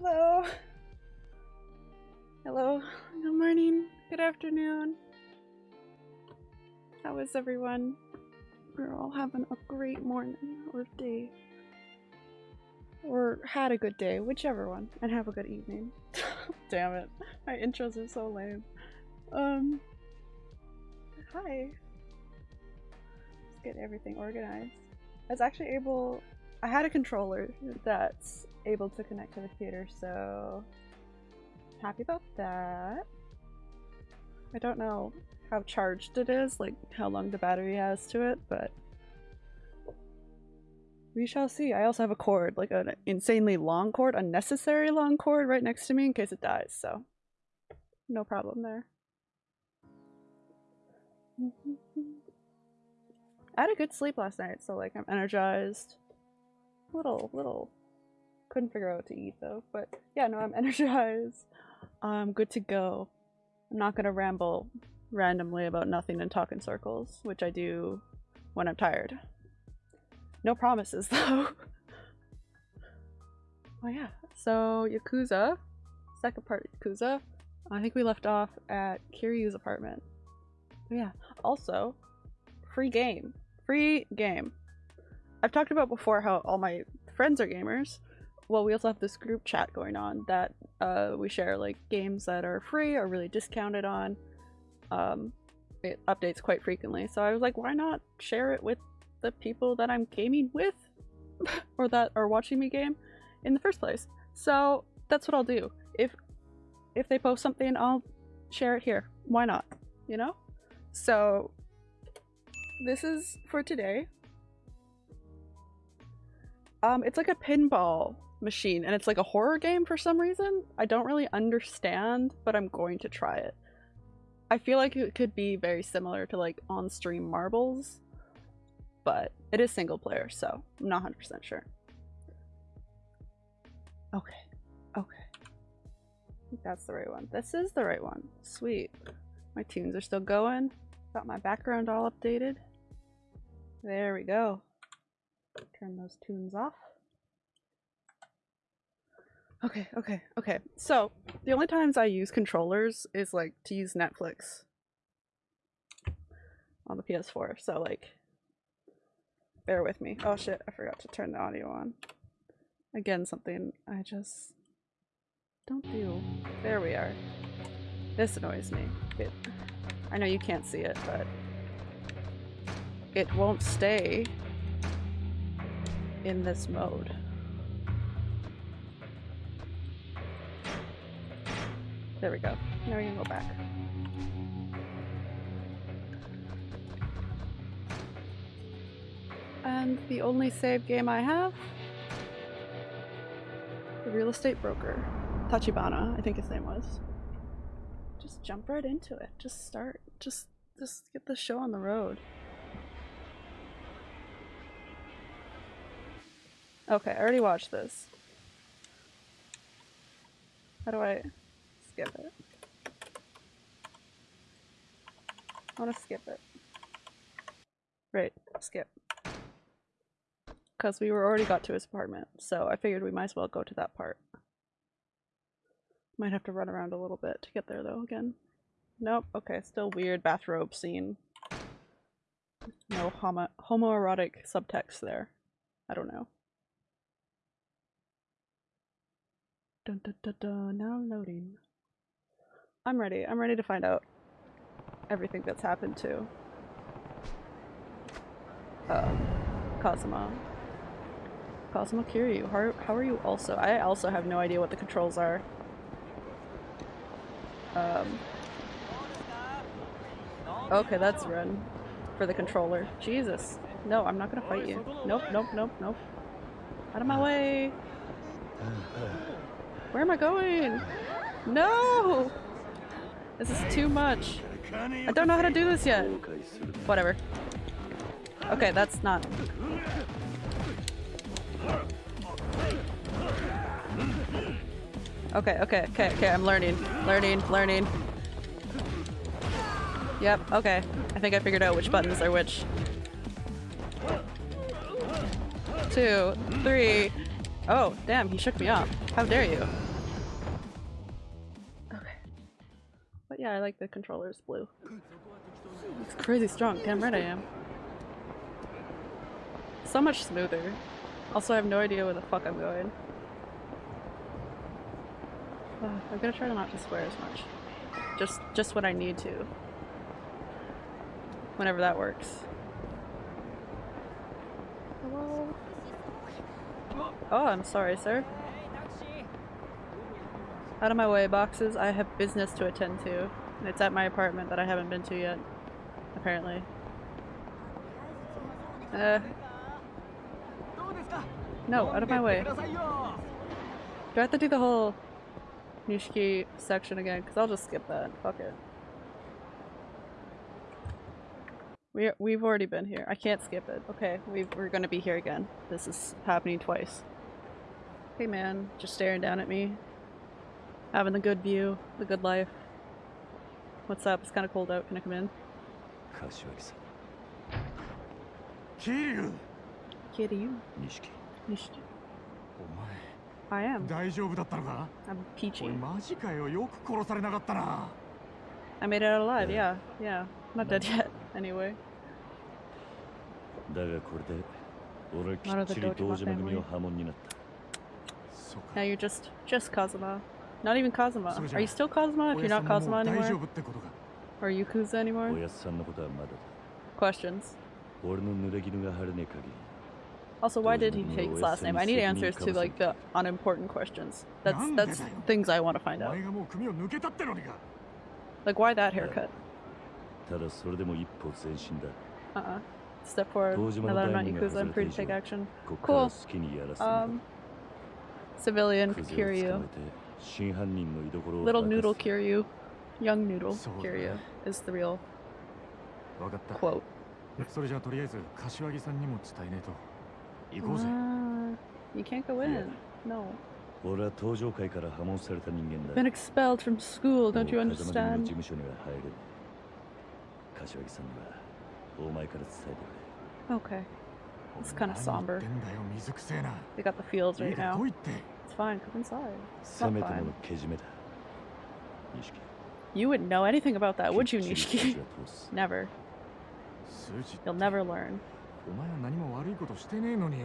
hello. Hello. Good morning. Good afternoon. How is everyone? We're all having a great morning or day. Or had a good day, whichever one. And have a good evening. Damn it. My intros are so lame. Um Hi. Let's get everything organized. I was actually able I had a controller that's able to connect to the computer, so happy about that. I don't know how charged it is, like how long the battery has to it, but we shall see. I also have a cord, like an insanely long cord, unnecessary long cord right next to me in case it dies, so no problem there. I had a good sleep last night, so like I'm energized. Little, little. Couldn't figure out what to eat though, but yeah, no, I'm energized. I'm good to go. I'm not gonna ramble randomly about nothing and talk in circles, which I do when I'm tired. No promises though. oh yeah, so Yakuza, second part Yakuza. I think we left off at Kiryu's apartment. Oh, yeah, also, free game. Free game. I've talked about before how all my friends are gamers. Well, we also have this group chat going on that uh, we share like games that are free or really discounted on. Um, it updates quite frequently, so I was like, why not share it with the people that I'm gaming with or that are watching me game in the first place. So that's what I'll do. If if they post something, I'll share it here. Why not? You know? So this is for today. Um, it's like a pinball machine and it's like a horror game for some reason. I don't really understand, but I'm going to try it. I feel like it could be very similar to like on-stream marbles, but it is single player, so I'm not 100% sure. Okay, okay. I think that's the right one. This is the right one. Sweet. My tunes are still going. Got my background all updated. There we go. Turn those tunes off. Okay, okay, okay. So, the only times I use controllers is like to use Netflix on the PS4. So like bear with me. Oh shit, I forgot to turn the audio on. Again, something I just don't do. There we are. This annoys me. It, I know you can't see it, but it won't stay in this mode. There we go. Now we can go back. And the only save game I have? The real estate broker. Tachibana, I think his name was. Just jump right into it. Just start. Just just get the show on the road. Okay, I already watched this. How do I skip it? I want to skip it. Right, skip. Because we were already got to his apartment, so I figured we might as well go to that part. Might have to run around a little bit to get there though again. Nope, okay, still weird bathrobe scene. No homo homoerotic subtext there. I don't know. Dun, dun, dun, dun, now loading. I'm ready. I'm ready to find out everything that's happened to uh, Kazuma. Kazuma Kiryu, how, how are you also? I also have no idea what the controls are. Um, okay, that's run for the controller. Jesus. No, I'm not gonna fight you. Nope, nope, nope, nope. Out of my way! Where am I going? No! This is too much. I don't know how to do this yet. Whatever. Okay, that's not... Okay, okay, okay, okay, I'm learning. Learning, learning. Yep, okay. I think I figured out which buttons are which. Two, three, Oh, damn, he shook me off. How dare you? I like the controllers blue. It's crazy strong. Damn right I am. So much smoother. Also, I have no idea where the fuck I'm going. I'm gonna try not to swear as much. Just, just when I need to. Whenever that works. Hello? Oh, I'm sorry, sir. Out of my way, boxes. I have business to attend to. It's at my apartment that I haven't been to yet. Apparently. Uh. No, out of my way. Do I have to do the whole Nishiki section again? Because I'll just skip that. Fuck it. We, we've already been here. I can't skip it. Okay, we we're gonna be here again. This is happening twice. Hey man, just staring down at me. Having the good view, the good life. What's up? It's kind of cold out. Can I come in? 柏木さん 桐生 Kitty, 錦 Nishiki. お I 前 am. 大丈夫だったのか I'm お peachy. いマジかよよく殺されなかったな I made it out alive. Yeah. Yeah, yeah. Not dead yet. Anyway. だがこれで俺はきっちり Not of the 堂 Dojima 島組 family. の波紋になったそうか Now you're just just Kazuma. Not even Kazuma. Are you still Kazuma if you're not Kazuma anymore? Or Yakuza anymore? Questions. Also, why did he take his last name? I need answers to like the unimportant questions. That's that's things I want to find out. Like why that haircut? Uh-uh. Step forward. Now that I'm not Yakuza, I'm free to take action. Cool. Um, civilian Kiryu. まえて真犯人の居所を Little 明か noodle す Kiryu. Young noodle So, Kiryu is the real 分かった quote. それじゃあとりあえず柏木さんにも伝えねえと行こうぜ Ah, you can't go in. No. 俺は登場界から破門された人間だ Been expelled from school, don't you もう風間組の事 understand? 務所には入れない柏木さんにはお前から伝えてくれ Okay. It's kinda 何言 somber. ってんだよ水くせえな They got the fields いい right か now. fine. Come inside. You wouldn't know anything about that, would you, Nishiki? never. You'll never learn.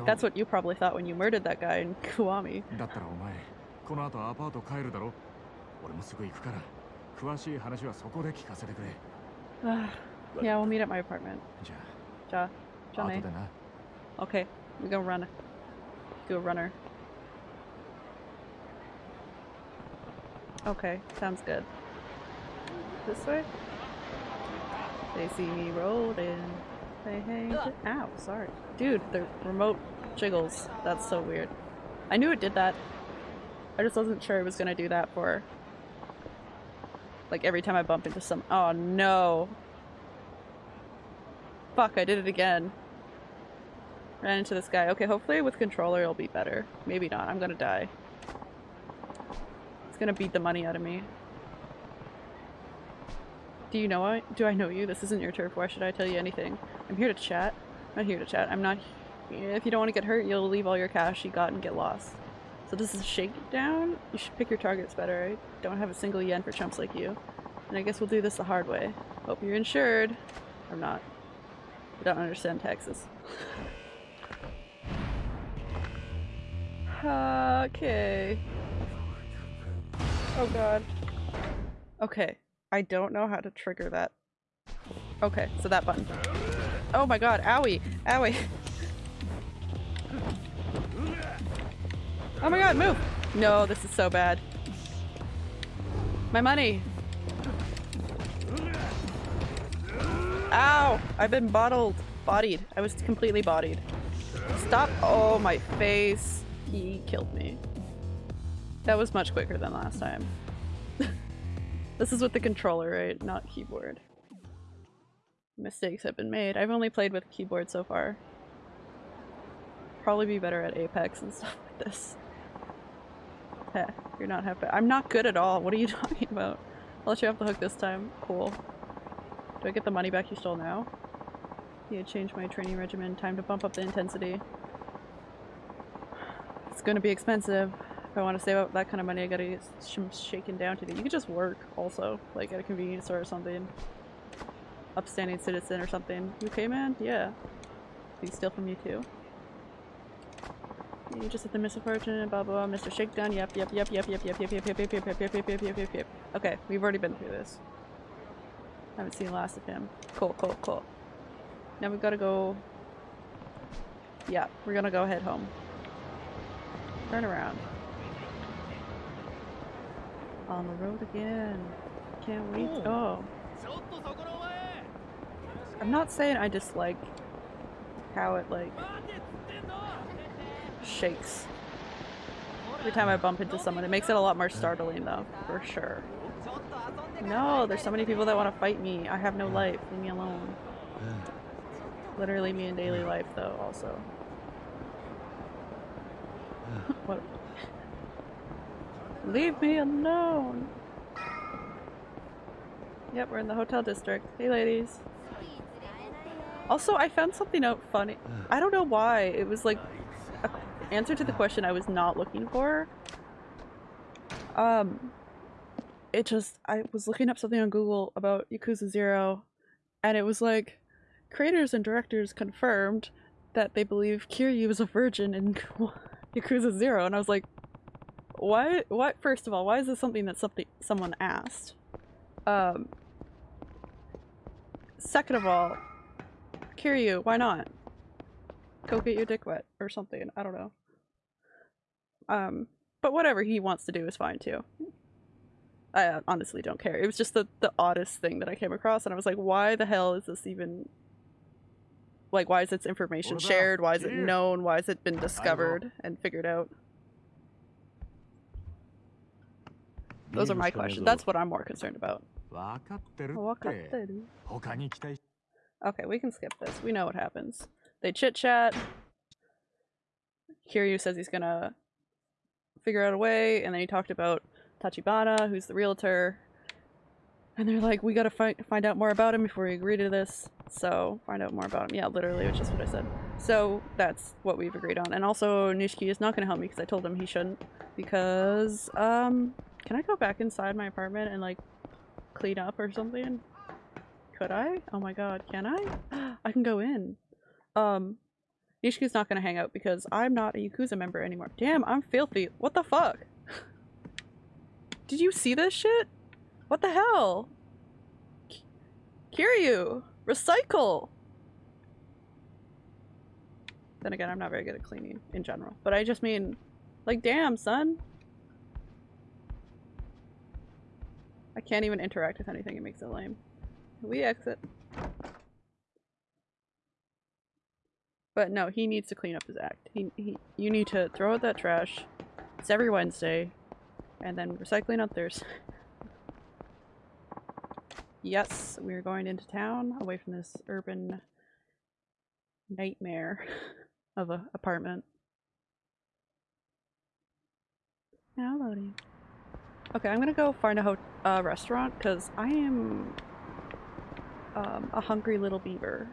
That's what you probably thought when you murdered that guy in Kuwami. yeah, we'll meet at my apartment. Ja. Ja. Okay. We go run. Go runner. Okay, sounds good. This way? They see me rolling. They hang. Ow, sorry. Dude, the remote jiggles. That's so weird. I knew it did that. I just wasn't sure it was gonna do that for. Like every time I bump into some. Oh no! Fuck, I did it again. Ran into this guy. Okay, hopefully with controller it'll be better. Maybe not. I'm gonna die. It's gonna beat the money out of me. Do you know I do I know you? This isn't your turf. Why should I tell you anything? I'm here to chat. I'm not here to chat. I'm not if you don't want to get hurt, you'll leave all your cash you got and get lost. So this is a shakedown? You should pick your targets better. I don't have a single yen for chumps like you. And I guess we'll do this the hard way. Hope you're insured. I'm not. I don't understand taxes. Okay. Oh god. Okay. I don't know how to trigger that. Okay, so that button. Oh my god, owie! Owie! Oh my god, move! No, this is so bad. My money! Ow! I've been bottled. Bodied. I was completely bodied. Stop! Oh, my face. He killed me. That was much quicker than last time. this is with the controller, right? Not keyboard. Mistakes have been made. I've only played with keyboard so far. Probably be better at Apex and stuff like this. Heh, you're not happy. I'm not good at all. What are you talking about? I'll let you off the hook this time. Cool. Do I get the money back you stole now? Yeah, change my training regimen. Time to bump up the intensity. It's gonna be expensive. If I want to save up that kind of money, I gotta get some shaken down to do. You could just work also, like at a convenience store or something. Upstanding citizen or something. You okay, man? Yeah. You steal from you too? You just hit the misfortune, blah blah blah, Mr. Shakedown, yep, yep, yep, yep, yep, yep, yep, yep, yep, yep, yep, yep, yep, yep, yep, yep, yep. Okay, we've already been through this. Haven't seen the last of him. Cool, cool, cool. Now we've gotta go... Yeah, we're gonna go head home. Turn around. On the road again. Can't wait. Hmm. Oh. I'm not saying I dislike how it like shakes every time I bump into someone. It makes it a lot more startling though, for sure. No, there's so many people that want to fight me. I have no life. Leave me alone. Literally me in daily life though also. what? Leave me alone! Yep, we're in the hotel district. Hey ladies. Also, I found something out funny. I don't know why. It was like a answer to the question I was not looking for. Um, it just, I was looking up something on Google about Yakuza 0 and it was like, creators and directors confirmed that they believe Kiryu is a virgin in Yakuza 0 and I was like, why, why, first of all, why is this something that something, someone asked? Um, second of all, Kiryu, why not? Go get your dick wet or something. I don't know. Um, but whatever he wants to do is fine too. I uh, honestly don't care. It was just the, the oddest thing that I came across and I was like, why the hell is this even... Like, why is this information shared? Why is it known? Why has it been discovered and figured out? Those are my questions. That's what I'm more concerned about. Oh, okay, we can skip this. We know what happens. They chit chat. Kiryu says he's gonna figure out a way, and then he talked about Tachibana, who's the realtor. And they're like, we gotta find find out more about him before we agree to this. So, find out more about him. Yeah, literally, which is what I said. So, that's what we've agreed on. And also, Nishiki is not gonna help me because I told him he shouldn't. Because, um, can I go back inside my apartment and like clean up or something? Could I? Oh my god, can I? I can go in. Um, Nishiki's not gonna hang out because I'm not a Yakuza member anymore. Damn, I'm filthy. What the fuck? Did you see this shit? What the hell? K- Kiryu! Recycle! Then again, I'm not very good at cleaning in general. But I just mean, like, damn, son. I can't even interact with anything. It makes it lame. We exit. But no, he needs to clean up his act. He, he, you need to throw out that trash. It's every Wednesday. And then recycling on Thursday. yes, we're going into town, away from this urban nightmare of a apartment. Now loading. Okay, I'm gonna go find a ho uh, restaurant because I am um, a hungry little beaver.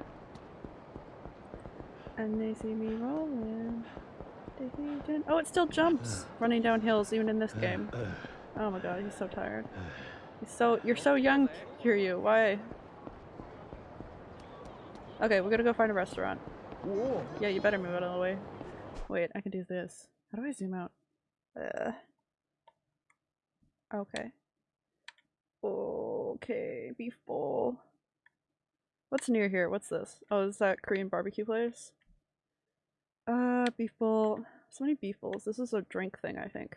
And they see me rolling. Oh, it still jumps running down hills even in this game. Oh my god, he's so tired. He's so you're so young, Kiryu. Why? Okay, we're gonna go find a restaurant. Yeah, you better move out of the way. Wait, I can do this. How do I zoom out? Uh. Okay. Okay, beef bowl. What's near here? What's this? Oh, is that Korean barbecue place? Uh, beef bowl. So many beef bowls. This is a drink thing, I think.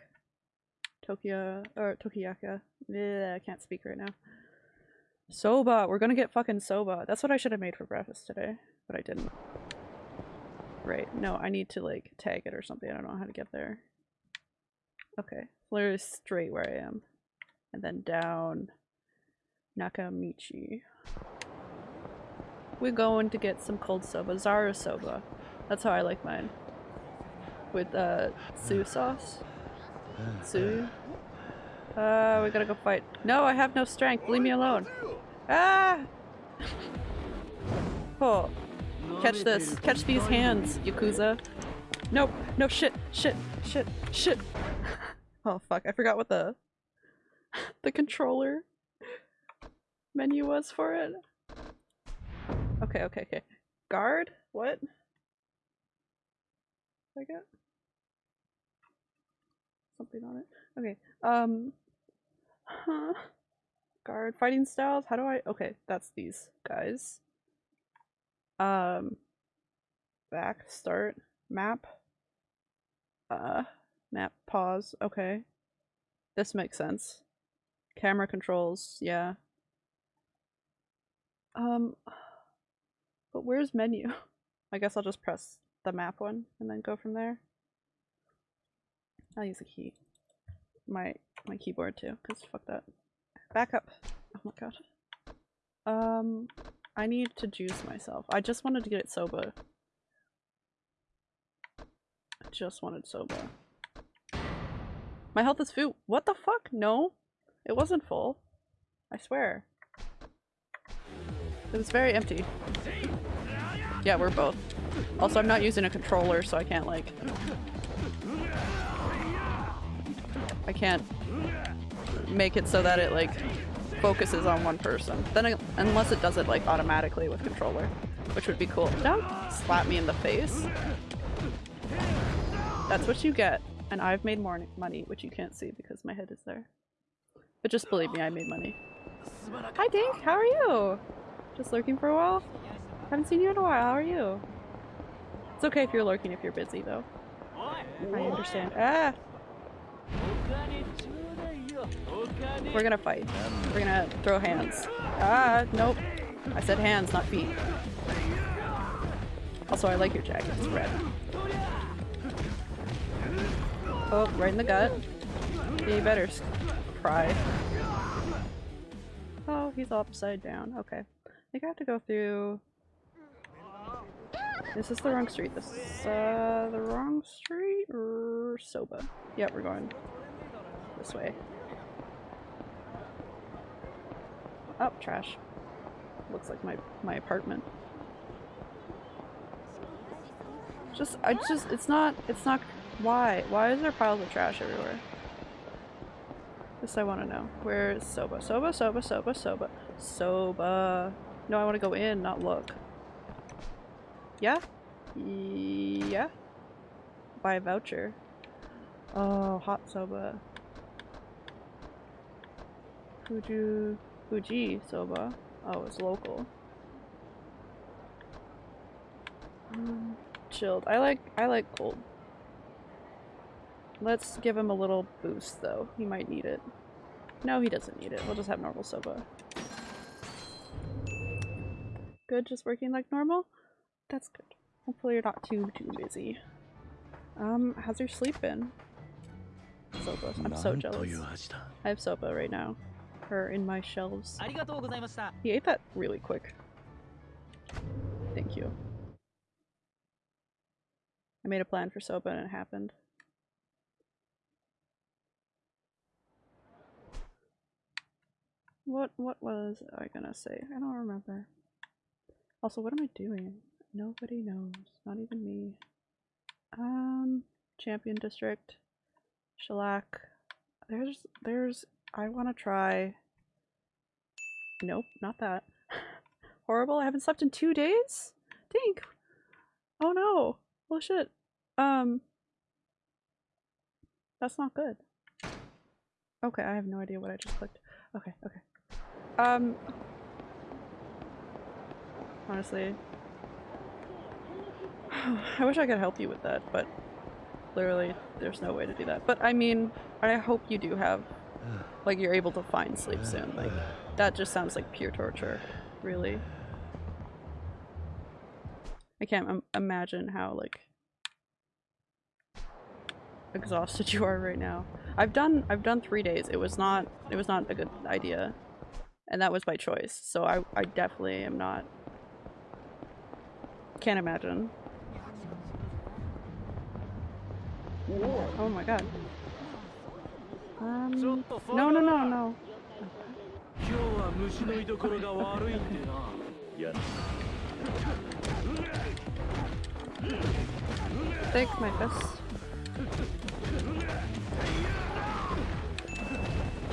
Tokyo or Tokiyaka. I can't speak right now. Soba. We're gonna get fucking soba. That's what I should have made for breakfast today, but I didn't. Right. No, I need to like tag it or something. I don't know how to get there. Okay. Literally straight where I am. And then down Nakamichi. We're going to get some cold soba. Zaru soba. That's how I like mine. With uh Sue sauce. Sue. Uh we gotta go fight. No, I have no strength. Leave me alone. Ah! Oh. Catch this. Catch these hands, Yakuza. Nope. No shit. Shit. Shit. Shit. oh fuck! I forgot what the the controller menu was for it. Okay. Okay. Okay. Guard. What? I got something on it. Okay. Um. Huh. Guard fighting styles. How do I? Okay, that's these guys. Um. Back. Start. Map. Uh. Map. Pause. Okay. This makes sense. Camera controls. Yeah. Um. But where's menu? I guess I'll just press the map one and then go from there. I'll use a key. My my keyboard too, because fuck that. Back up. Oh my god. Um I need to juice myself. I just wanted to get it soba. I just wanted soba. My health is full. What the fuck? No. It wasn't full. I swear. It was very empty. Yeah, we're both. Also, I'm not using a controller, so I can't, like... I can't make it so that it, like, focuses on one person. Then, unless it does it, like, automatically with controller, which would be cool. Don't slap me in the face. That's what you get. And I've made more money, which you can't see because my head is there. But just believe me, I made money. Hi Dink, how are you? Just lurking for a while? Haven't seen you in a while, how are you? It's okay if you're lurking if you're busy though. I understand. Ah! We're gonna fight. We're gonna throw hands. Ah, nope. I said hands, not feet. Also, I like your jacket. It's red. Oh, right in the gut. You better cry. Oh, he's upside down. Okay. I think I have to go through... This is the wrong street. This is uh, the wrong street or Soba. Yep, we're going this way. Oh, trash. Looks like my my apartment. Just, I just, it's not, it's not, why? Why is there piles of trash everywhere? This I want to know. Where is Soba? Soba, Soba, Soba, Soba. Soba. No, I want to go in, not look. Yeah? Yeah? Buy a voucher. Oh, hot soba. Fuju... Fuji soba. Oh, it's local. Um, chilled. I like- I like cold. Let's give him a little boost though. He might need it. No, he doesn't need it. We'll just have normal soba. Good, just working like normal? That's good. Hopefully you're not too, too busy. Um, how's your sleep been? Soba. I'm so jealous. I have Soba right now. Her in my shelves. He ate that really quick. Thank you. I made a plan for Soba and it happened. What what was I gonna say? I don't remember. Also, what am I doing? Nobody knows. Not even me. Um, Champion District. Shellac. There's, there's, I want to try. Nope, not that. Horrible, I haven't slept in two days? Dink! Oh no! Well shit. Um. That's not good. Okay, I have no idea what I just clicked. Okay, okay. Um. Honestly. I wish I could help you with that, but literally there's no way to do that. But I mean, I hope you do have, like you're able to find sleep soon. Like, that just sounds like pure torture, really. I can't imagine how, like, exhausted you are right now. I've done, I've done three days. It was not, it was not a good idea. And that was by choice. So I, I definitely am not, can't imagine. Oh my god. Um, no, no, no, no. Thank my fist.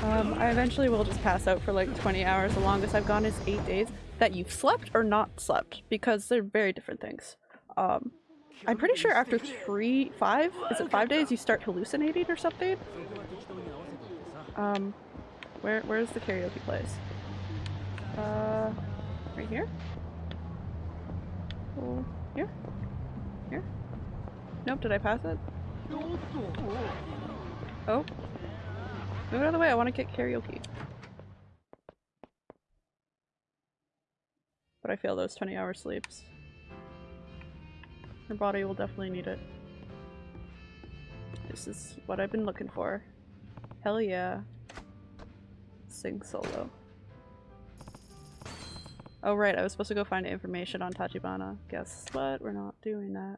Um, I eventually will just pass out for like 20 hours. The longest I've gone is 8 days. That you've slept or not slept, because they're very different things. Um, I'm pretty sure after 3, 5, is it 5 days you start hallucinating or something? Um, where, where's the karaoke place? Uh, right here? Oh, here? Here? Nope, did I pass it? Oh. Move out of the way, I want to get karaoke. But I feel those 20 hour sleeps. Your body will definitely need it. This is what I've been looking for. Hell yeah. Sing solo. Oh right, I was supposed to go find information on Tachibana. Guess what? We're not doing that.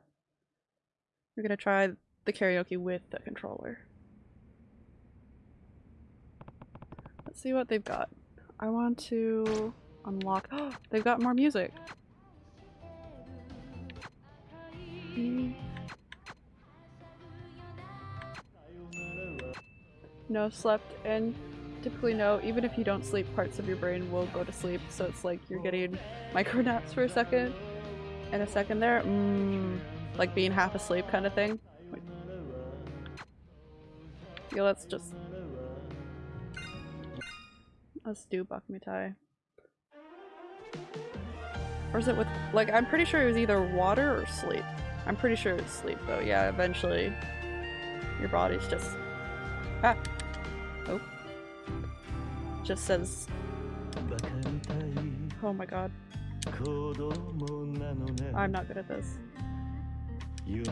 We're gonna try the karaoke with the controller. Let's see what they've got. I want to unlock- oh, they've got more music! Mm. No, slept, and typically no, even if you don't sleep, parts of your brain will go to sleep, so it's like you're getting micro naps for a second, and a second there, mm, like being half asleep kind of thing. Yeah, let's just... Let's do Baka Mitai. Or is it with- like, I'm pretty sure it was either water or sleep. I'm pretty sure it's sleep though, yeah, eventually your body's just- Ah! Oh. Just says- Oh my god. I'm not good at this. 夢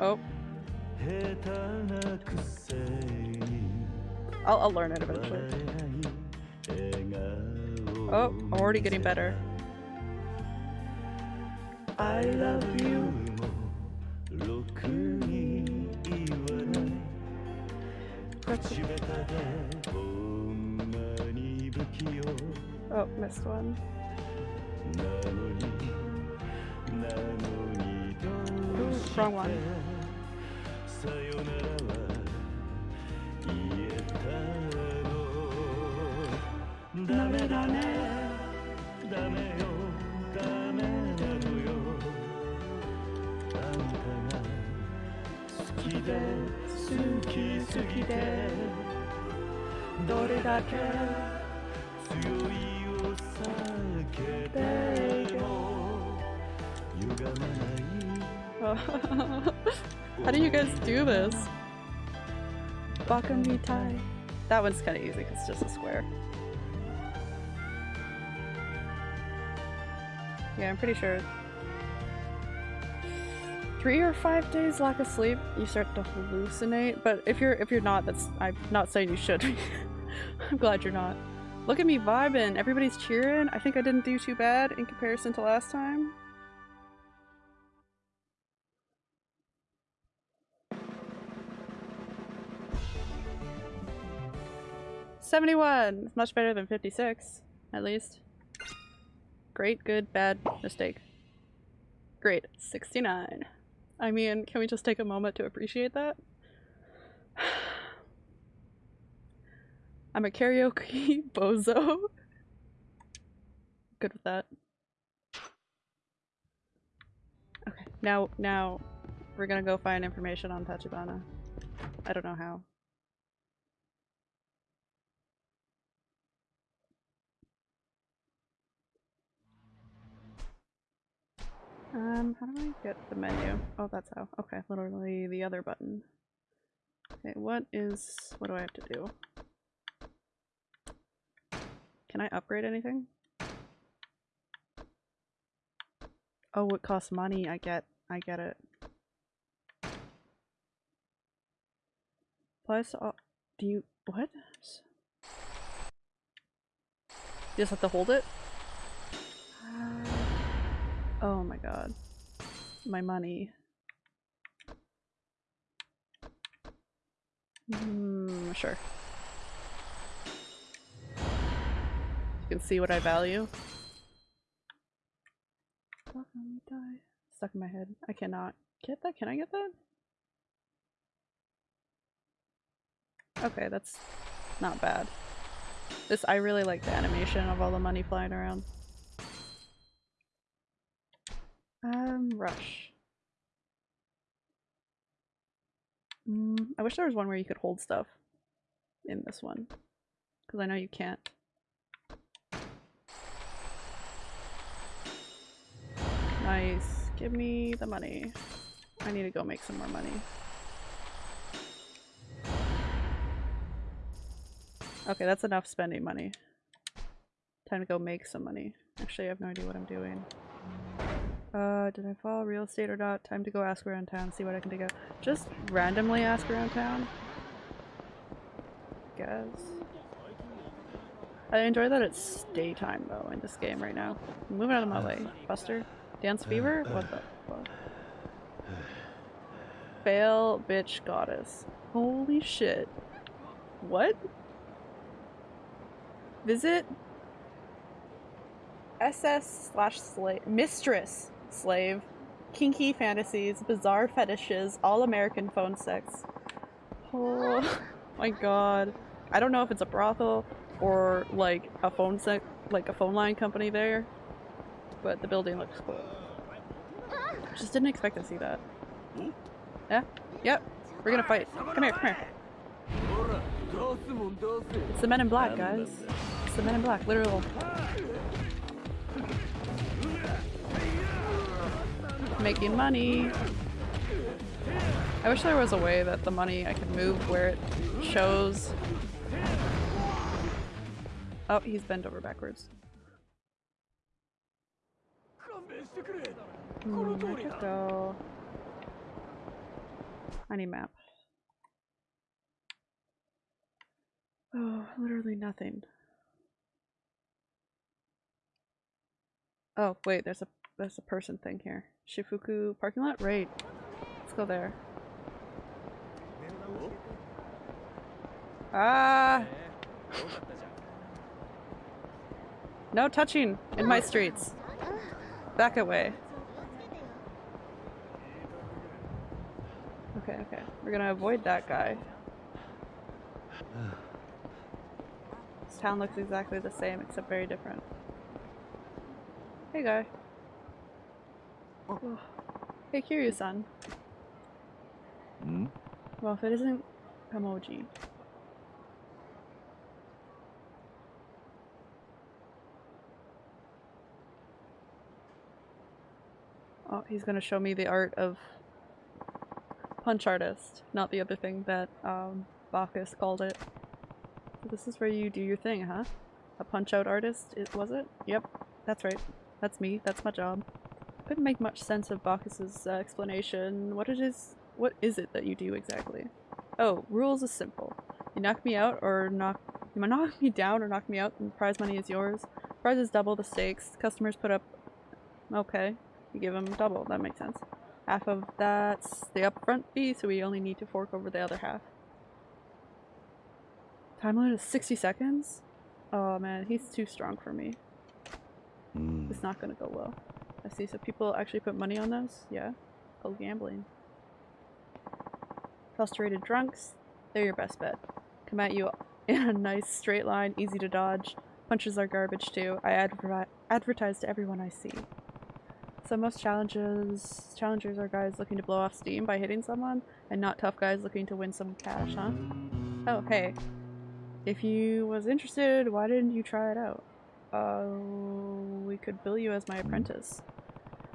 Oh. I'll, I'll learn it eventually. Oh, I'm already getting better. I love you. Oh, missed one. Ooh, wrong one. Dame, dame, dame yo, dame, dame yo. 好きで好きすぎてどれだけ強いを避けて How do you guys do this? Baka Mitai. That one's kind of easy because it's just a square. Yeah, I'm pretty sure. Three or five days lack of sleep, you start to hallucinate. But if you're if you're not, that's I'm not saying you should. I'm glad you're not. Look at me vibing. Everybody's cheering. I think I didn't do too bad in comparison to last time. Seventy-one. Much better than fifty-six, at least. Great, good, bad, mistake. Great. Sixty-nine. I mean, can we just take a moment to appreciate that? I'm a karaoke bozo. Good with that. Okay, now now we're gonna go find information on Tachibana. I don't know how. Um, how do I get the menu? Oh, that's how. Okay, literally the other button. Okay, what is... what do I have to do? Can I upgrade anything? Oh, it costs money. I get, I get it. Plus, uh, do you, what? You just have to hold it? Oh my god. My money. Hmm, sure. You can see what I value. Let me die. Stuck in my head. I cannot get that. Can I get that? Okay, that's not bad. This I really like the animation of all the money flying around. Um, rush. Mm, I wish there was one where you could hold stuff in this one. Because I know you can't. Nice. Give me the money. I need to go make some more money. Okay, that's enough spending money. Time to go make some money. Actually, I have no idea what I'm doing. Uh, did I follow real estate or not? Time to go ask around town, see what I can dig out. Just randomly ask around town? Guess. I enjoy that it's daytime though in this game right now. Moving out of my way, Buster. Dance fever? What the fuck? Fail bitch goddess. Holy shit. What? Visit SS slash slave mistress slave kinky fantasies bizarre fetishes all American phone sex. Oh my god. I don't know if it's a brothel or like a phone sec like a phone line company there, but the building looks cool. Just didn't expect to see that. Yeah. Yep. We're gonna fight. Come here. Come here. It's the Men in Black, guys. It's the Men in Black. Literal. Making money. I wish there was a way that the money I could move where it shows. Oh, he's bent over backwards. Hmm, I could go. I need map. Oh, literally nothing. Oh, wait, there's a there's a person thing here. Shifuku parking lot? Right. Let's go there. Ah! No touching in my streets. Back away. Okay, okay. We're gonna avoid that guy. This town looks exactly the same except very different. Hey guy. Oh. Hey Kiryu-san. Hmm? Well, if it isn't Kamoji. Oh, he's gonna show me the art of punch artist, not the other thing that um, Bacchus called it. So this is where you do your thing, huh? A punch out artist, it was it? Yep, that's right. That's me. That's my job. Couldn't make much sense of Bacchus's uh, explanation. What it is? What is it that you do exactly? Oh, rules is simple. You knock me out or knock you knock me down or knock me out, and the prize money is yours. Prize is double the stakes. Customers put up. Okay, you give them double. That makes sense. Half of that's the upfront fee, so we only need to fork over the other half. Time limit is 60 seconds? Oh man, he's too strong for me. Hmm. It's not gonna go well. I see, so people actually put money on those? Yeah. Called gambling. Frustrated drunks, they're your best bet. Come at you in a nice straight line, easy to dodge. Punches are garbage too. I adver advertise to everyone I see. So most challenges challengers are guys looking to blow off steam by hitting someone, and not tough guys looking to win some cash, huh? Oh, hey. If you was interested, why didn't you try it out? Uh, we could bill you as my apprentice.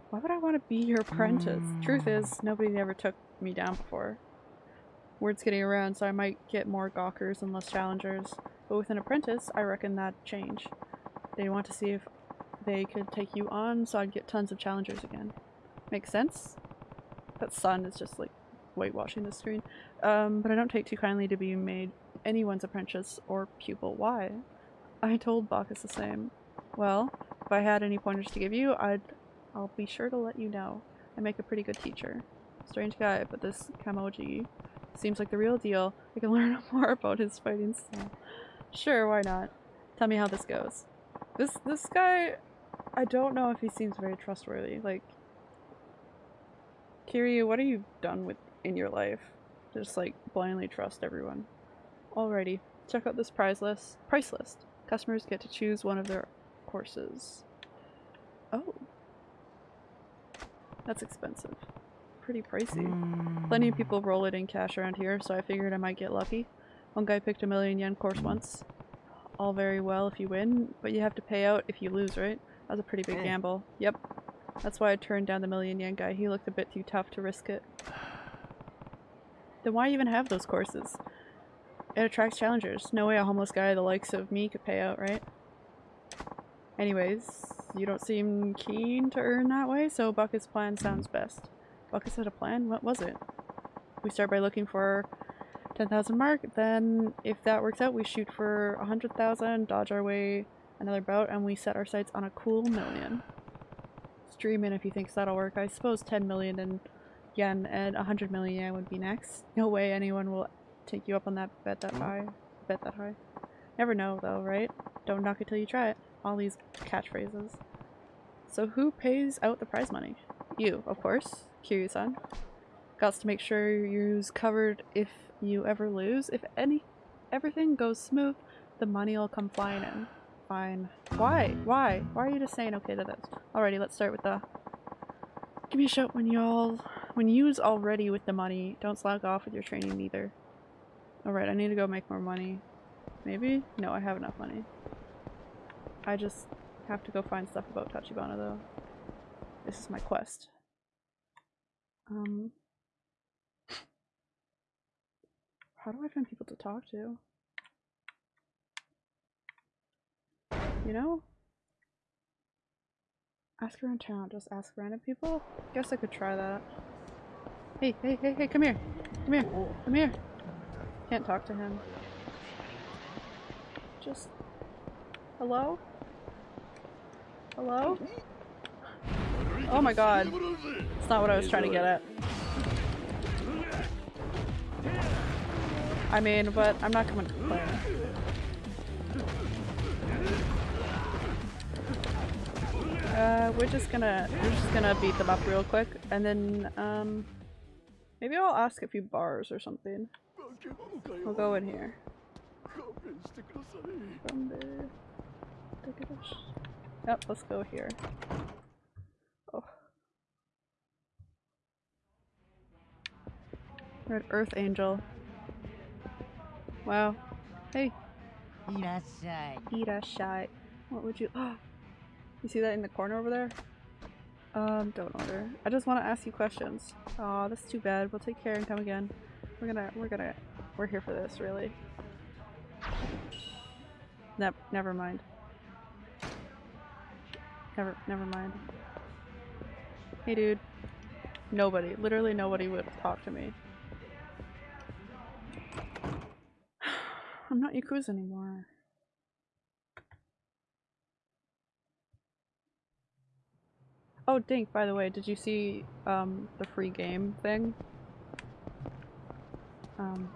Why would I want to be your apprentice? Truth is, nobody ever took me down before. Word's getting around, so I might get more gawkers and less challengers. But with an apprentice, I reckon that'd change. They'd want to see if they could take you on, so I'd get tons of challengers again. Makes sense? That sun is just like whitewashing the screen. Um, but I don't take too kindly to being made anyone's apprentice or pupil. Why? I told Bacchus the same. Well, if I had any pointers to give you, I'd I'll be sure to let you know. I make a pretty good teacher. Strange guy, but this Kamoji seems like the real deal. I can learn more about his fighting style. Sure, why not? Tell me how this goes. This this guy, I don't know if he seems very trustworthy. Like, Kiryu, what have you done with in your life? Just like blindly trust everyone. Alrighty, check out this prize list. Price list. Customers get to choose one of their courses. Oh, that's expensive. Pretty pricey. Hmm. Plenty of people roll it in cash around here, so I figured I might get lucky. One guy picked a million yen course once. All very well if you win, but you have to pay out if you lose, right? That's a pretty big gamble. Yep. That's why I turned down the million yen guy. He looked a bit too tough to risk it. Then why even have those courses? It attracts challengers. No way a homeless guy the likes of me could pay out, right? Anyways, you don't seem keen to earn that way, so Bucket's plan sounds best. Buckets had a plan? What was it? We start by looking for 10,000 mark, then if that works out, we shoot for 100,000, dodge our way another bout, and we set our sights on a cool million. Stream in if he thinks that'll work. I suppose 10 million in yen and 100 million yen would be next. No way anyone will take you up on that bet that mm-hmm. high. Bet that high. Never know though, right? Don't knock it till you try it. All these catchphrases. So who pays out the prize money? You, of course. Kiryu-san. Gots to make sure you's covered if you ever lose. If any everything goes smooth, the money'll come flying in. Fine. Why? Why? Why are you just saying okay to this? Alrighty, let's start with the Give me a shout when y'all when you's all ready with the money. Don't slack off with your training either. Alright, I need to go make more money. Maybe? No, I have enough money. I just have to go find stuff about Tachibana though. This is my quest. Um How do I find people to talk to? You know? Ask around town, just ask random people? Guess I could try that. Hey, hey, hey, hey, come here! Come here! Come here! Can't talk to him. Just. Hello? Hello? Oh my god. It's not what I was trying to get at. I mean, but I'm not coming to play. Uh, we're just gonna we're just gonna beat them up real quick, and then um, maybe I'll ask a few bars or something. We'll go in here. Yep, let's go here. Oh. red Earth Angel. Wow. Hey. Irashai. Irashai. What would you- oh. You see that in the corner over there? Um, don't order. I just want to ask you questions. Aw, oh, that's too bad. We'll take care and come again. We're gonna- we're gonna we're here for this, really. Ne never mind. Never, never mind. Hey, dude. Nobody, literally nobody would talk to me. I'm not Yakuza anymore. Oh, Dink, by the way, did you see um, the free game thing? Um,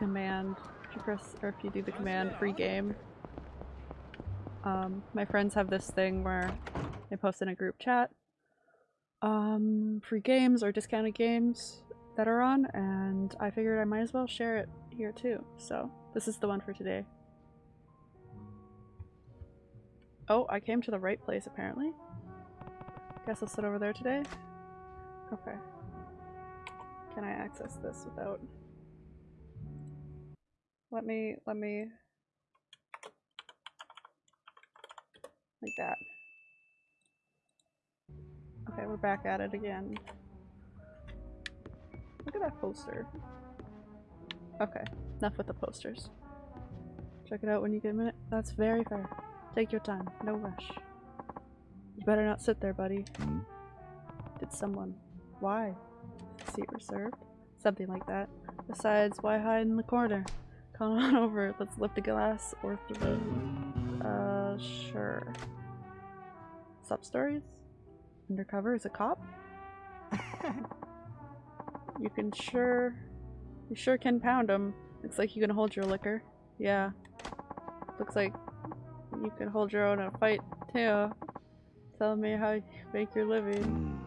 command. If you press, or if you do the command free game, um, my friends have this thing where they post in a group chat um, free games or discounted games that are on, and I figured I might as well share it here too. So this is the one for today. Oh, I came to the right place apparently. Guess I'll sit over there today. Okay. Can I access this without? Let me, let me. Like that. Okay, we're back at it again. Look at that poster. Okay, enough with the posters. Check it out when you get a minute. That's very fair. Take your time, no rush. You better not sit there, buddy. Did someone? Why? Seat reserved? Something like that. Besides, why hide in the corner? Come on over, let's lift a glass or three. Uh, sure. Sub-stories? Undercover is a cop? you can sure... You sure can pound him. Looks like you can hold your liquor. Yeah. Looks like you can hold your own in a fight, too. Tell me how you make your living.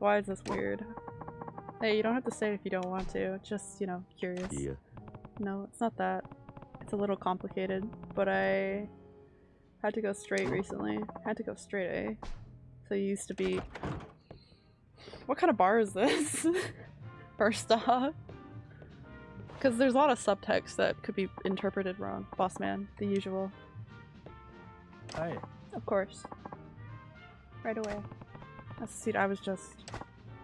Why is this weird? Hey, you don't have to say it if you don't want to. Just, you know, curious. Yeah. No, it's not that. It's a little complicated, but I had to go straight recently. Had to go straight, A. So you used to be... What kind of bar is this? First off. Because there's a lot of subtext that could be interpreted wrong. Boss man, the usual. Hi. Of course. Right away. That's the seat I was just...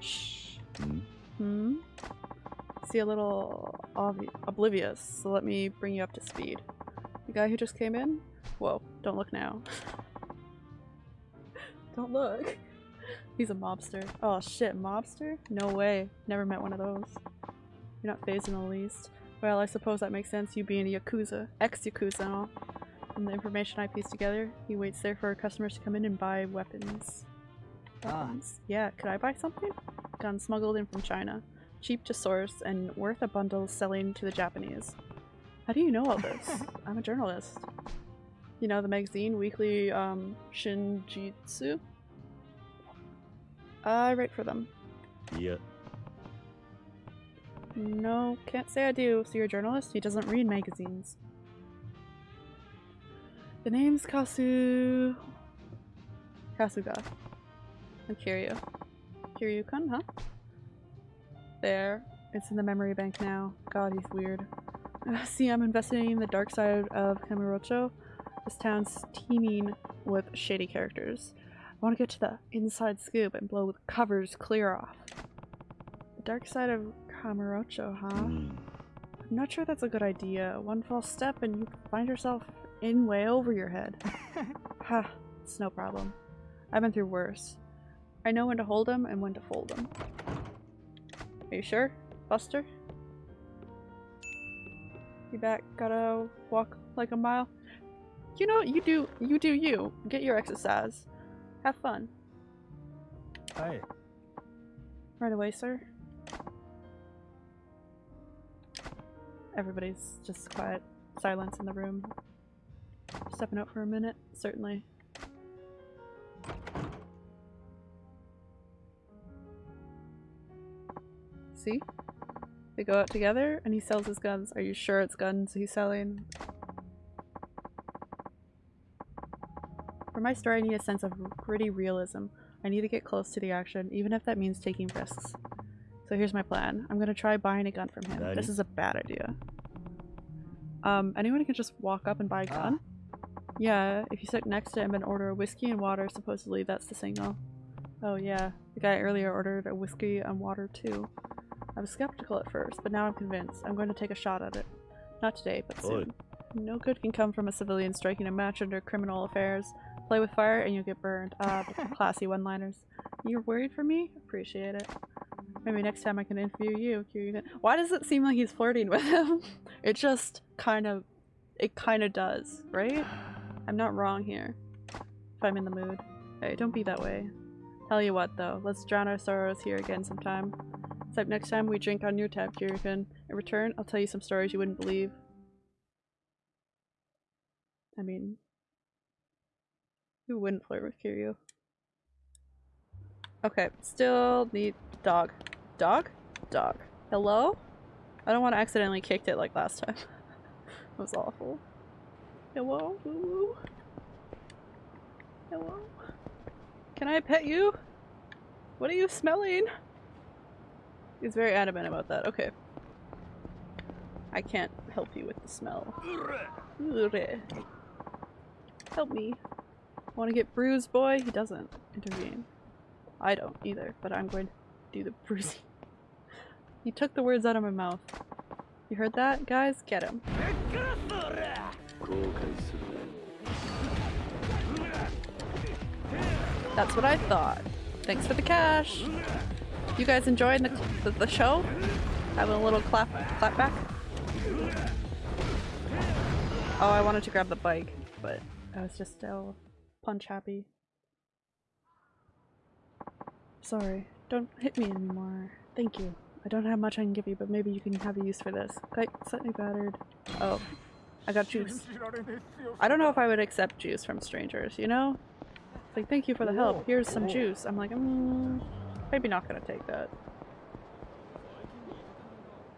Shh. Mm. Hmm? hmm? See a little oblivious, so let me bring you up to speed. The guy who just came in? Whoa, don't look now. don't look. He's a mobster. Oh shit, mobster? No way. Never met one of those. You're not phased in the least. Well, I suppose that makes sense, you being a Yakuza. Ex-Yakuza and all. From the information I pieced together, he waits there for customers to come in and buy weapons. Ah. Weapons? Yeah, could I buy something? Gun smuggled in from China. Cheap to source and worth a bundle selling to the Japanese. How do you know all this? I'm a journalist. You know the magazine Weekly um, Shinjitsu? I write for them. いや、No, can't say I do. So you're a journalist? He doesn't read magazines. The name's Kasu... Kasuga. And Kiryu. Kiryu-kun, huh? There. It's in the memory bank now. God, he's weird. Uh, see, I'm investigating the dark side of Kamurocho. This town's teeming with shady characters. I want to get to the inside scoop and blow the covers clear off. The dark side of Kamurocho, huh? ん。I'm not sure that's a good idea. One false step and you find yourself in way over your head. ha, it's no problem. I've been through worse. I know when to hold them and when to fold 'em. Are you sure, Buster? You back? Gotta walk like a mile? You know, you do, you do you. Get your exercise. Have fun. はい。Right away, sir. Everybody's just quiet. Silence in the room. Stepping out for a minute? Certainly. See? They go out together and he sells his guns. Are you sure it's guns he's selling? For my story, I need a sense of gritty realism. I need to get close to the action, even if that means taking risks. So here's my plan. I'm gonna try buying a gun from him. Ready? This is a bad idea. Um, anyone can just walk up and buy a Ah. gun? Yeah, if you sit next to him and order a whiskey and water, supposedly that's the signal. Oh yeah, the guy earlier ordered a whiskey and water too. I was skeptical at first, but now I'm convinced. I'm going to take a shot at it. Not today, but Oi. soon. No good can come from a civilian striking a match under criminal affairs. Play with fire and you'll get burned. Ah, but classy one-liners. You're worried for me? Appreciate it. Maybe next time I can interview you. Kiryu. Why does it seem like he's flirting with him? it just kind of, it kind of does, right? I'm not wrong here. If I'm in the mood. Hey, don't be that way. Tell you what though, let's drown our sorrows here again sometime. Except next time we drink on your tab, Kiryu-kun. In return, I'll tell you some stories you wouldn't believe. I mean, who wouldn't flirt with Kiryu? Okay, still need dog. Dog? Dog. Hello? I don't want to accidentally kicked it like last time. that was awful. Hello? Hello? Can I pet you? What are you smelling? He's very adamant about that. Okay. I can't help you with the smell. Help me. Want to get bruised, boy? He doesn't intervene. I don't either, but I'm going to do the bruising. He took the words out of my mouth. You heard that? Guys, get him. That's what I thought. Thanks for the cash! You guys enjoying the, the, the show? Having a little clap, clap back? Oh, I wanted to grab the bike, but I was just still punch happy. Sorry, don't hit me anymore. Thank you. I don't have much I can give you, but maybe you can have a use for this. Like, slightly battered. Oh, I got juice. I don't know if I would accept juice from strangers, you know? It's like, thank you for the help. Here's some juice. I'm like. Mm maybe not gonna take that.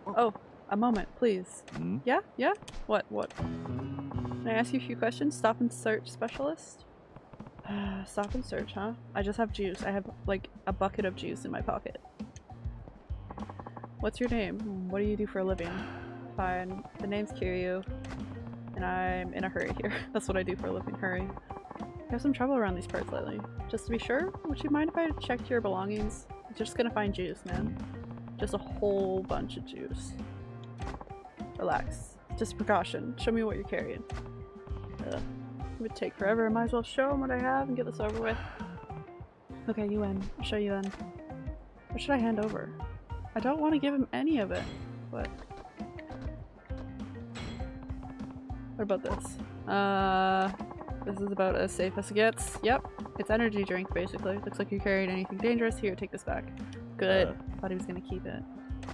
Oh, a moment, please. Hmm? Yeah? Yeah? What? What? Can I ask you a few questions? Stop and search specialist? Stop and search, huh? I just have juice. I have like a bucket of juice in my pocket. What's your name? "Hmm, What do you do for a living? Fine. The name's Kiryu. And I'm in a hurry here. That's what I do for a living. Hurry. I have some trouble around these parts lately. Just to be sure, would you mind if I checked your belongings? I'm just gonna find juice, man. Just a whole bunch of juice. Relax. Just precaution. Show me what you're carrying. Ugh. It would take forever. I might as well show them what I have and get this over with. Okay, you in. I'll show you then. What should I hand over? I don't want to give him any of it, but... What about this? Uh, this is about as safe as it gets. Yep, it's energy drink basically. Looks like you carried anything dangerous. Here, take this back. Good. Uh. Thought he was gonna keep it.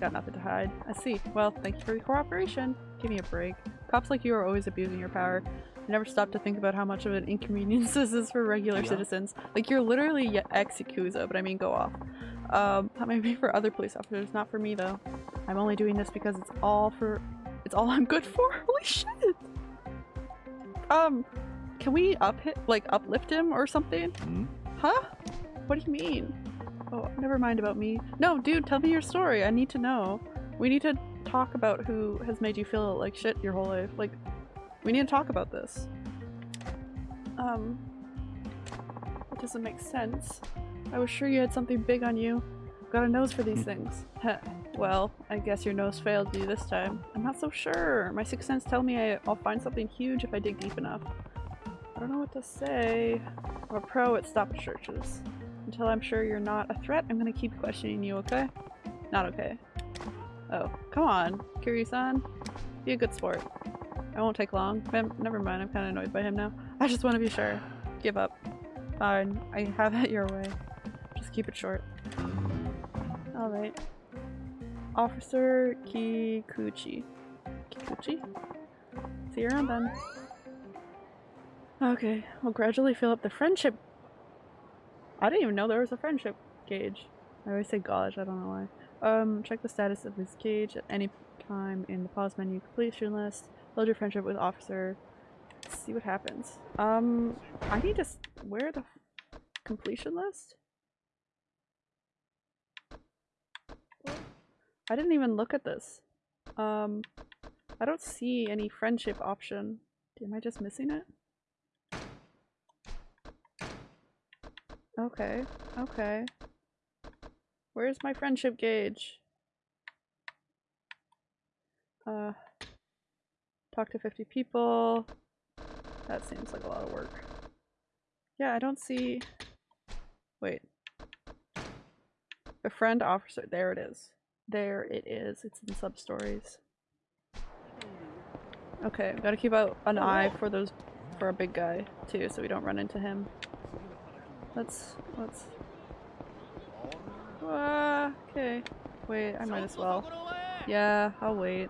Got nothing to hide. I see. Well, thank you for your cooperation. Give me a break. Cops like you are always abusing your power. I never stop to think about how much of an inconvenience this is for regular Yeah. citizens. Like, you're literally ex-Yakuza, but I mean go off. Um, that may be for other police officers, not for me though. I'm only doing this because it's all for- it's all I'm good for? Holy shit! Um, can we up hit- like uplift him or something? Hmm? Huh? What do you mean? Oh, never mind about me. No, dude, tell me your story. I need to know. We need to talk about who has made you feel like shit your whole life. Like, we need to talk about this. Um, it doesn't make sense. I was sure you had something big on you. Got a nose for these things. Heh. well, I guess your nose failed you this time. I'm not so sure. My sixth sense tell me I- I'll find something huge if I dig deep enough. I don't know what to say. I'm a pro at stop searches. Until I'm sure you're not a threat, I'm gonna keep questioning you, okay? Not okay. Oh, come on, Kiryu-san. Be a good sport. I won't take long. Mem- Never mind, I'm kinda annoyed by him now. I just want to be sure. Give up. Fine, I have it your way. Just keep it short. Alright. Officer Kikuchi. Kikuchi? See you around then. Okay, we'll gradually fill up the friendship. I didn't even know there was a friendship gauge. I always say gauge, I don't know why. Um, check the status of this gauge at any time in the pause menu completion list. Load your friendship with officer. See what happens. Um, I need to. Where the completion list? I didn't even look at this. Um, I don't see any friendship option. Am I just missing it? Okay, okay. Where's my friendship gauge? Uh, talk to 50 people. That seems like a lot of work. Yeah, I don't see. Wait. Befriend officer. There it is. There it is. It's in sub stories. Okay, gotta keep out an eye for those for a big guy too, so we don't run into him. Let's let's. Ah, okay. Wait, I might as well. Yeah, I'll wait.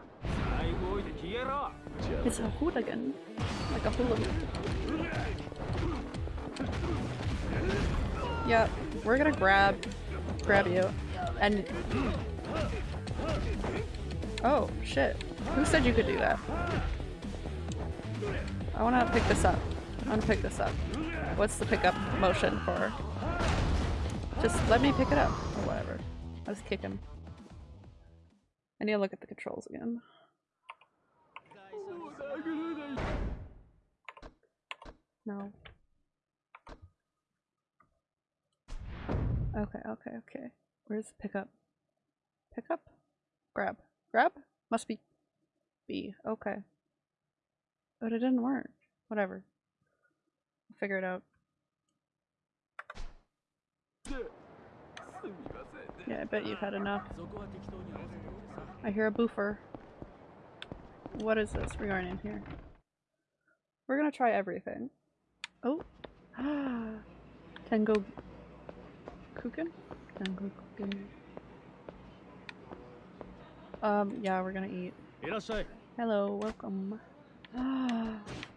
It's a hooligan. Like a hooligan. Yeah, we're gonna grab grab you. And Oh, shit. Who said you could do that? I wanna pick this up. I wanna pick this up. What's the pickup motion for? Just let me pick it up. Or whatever. Just kick him. I need to look at the controls again. No. Okay, okay, okay. Where's the pickup? Pickup? Grab. Grab? Must be B. Okay. But it didn't work. Whatever figure it out. Yeah, I bet you've had enough. I hear a boofer. What is this We're going in here? We're gonna try everything. Oh! Tango... Kuken? Tango Kuken. Um, yeah, we're gonna eat. Hello, welcome.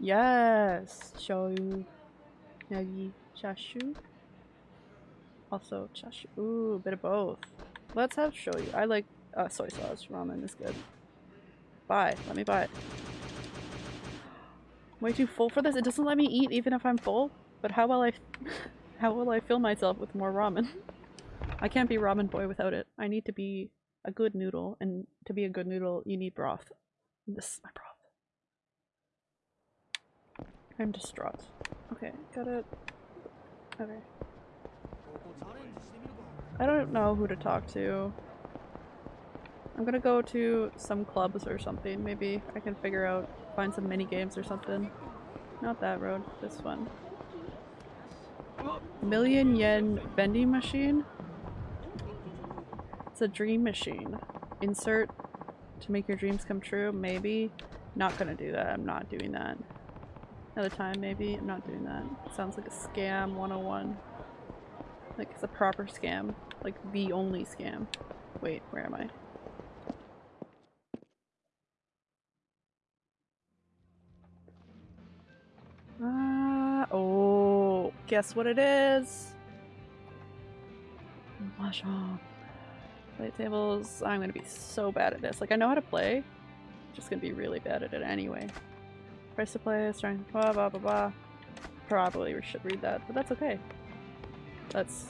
yes! Shoyu. Yagi. Chashu. Also chashu. Ooh, a bit of both. Let's have shoyu. I like uh, soy sauce ramen is good. Buy. Let me buy it. Way too full for this? It doesn't let me eat even if I'm full? But how will I- how will I fill myself with more ramen? I can't be ramen boy without it. I need to be a good noodle, and to be a good noodle, you need broth. This is my broth. I'm distraught. Okay, got it. Okay. I don't know who to talk to. I'm gonna go to some clubs or something. Maybe I can figure out, find some mini games or something. Not that road, this one. Million yen vending machine? It's a dream machine. Insert to make your dreams come true? Maybe. Not gonna do that. I'm not doing that. Another time, maybe. I'm not doing that. Sounds like a scam 101. Like it's a proper scam. Like the only scam. Wait, where am I? Ah, oh, guess what it is? Mahjong. Play tables. I'm gonna be so bad at this. Like, I know how to play. Just gonna be really bad at it anyway. Price to play, strength, blah blah blah blah. Probably we should read that, but that's okay. Let's.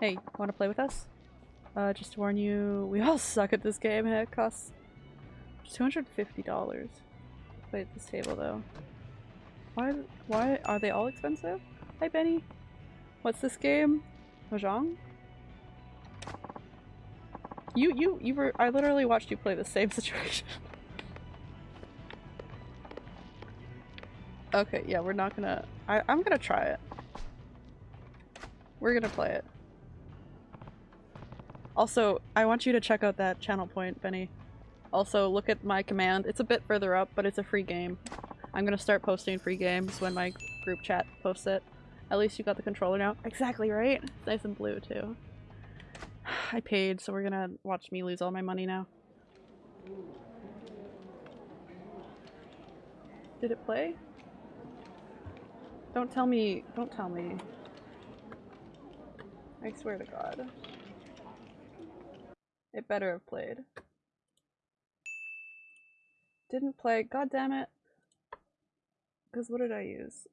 Hey, wanna play with us? Uh, just to warn you, we all suck at this game. and It costs $250. Play at this table though. Why? Why are they all expensive? Hi Benny. What's this game? Mahjong? You, you, you were- I literally watched you play the same situation. Okay, yeah, we're not gonna- I, I'm gonna try it. We're gonna play it. Also, I want you to check out that channel point, Benny. Also, look at my command. It's a bit further up, but it's a free game. I'm gonna start posting free games when my group chat posts it. At least you got the controller now. Exactly right. It's nice and blue too. I paid, so we're gonna watch me lose all my money now. Did it play? Don't tell me. Don't tell me. I swear to God. It better have played. Didn't play. God damn it. Because what did I use?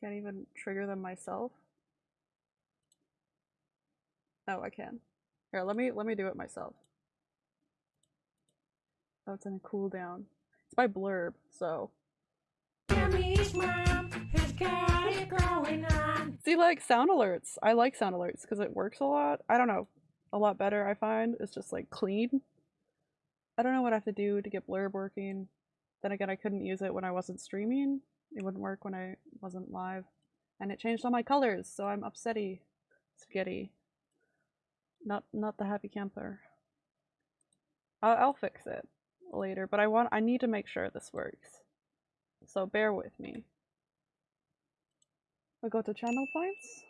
Can't even trigger them myself. Oh, I can. Here, let me let me do it myself. Oh, it's in a cooldown. It's by Blerp, so. See, like sound alerts. I like sound alerts because it works a lot. I don't know, a lot better. I find it's just like clean. I don't know what I have to do to get Blerp working. Then again, I couldn't use it when I wasn't streaming. It wouldn't work when I wasn't live, and it changed all my colors, so I'm upsetty, spaghetti. Not not the happy camper. I'll, I'll fix it later, but I want I need to make sure this works. So bear with me. I go to channel points.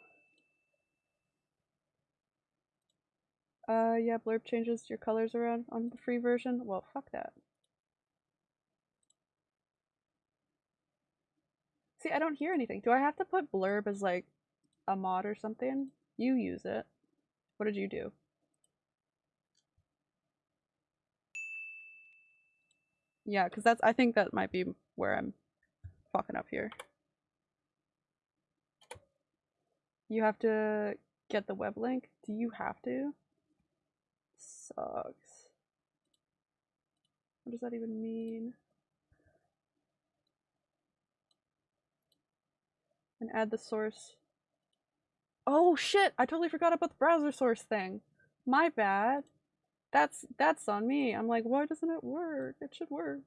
Uh, yeah, Blerp changes your colors around on the free version. Well, fuck that. See, I don't hear anything. Do I have to put Blerp as like a mod or something? You use it. What did you do? Yeah, because that's, I think that might be where I'm fucking up here. You have to get the web link? Do you have to? Sucks. What does that even mean? And add the source. Oh shit! I totally forgot about the browser source thing. My bad. That's that's on me. I'm like, why doesn't it work? It should work.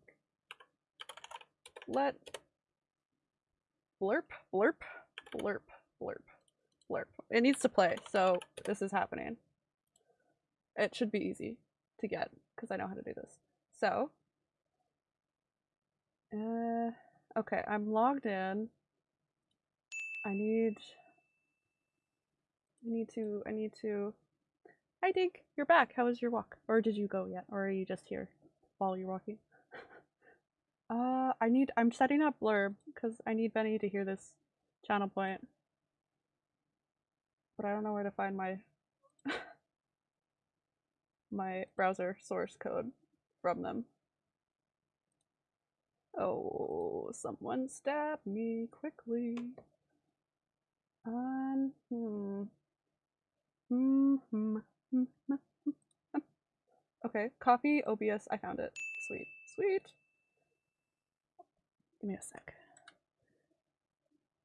Let blerp, blerp, blerp, blerp, blerp. It needs to play, so this is happening. It should be easy to get because I know how to do this. So, uh, okay, I'm logged in. I need, I need to, I need to. Hi, Dink. You're back. How was your walk? Or did you go yet? Or are you just here while you're walking? Uh, I need. I'm setting up Blerp because I need Benny to hear this channel point. But I don't know where to find my my browser source code from them. Oh, someone stab me quickly. Um, hmm. Hmm, hmm. Okay, copy OBS. I found it. Sweet, sweet. Give me a sec.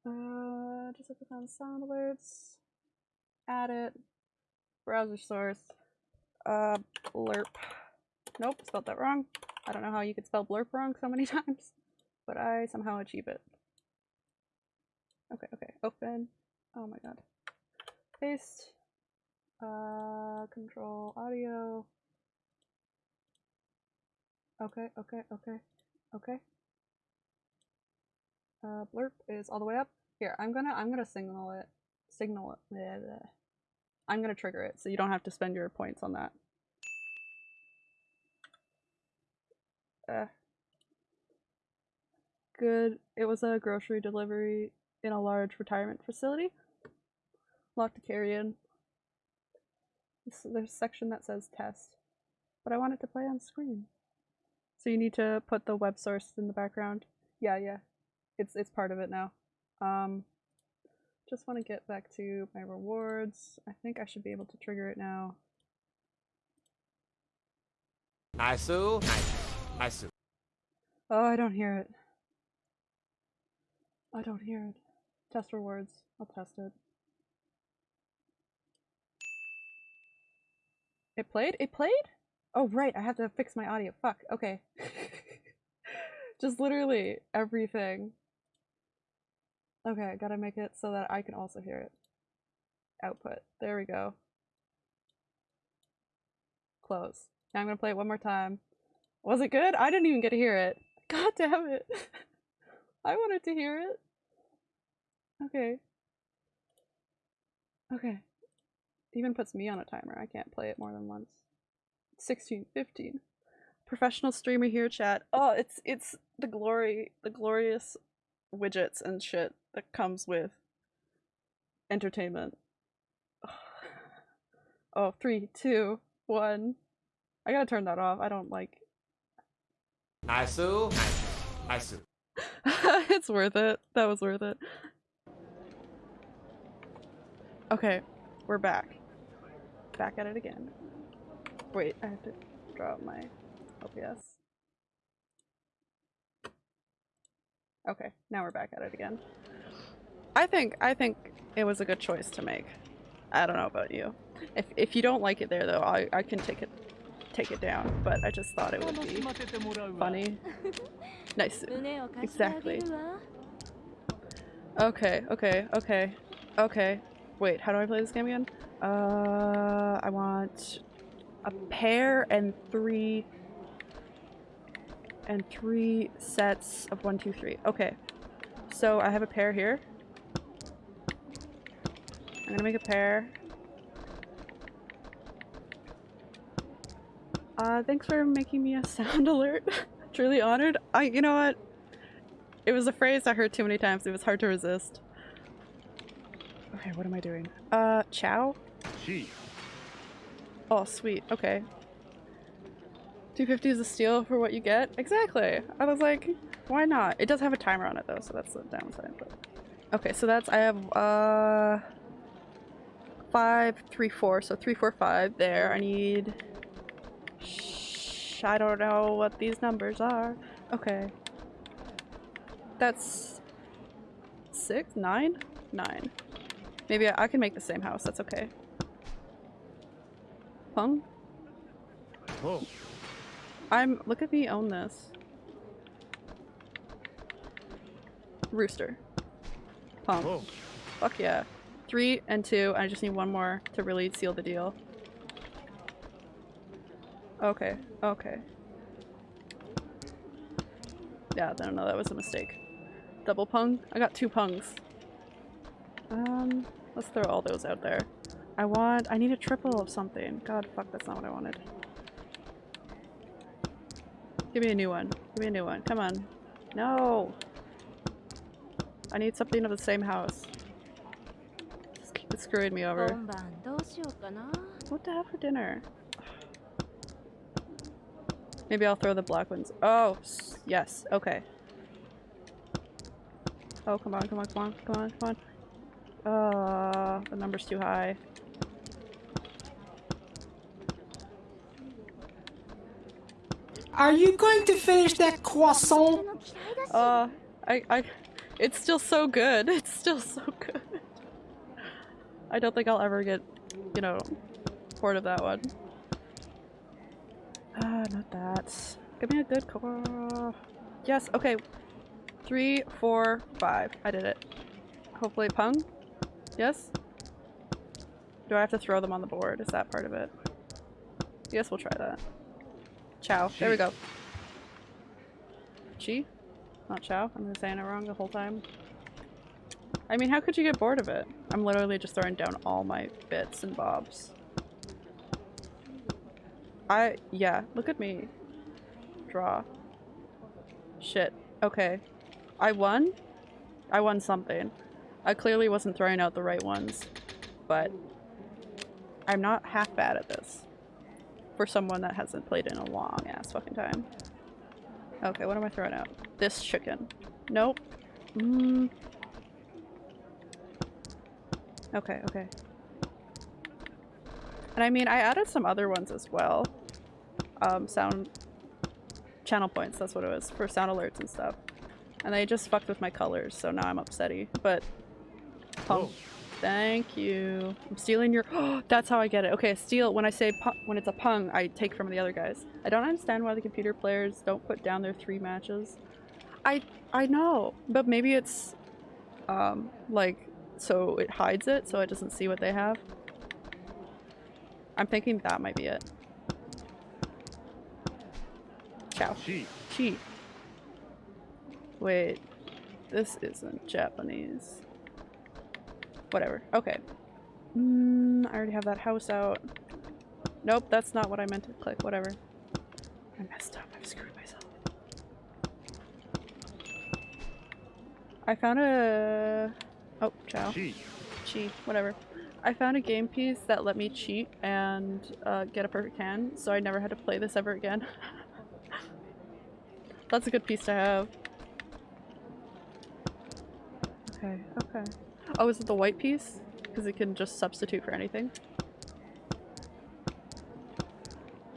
Uh, just to find sound alerts. Add it. Browser source. Uh, Blerp. Nope, spelled that wrong. I don't know how you could spell Blerp wrong so many times, but I somehow achieve it. Okay, okay, open. Oh my god. Paste. Uh, control audio. Okay, okay, okay, okay. Uh, Blerp is all the way up. Here, I'm gonna, I'm gonna signal it, signal it. bleh. I'm gonna trigger it, so you don't have to spend your points on that. Uh, good. It was a grocery delivery in a large retirement facility. Lot to carry in. There's a section that says test, but I want it to play on screen. So you need to put the web source in the background. Yeah, yeah. It's it's part of it now. Um just want to get back to my rewards. I think I should be able to trigger it now. Nice, nice, nice. Oh, I don't hear it. I don't hear it. Test rewards. I'll test it. It played? It played? Oh, right. I have to fix my audio. Fuck. Okay. Just literally everything. Okay, I gotta make it so that I can also hear it. Output. There we go. Close. Now I'm gonna play it one more time. Was it good? I didn't even get to hear it. God damn it. I wanted to hear it. Okay. Okay. Even puts me on a timer. I can't play it more than once. 16, 15. Professional streamer here, chat. Oh, it's it's the glory, the glorious widgets and shit that comes with entertainment. Oh, three, two, one. I gotta turn that off. I don't like nice, nice. it's worth it. That was worth it. Okay, we're back. Back at it again. Wait, I have to draw out my OBS. Okay, now we're back at it again. I think I think it was a good choice to make. I don't know about you. If if you don't like it there though, I I can take it take it down. But I just thought it would be funny. nice. Exactly. Okay. Okay. Okay. Okay. Wait. How do I play this game again? Uh, I want a pair and three and three sets of one, two, three. Okay. So I have a pair here. I'm gonna make a pair. Uh, thanks for making me a sound alert. Truly honored. I, you know what? It was a phrase I heard too many times. It was hard to resist. Okay, what am I doing? Uh, chow? Chi. Oh, sweet. Okay. 250 is a steal for what you get? Exactly. I was like, why not? It does have a timer on it though, so that's the downside. But okay, so that's I have uh five, three, four. So three, four, five. There. I need. Shh, I don't know what these numbers are. Okay. That's six, nine, nine. Maybe I, I can make the same house. That's okay. Pung. Oh. I'm look at me own this. Rooster. Pump. Oh. Fuck yeah. Three and two. I just need one more to really seal the deal. Okay. Okay. Yeah, no, no, that was a mistake. Double pung? I got two pungs. Um, let's throw all those out there. I want- I need a triple of something. God, fuck, that's not what I wanted. Give me a new one. Give me a new one. Come on. No! I need something of the same house. It's screwing me over. What to have for dinner? Maybe I'll throw the black ones. Oh, yes. Okay. Oh, come on, come on, come on, come on, come on. Uh, the number's too high. Are you going to finish that croissant? Uh, I, I, it's still so good. It's still so good. I don't think I'll ever get, you know, bored of that one. Ah, not that. Give me a good car. Yes, okay. Three, four, five. I did it. Hopefully pung? Yes? Do I have to throw them on the board? Is that part of it? Yes, we'll try that. Chow. There we go. Chi? Not Chow. I'm saying it wrong the whole time. I mean, how could you get bored of it? I'm literally just throwing down all my bits and bobs. I- yeah, look at me. Draw. Shit. Okay. I won? I won something. I clearly wasn't throwing out the right ones, but I'm not half bad at this. For someone that hasn't played in a long ass fucking time. Okay, what am I throwing out? This chicken. Nope. Mm. Okay, okay. And I mean, I added some other ones as well. Um, sound channel points, that's what it was, for sound alerts and stuff. And they just fucked with my colors, so now I'm upsetty. But pung. Thank you. I'm stealing your That's how I get it. Okay, steal when I say when it's a pung, I take from the other guys. I don't understand why the computer players don't put down their three matches. I I know, but maybe it's um like so it hides it so it doesn't see what they have. I'm thinking that might be it. Chow. Chi. Chi. Wait, this isn't Japanese. Whatever. Okay. Mm, I already have that house out. Nope, that's not what I meant to click. Whatever. I messed up. I've screwed myself. I found a... Oh, chow. Chi. Cheat. Whatever. I found a game piece that let me cheat and uh, get a perfect hand, so I never had to play this ever again. That's a good piece to have. Okay, okay. Oh, is it the white piece? Because it can just substitute for anything.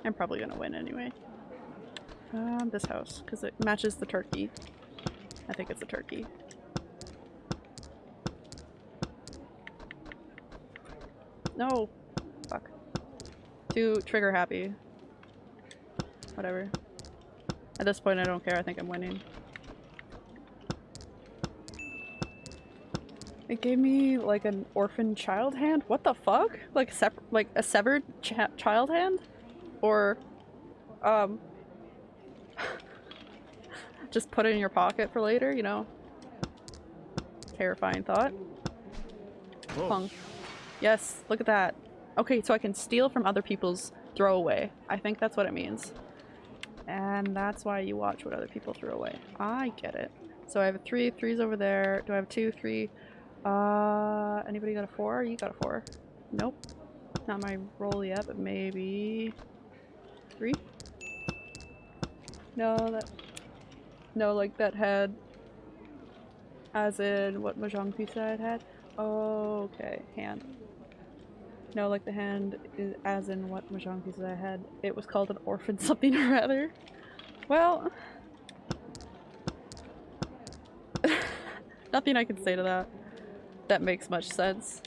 I'm probably gonna win anyway. Um, this house, because it matches the turkey. I think it's a turkey. No! Fuck. Too trigger happy. Whatever. At this point I don't care, I think I'm winning. It gave me like an orphan child hand? What the fuck? Like a like a severed ch child hand? Or um just put it in your pocket for later, you know? Terrifying thought. Punk. Yes, look at that. Okay, so I can steal from other people's throwaway. I think that's what it means. And that's why you watch what other people throw away. I get it. So I have a three, three's over there. Do I have two, three? Uh, anybody got a four? You got a four. Nope. Not my roll yet, but maybe three? No, that, no, like that had, as in what Mahjong piece I had had? Okay, hand. No, like the hand is as in what Mahjong pieces I had. It was called an orphan something or other. Well, nothing I can say to that. That makes much sense.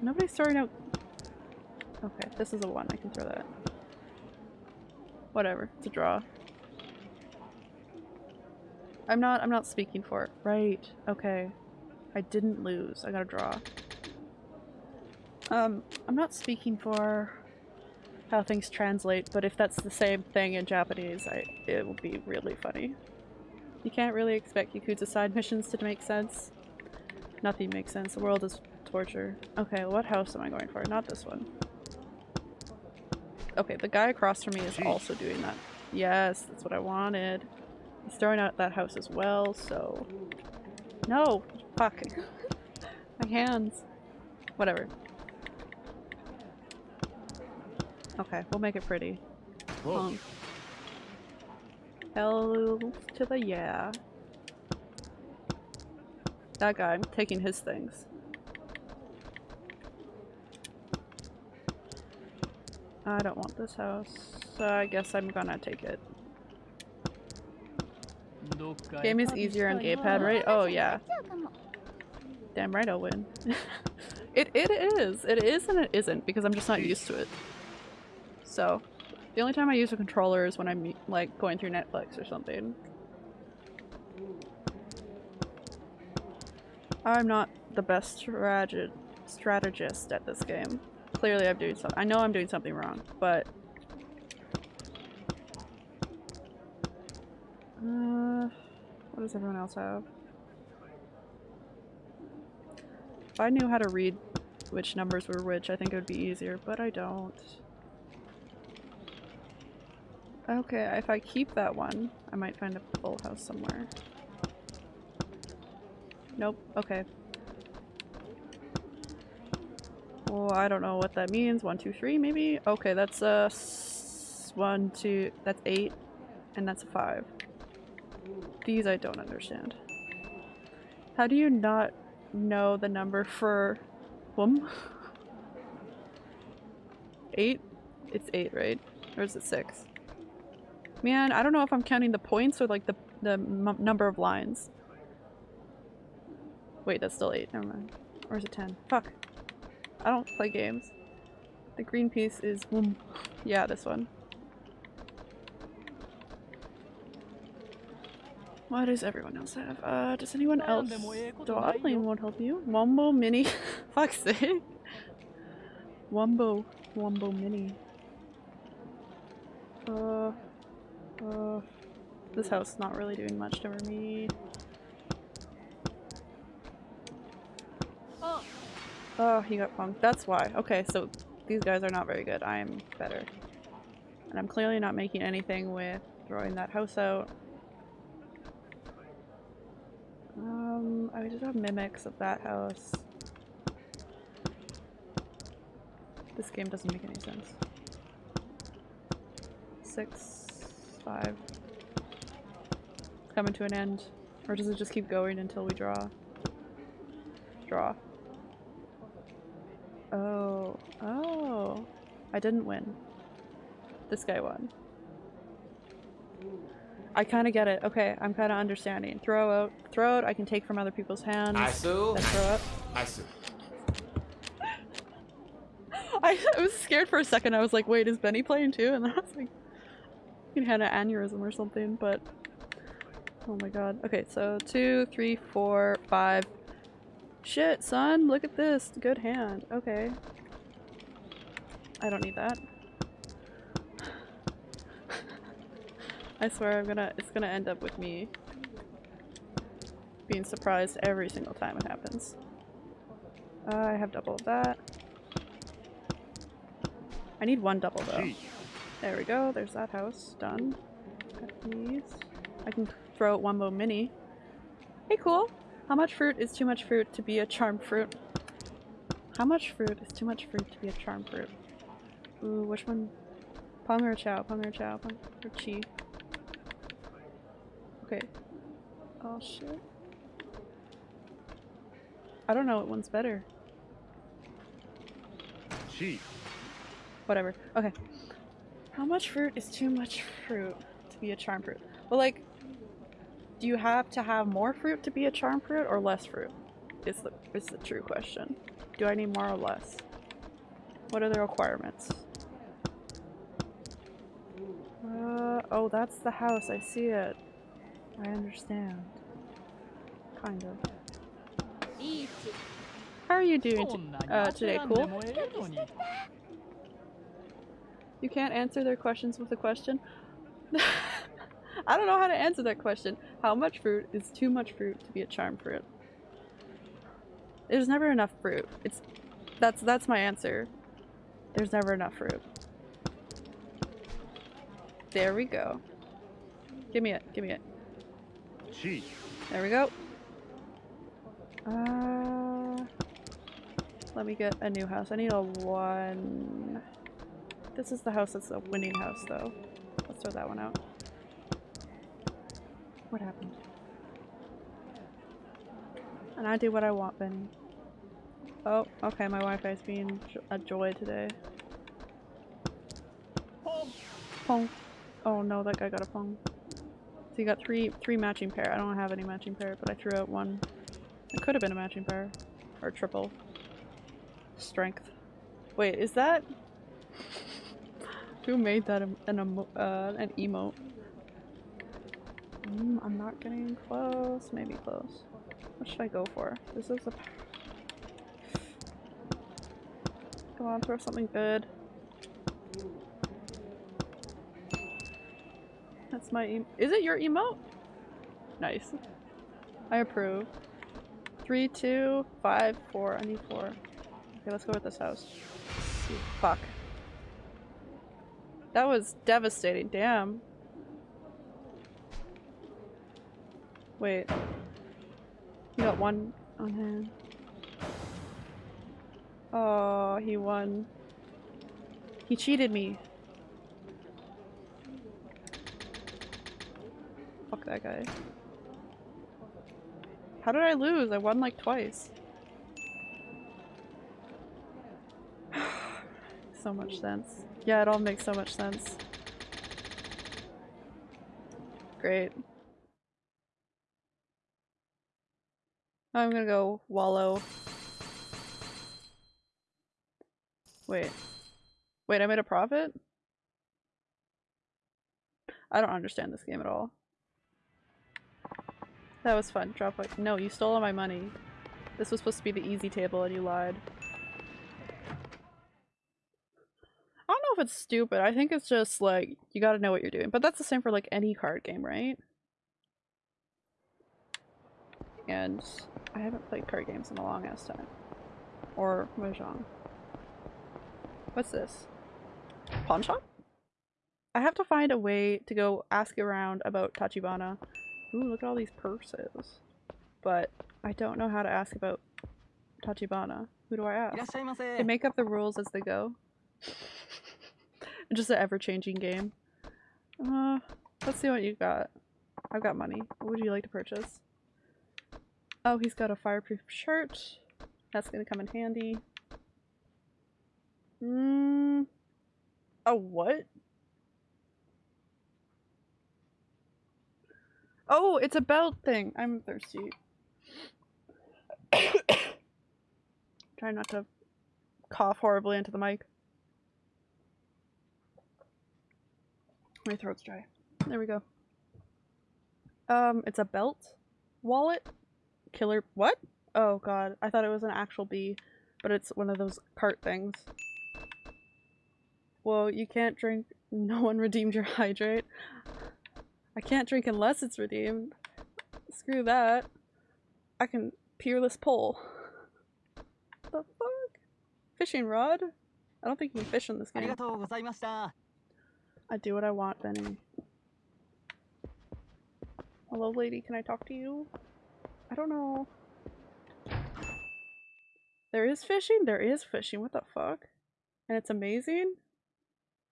Nobody's throwing out. Okay, this is a one. I can throw that. Whatever. It's a draw. I'm not. I'm not speaking for it. Right. Okay. I didn't lose. I got a draw. Um, I'm not speaking for how things translate, but if that's the same thing in Japanese, I it will be really funny. You can't really expect Yakuza side missions to make sense. Nothing makes sense. The world is torture. Okay, what house am I going for? Not this one. Okay, the guy across from me is also doing that. Yes, that's what I wanted. He's throwing out that house as well, so... No! Fuck. My hands. Whatever. Okay, we'll make it pretty. Whoa. Um, Hell to the yeah. That guy, I'm taking his things. I don't want this house, so I guess I'm gonna take it. Game is easier on gamepad, right? Oh yeah. Damn right I'll win. it it is. It is and it isn't because I'm just not used to it. So, the only time I use a controller is when I'm like going through Netflix or something. I'm not the best strate- strategist at this game. Clearly I'm doing something- I know I'm doing something wrong, but... Uh, what does everyone else have? If I knew how to read which numbers were which, I think it would be easier, but I don't. Okay, if I keep that one, I might find a full house somewhere. Nope, okay. Well, I don't know what that means. One, two, three, maybe? Okay, that's a one, two, that's eight, and that's a five. These I don't understand. How do you not know the number for whom? eight? It's eight, right? Or is it six? Man, I don't know if I'm counting the points or like the the number of lines. Wait, that's still eight. Never mind. Or is it ten? Fuck. I don't play games. The green piece is. Yeah, this one. What does everyone else have? Uh, does anyone else? Dawdling won't help you. Wombo Mini. Fuck's sake. Wombo. Wombo Mini. Uh. Uh. This house is not really doing much for me. Oh, he got punked. That's why. Okay, so these guys are not very good. I am better. And I'm clearly not making anything with throwing that house out. Um, I just have mimics of that house. This game doesn't make any sense. Six, five. It's coming to an end. Or does it just keep going until we draw? Draw. Oh. Oh. I didn't win. This guy won. I kind of get it. Okay, I'm kind of understanding. Throw out. Throw out, I can take from other people's hands. I sue. Then throw up. Nice. I, I was scared for a second. I was like, wait, is Benny playing too? And then I was like, he had an aneurysm or something, but... Oh my god. Okay, so two, three, four, five. Shit, son, look at this. Good hand. Okay. I don't need that. I swear I'm gonna- it's gonna end up with me being surprised every single time it happens. Uh, I have double of that. I need one double though. There we go, there's that house. Done. Got these. I can throw out Wumbo Mini. Hey, cool! How much fruit is too much fruit to be a charmed fruit? How much fruit is too much fruit to be a charmed fruit? Ooh, which one? Pong or Chow? Pong or Chow? Pong or Chi? Okay. Oh shit. I don't know what one's better. gee. Whatever. Okay. How much fruit is too much fruit to be a charm fruit? Well, like, do you have to have more fruit to be a charm fruit or less fruit? Is the, is the true question. Do I need more or less? What are the requirements? Uh, oh, that's the house. I see it. I understand. Kind of. How are you doing uh, today? Cool? You can't answer their questions with a question? I don't know how to answer that question. How much fruit is too much fruit to be a charm fruit? There's never enough fruit. It's that's that's my answer. There's never enough fruit. There we go. Give me it. Give me it. C There we go. Uh, let me get a new house. I need a one. This is the house that's a winning house, though. Let's throw that one out. What happened? And I do what I want, Benny. Oh, okay, my Wi-Fi's being a joy today. Pong. Oh no, that guy got a pong. So you got three three matching pair. I don't have any matching pair, but I threw out one. It could have been a matching pair. Or triple. Strength. Wait, is that Who made that an emo uh, an emote? Mm, I'm not getting close. Maybe close. What should I go for? This is a Come on, throw something good. That's my Is it your emote? Nice. I approve. Three, two, five, four. I need four. Okay, let's go with this house. Fuck. That was devastating. Damn. Wait. You got one on hand. Oh, he won. He cheated me. Fuck that guy. How did I lose? I won like twice. So much sense. Yeah, it all makes so much sense. Great. I'm gonna go wallow. Wait. Wait, I made a profit? I don't understand this game at all. That was fun. Drop like no, you stole all my money. This was supposed to be the easy table and you lied. I don't know if it's stupid. I think it's just like you got to know what you're doing. But that's the same for like any card game, right? And I haven't played card games in a long ass time. Or Mahjong. What's this? Pawn shop? I have to find a way to go ask around about Tachibana. Ooh, look at all these purses. But I don't know how to ask about Tachibana. Who do I ask? They make up the rules as they go. Just an ever-changing game. Uh, let's see what you got. I've got money. What would you like to purchase? Oh, he's got a fireproof shirt. That's gonna come in handy. Mm. A what? Oh, it's a belt thing. I'm thirsty. Try not to cough horribly into the mic. My throat's dry. There we go. Um, it's a belt? Wallet? Killer- what? Oh god, I thought it was an actual bee, but it's one of those cart things. Well, you can't drink- no one redeemed your hydrate. I can't drink unless it's redeemed. Screw that. I can peerless pull. the fuck? Fishing rod? I don't think you can fish in this game. I do what I want, Benny. Hello, lady. Can I talk to you? I don't know. There is fishing? There is fishing. What the fuck? And it's amazing?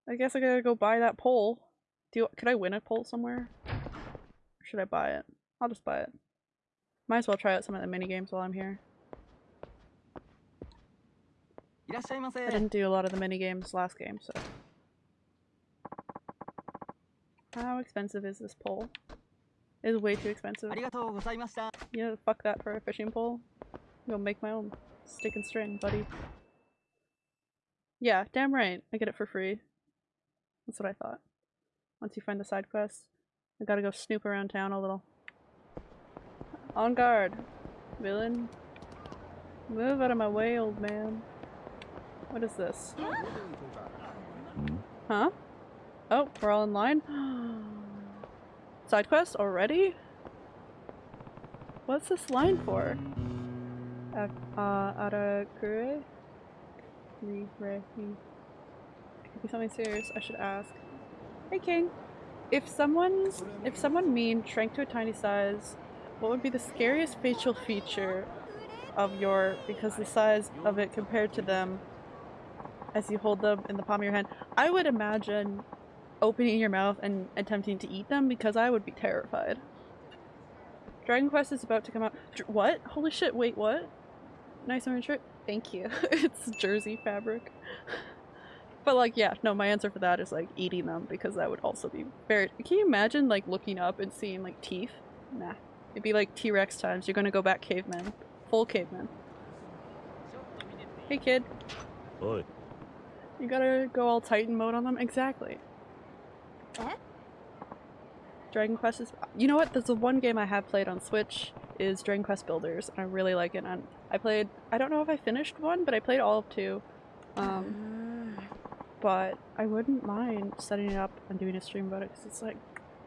I guess I gotta go buy that pole. Do you, could I win a pole somewhere? Or should I buy it? I'll just buy it. Might as well try out some of the mini games while I'm here. I didn't do a lot of the mini games last game, so how expensive is this pole? It is way too expensive. Yeah, fuck that for a fishing pole. I'm gonna make my own stick and string, buddy. Yeah, damn right. I get it for free. That's what I thought. Once you find the side quest, I gotta go snoop around town a little. On guard, villain. Move out of my way, old man. What is this? Huh? Oh, we're all in line? Side quest already? What's this line for? Uh, could be something serious. I should ask. Hey, King. If someone's, if someone mean shrank to a tiny size, what would be the scariest facial feature of your, because the size of it compared to them as you hold them in the palm of your hand? I would imagine opening your mouth and attempting to eat them because I would be terrified. Dragon Quest is about to come out. Dr- what? Holy shit, wait, what? Nice orange shirt. Thank you. it's jersey fabric. but like, yeah, no, my answer for that is like eating them because that would also be very. Can you imagine like looking up and seeing like teeth? Nah. It'd be like T Rex times. You're gonna go back caveman. Full caveman. Hey kid, おい you gotta go all Titan mode on them? Exactly. Eh? Dragon Quest is. You know what? There's the one game I have played on Switch is Dragon Quest Builders, and I really like it. And I played. I don't know if I finished one, but I played all of two. Um, but I wouldn't mind setting it up and doing a stream about it because it's like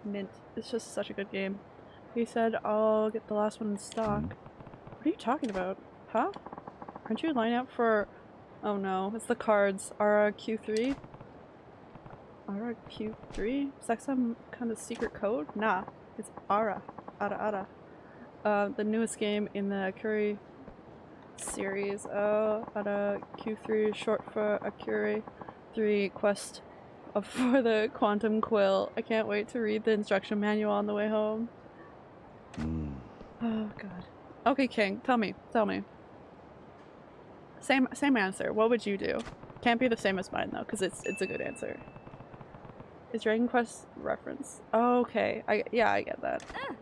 mint. It's just such a good game. He said I'll get the last one in stock. What are you talking about? Huh? Aren't you lining up for? Oh no, it's the cards. Ara Q3. Ara Q3? Is that some kind of secret code? Nah, it's Ara. Ara Ara. Uh, the newest game in the Akuri series. Oh, Ara Q3 short for Akuri 3 Quest for the Quantum Quill. I can't wait to read the instruction manual on the way home. うん Oh god. Okay, King, tell me, tell me. Same same answer. What would you do? Can't be the same as mine though, because it's it's a good answer. Is Dragon Quest reference? Oh, okay. I yeah, I get that. Ah.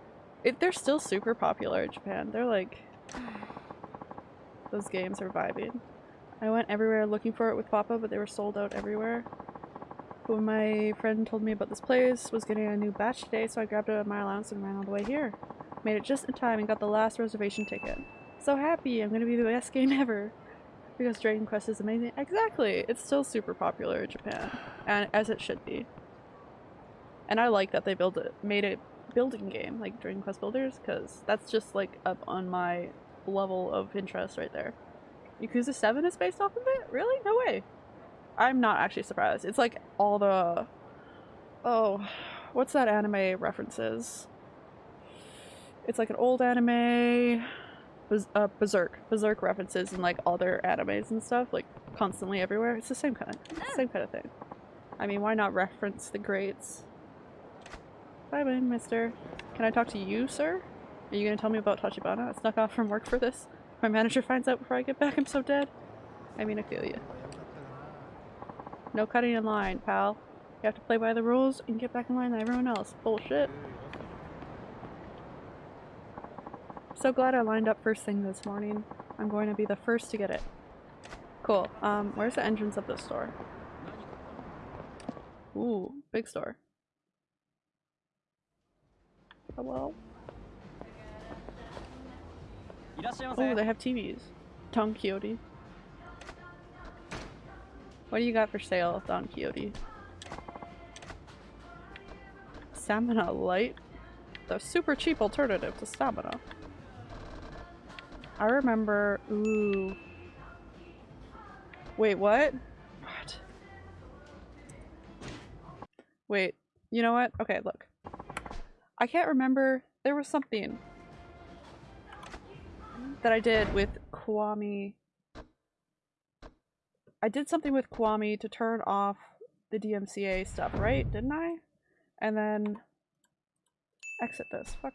It, they're still super popular in Japan. They're like those games are vibing. I went everywhere looking for it with Papa, but they were sold out everywhere. When my friend told me about this place, was getting a new batch today, so I grabbed it at my allowance and ran all the way here. Made it just in time and got the last reservation ticket. So happy! I'm gonna be the best game ever! Because Dragon Quest is amazing. Exactly! It's still super popular in Japan. And as it should be. And I like that they built it made a building game like Dragon Quest Builders, because that's just like up on my level of interest right there. Yakuza 7 is based off of it? Really? No way. I'm not actually surprised. It's like all the Oh, what's that anime references? It's like an old anime uh, Berserk. Berserk references and like other animes and stuff, like constantly everywhere. It's the same kind of same kind of thing. I mean, why not reference the greats? Bye bye, mister. Can I talk to you, sir? Are you gonna tell me about Tachibana? I snuck off from work for this. If my manager finds out before I get back, I'm so dead. I mean, I feel you. No cutting in line, pal. You have to play by the rules and get back in line with everyone else. Bullshit. So glad I lined up first thing this morning. I'm going to be the first to get it. Cool. Um, where's the entrance of this store? Ooh, big store. Hello? Oh, they have TVs. Don Quijote. What do you got for sale, Don Quijote? Stamina Light? The super cheap alternative to stamina. I remember- ooh. Wait, what? What? Wait, you know what? Okay, look. I can't remember. There was something that I did with Kiwami. I did something with Kiwami to turn off the DMCA stuff, right? Didn't I? And then exit this. Fuck.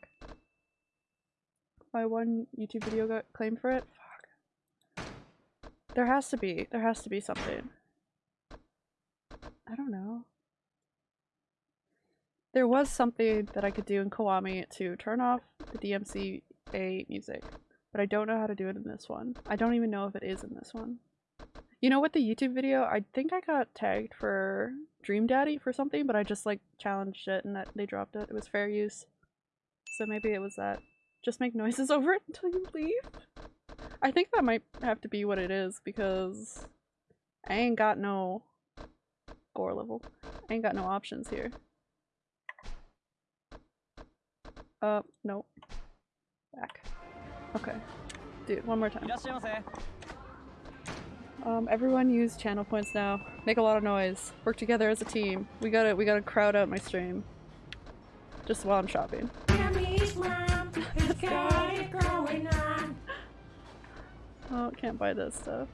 My one YouTube video got claimed for it. Fuck. There has to be. There has to be something. I don't know. There was something that I could do in Kiwami to turn off the DMCA music, but I don't know how to do it in this one. I don't even know if it is in this one. You know, with the YouTube video, I think I got tagged for Dream Daddy for something, but I just like challenged it and that they dropped it. It was fair use. So maybe it was that. Just make noises over it until you leave. I think that might have to be what it is because I ain't got no gore level. I ain't got no options here. Uh, no. Back. Okay. Dude, one more time. Um, everyone use channel points now. Make a lot of noise. Work together as a team. We gotta- we gotta crowd out my stream. Just while I'm shopping. Oh, can't buy this stuff.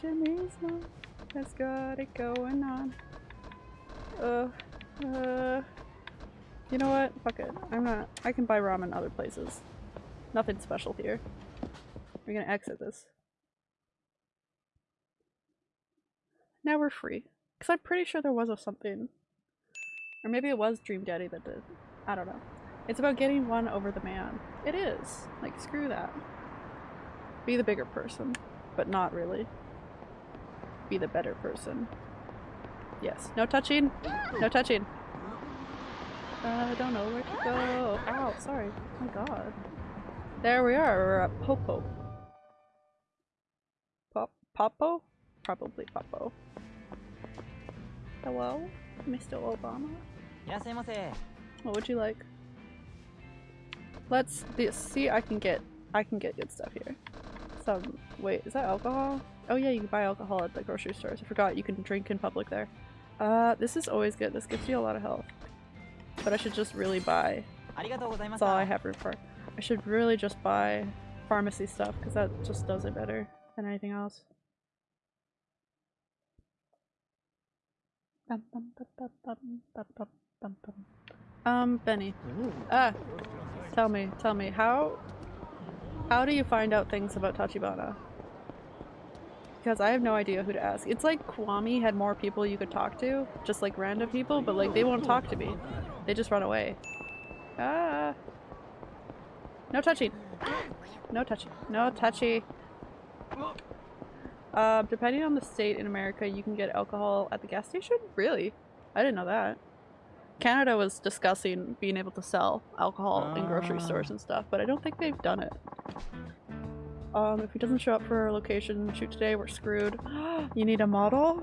Jimmy's mom has got it going on. Uh, uh. You know what? Fuck it. I'm not. I can buy ramen other places. Nothing special here. We're gonna exit this. Now we're free. Because I'm pretty sure there was a something. Or maybe it was Dream Daddy that did. I don't know. It's about getting one over the man. It is. Like, screw that. Be the bigger person. But not really. Be the better person. Yes. No touching! No touching! Uh, I don't know where to go. Ow, sorry. Oh my god. There we are, we're at Popo. Pop Popo? Probably Popo. Hello, Mr. Obama? What would you like? Let's see I can get I can get good stuff here. Some wait, is that alcohol? Oh yeah, you can buy alcohol at the grocery stores. I forgot you can drink in public there. Uh this is always good. This gives you a lot of health. But I should just really buy. That's all I have room for. I should really just buy pharmacy stuff because that just does it better than anything else. Um, Benny. Ah, tell me, tell me, how, how do you find out things about Tachibana? Because I have no idea who to ask. It's like Kiwami had more people you could talk to, just like random people, but like they won't talk to me. They just run away. Ah. No touching. No touching. No touchy. Uh, depending on the state in America, you can get alcohol at the gas station? Really? I didn't know that. Canada was discussing being able to sell alcohol in grocery Ah. stores and stuff, but I don't think they've done it. Um, if he doesn't show up for our location shoot today, we're screwed. you need a model?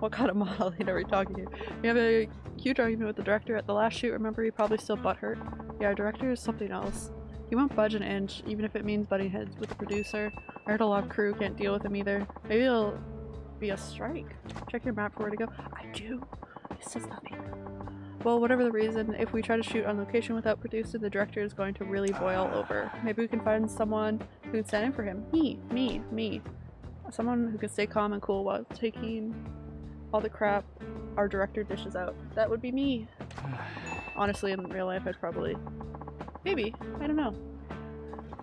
What kind of model? He never talking to. We have a huge argument with the director at the last shoot. Remember, he probably still butthurt. Yeah, our director is something else. He won't budge an inch, even if it means butting heads with the producer. I heard a lot of crew can't deal with him either. Maybe it'll be a strike. Check your map for where to go. I do. It says nothing. Well, whatever the reason, if we try to shoot on location without producer, the director is going to really boil over. Maybe we can find someone who can stand in for him. Me, me, me. Someone who can stay calm and cool while taking all the crap our director dishes out. That would be me. Honestly, in real life, I'd probably. Maybe. I don't know.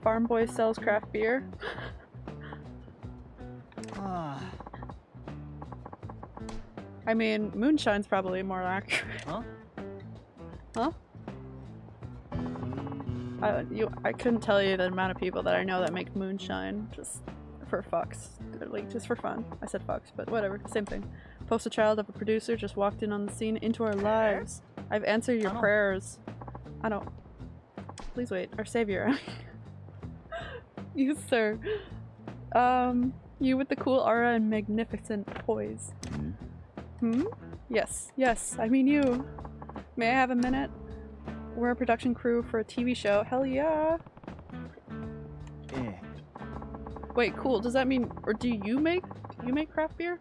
Farm Boy sells craft beer. i mean, moonshine's probably more accurate. Huh? Huh? I, you, I couldn't tell you the amount of people that I know that make moonshine just for fucks. Like, just for fun. I said fucks, but whatever. Same thing. Poster child of a producer just walked in on the scene into our lives. I've answered your I prayers. I don't. Please wait. Our savior. you, sir. Um, you with the cool aura and magnificent poise. Hmm? Yes, yes, I mean you. May I have a minute? We're a production crew for a TV show. Hell yeah! ええ Wait, cool. Does that mean, or do you make, do you make craft beer?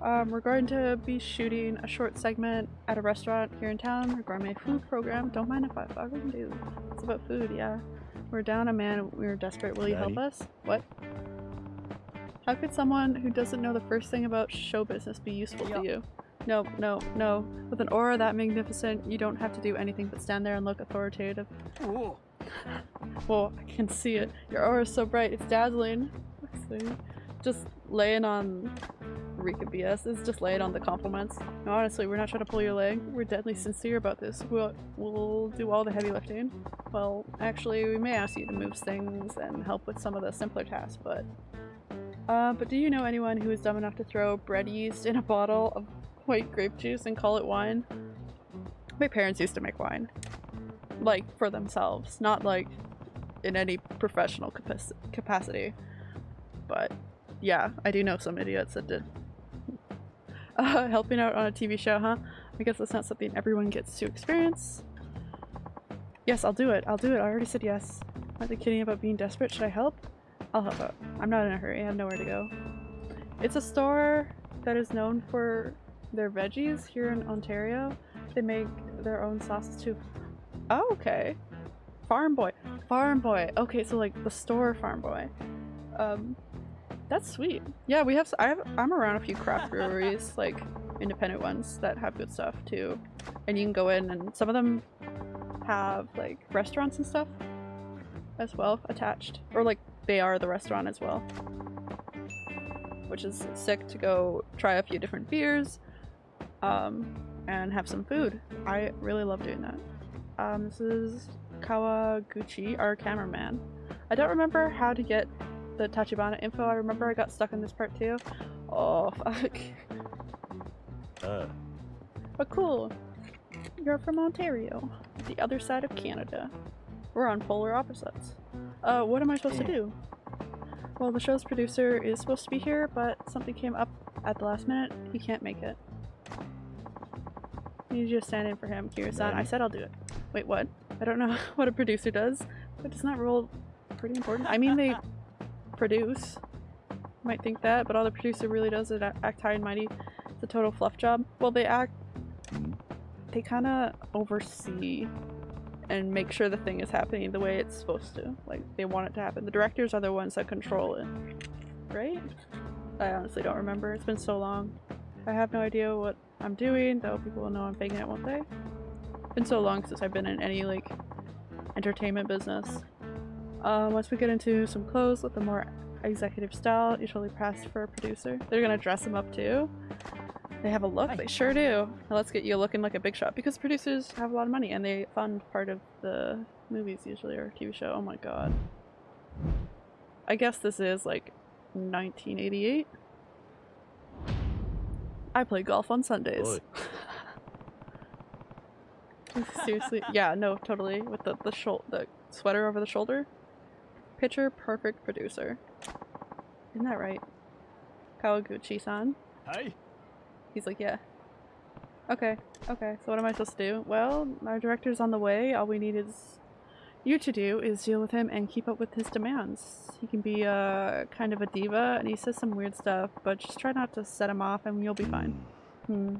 Um, we're going to be shooting a short segment at a restaurant here in town, a gourmet food program. Don't mind if I fucking do. It's about food, yeah. We're down a man, we're desperate. Will you help us? What? How could someone who doesn't know the first thing about show business be useful Yeah. to you? No, no, no. With an aura that magnificent, you don't have to do anything but stand there and look authoritative. おお Well, I can see it. Your aura is so bright, it's dazzling. See? Just laying on Rika BS is just laying on the compliments. No, honestly, we're not trying to pull your leg. We're deadly sincere about this. We'll, we'll do all the heavy lifting. Well, actually, we may ask you to move things and help with some of the simpler tasks, but... Uh, but do you know anyone who is dumb enough to throw bread yeast in a bottle of white grape juice and call it wine? My parents used to make wine like for themselves, not like in any professional capac- capacity. But yeah, I do know some idiots that did. Uh, helping out on a TV show, huh? I guess that's not something everyone gets to experience. Yes, I'll do it. I'll do it. I already said yes. Aren't they kidding about being desperate? Should I help? I'll help out. I'm not in a hurry. I have nowhere to go. It's a store that is known for their veggies here in Ontario. They make their own sauces too. Oh, okay. Farm Boy. Farm Boy. Okay, so like the store Farm Boy. Um, that's sweet. Yeah, we have. I have. I'm around a few craft breweries, like independent ones that have good stuff too, and you can go in and some of them have like restaurants and stuff as well attached, or like they are the restaurant as well, which is sick to go try a few different beers, um, and have some food. I really love doing that. Um, this is Kawaguchi, our cameraman. I don't remember how to get the Tachibana info. I remember I got stuck in this part too. Oh, fuck. Uh, But cool. You're from Ontario, the other side of Canada. We're on polar opposites. Uh, what am I supposed to do? Well, the show's producer is supposed to be here, but something came up at the last minute. He can't make it. You to stand in for him, Kiryu-san. I said I'll do it. Wait, what? I don't know what a producer does, but isn't that role pretty important? I mean, they produce. You might think that, but all the producer really does is act high and mighty. It's a total fluff job. Well, they act. mm, They kind of oversee and make sure the thing is happening the way it's supposed to. Like, they want it to happen. The directors are the ones that control it. Right? I honestly don't remember. It's been so long. I have no idea what I'm doing, though people will know I'm faking it, won't they? It's been so long since I've been in any, like, entertainment business. Um, once we get into some clothes with a more executive style, usually passed for a producer. They're gonna dress them up too. They have a look, they sure do. Now let's get you looking like a big shot because producers have a lot of money and they fund part of the movies usually or TV show. Oh my god. I guess this is like 1988. I play golf on Sundays. Seriously, yeah, no, totally. With the the the sweater over the shoulder. Picture perfect producer. Isn't that right? Kawaguchi-san. Hi. He's like, yeah. Okay, okay. So what am I supposed to do? Well, our director's on the way. All we need is you to do is deal with him and keep up with his demands. He can be uh kind of a diva and he says some weird stuff, but just try not to set him off and you'll be fine. Hmm.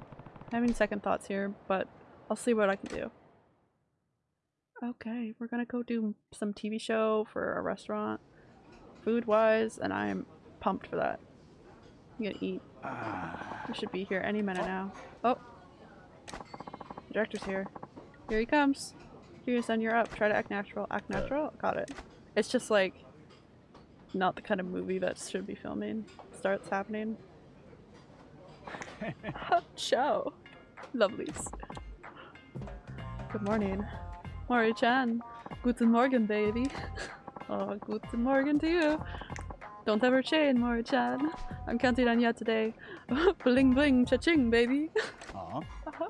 Having second thoughts here, but I'll see what I can do. Okay, we're gonna go do some TV show for a restaurant, food wise, and I'm pumped for that. I'm gonna eat. We should be here any minute now. Oh, the director's here. Here he comes. You're up. Try to act natural. Act natural. Got it. It's just like not the kind of movie that should be filming. Starts happening. Ciao, lovelies. Good morning. Mori-chan. Guten Morgen, baby. oh, guten Morgen to you. Don't ever change, Mori-chan. I'm counting on you today. bling bling, cha-ching, baby. Aw. Uh-huh.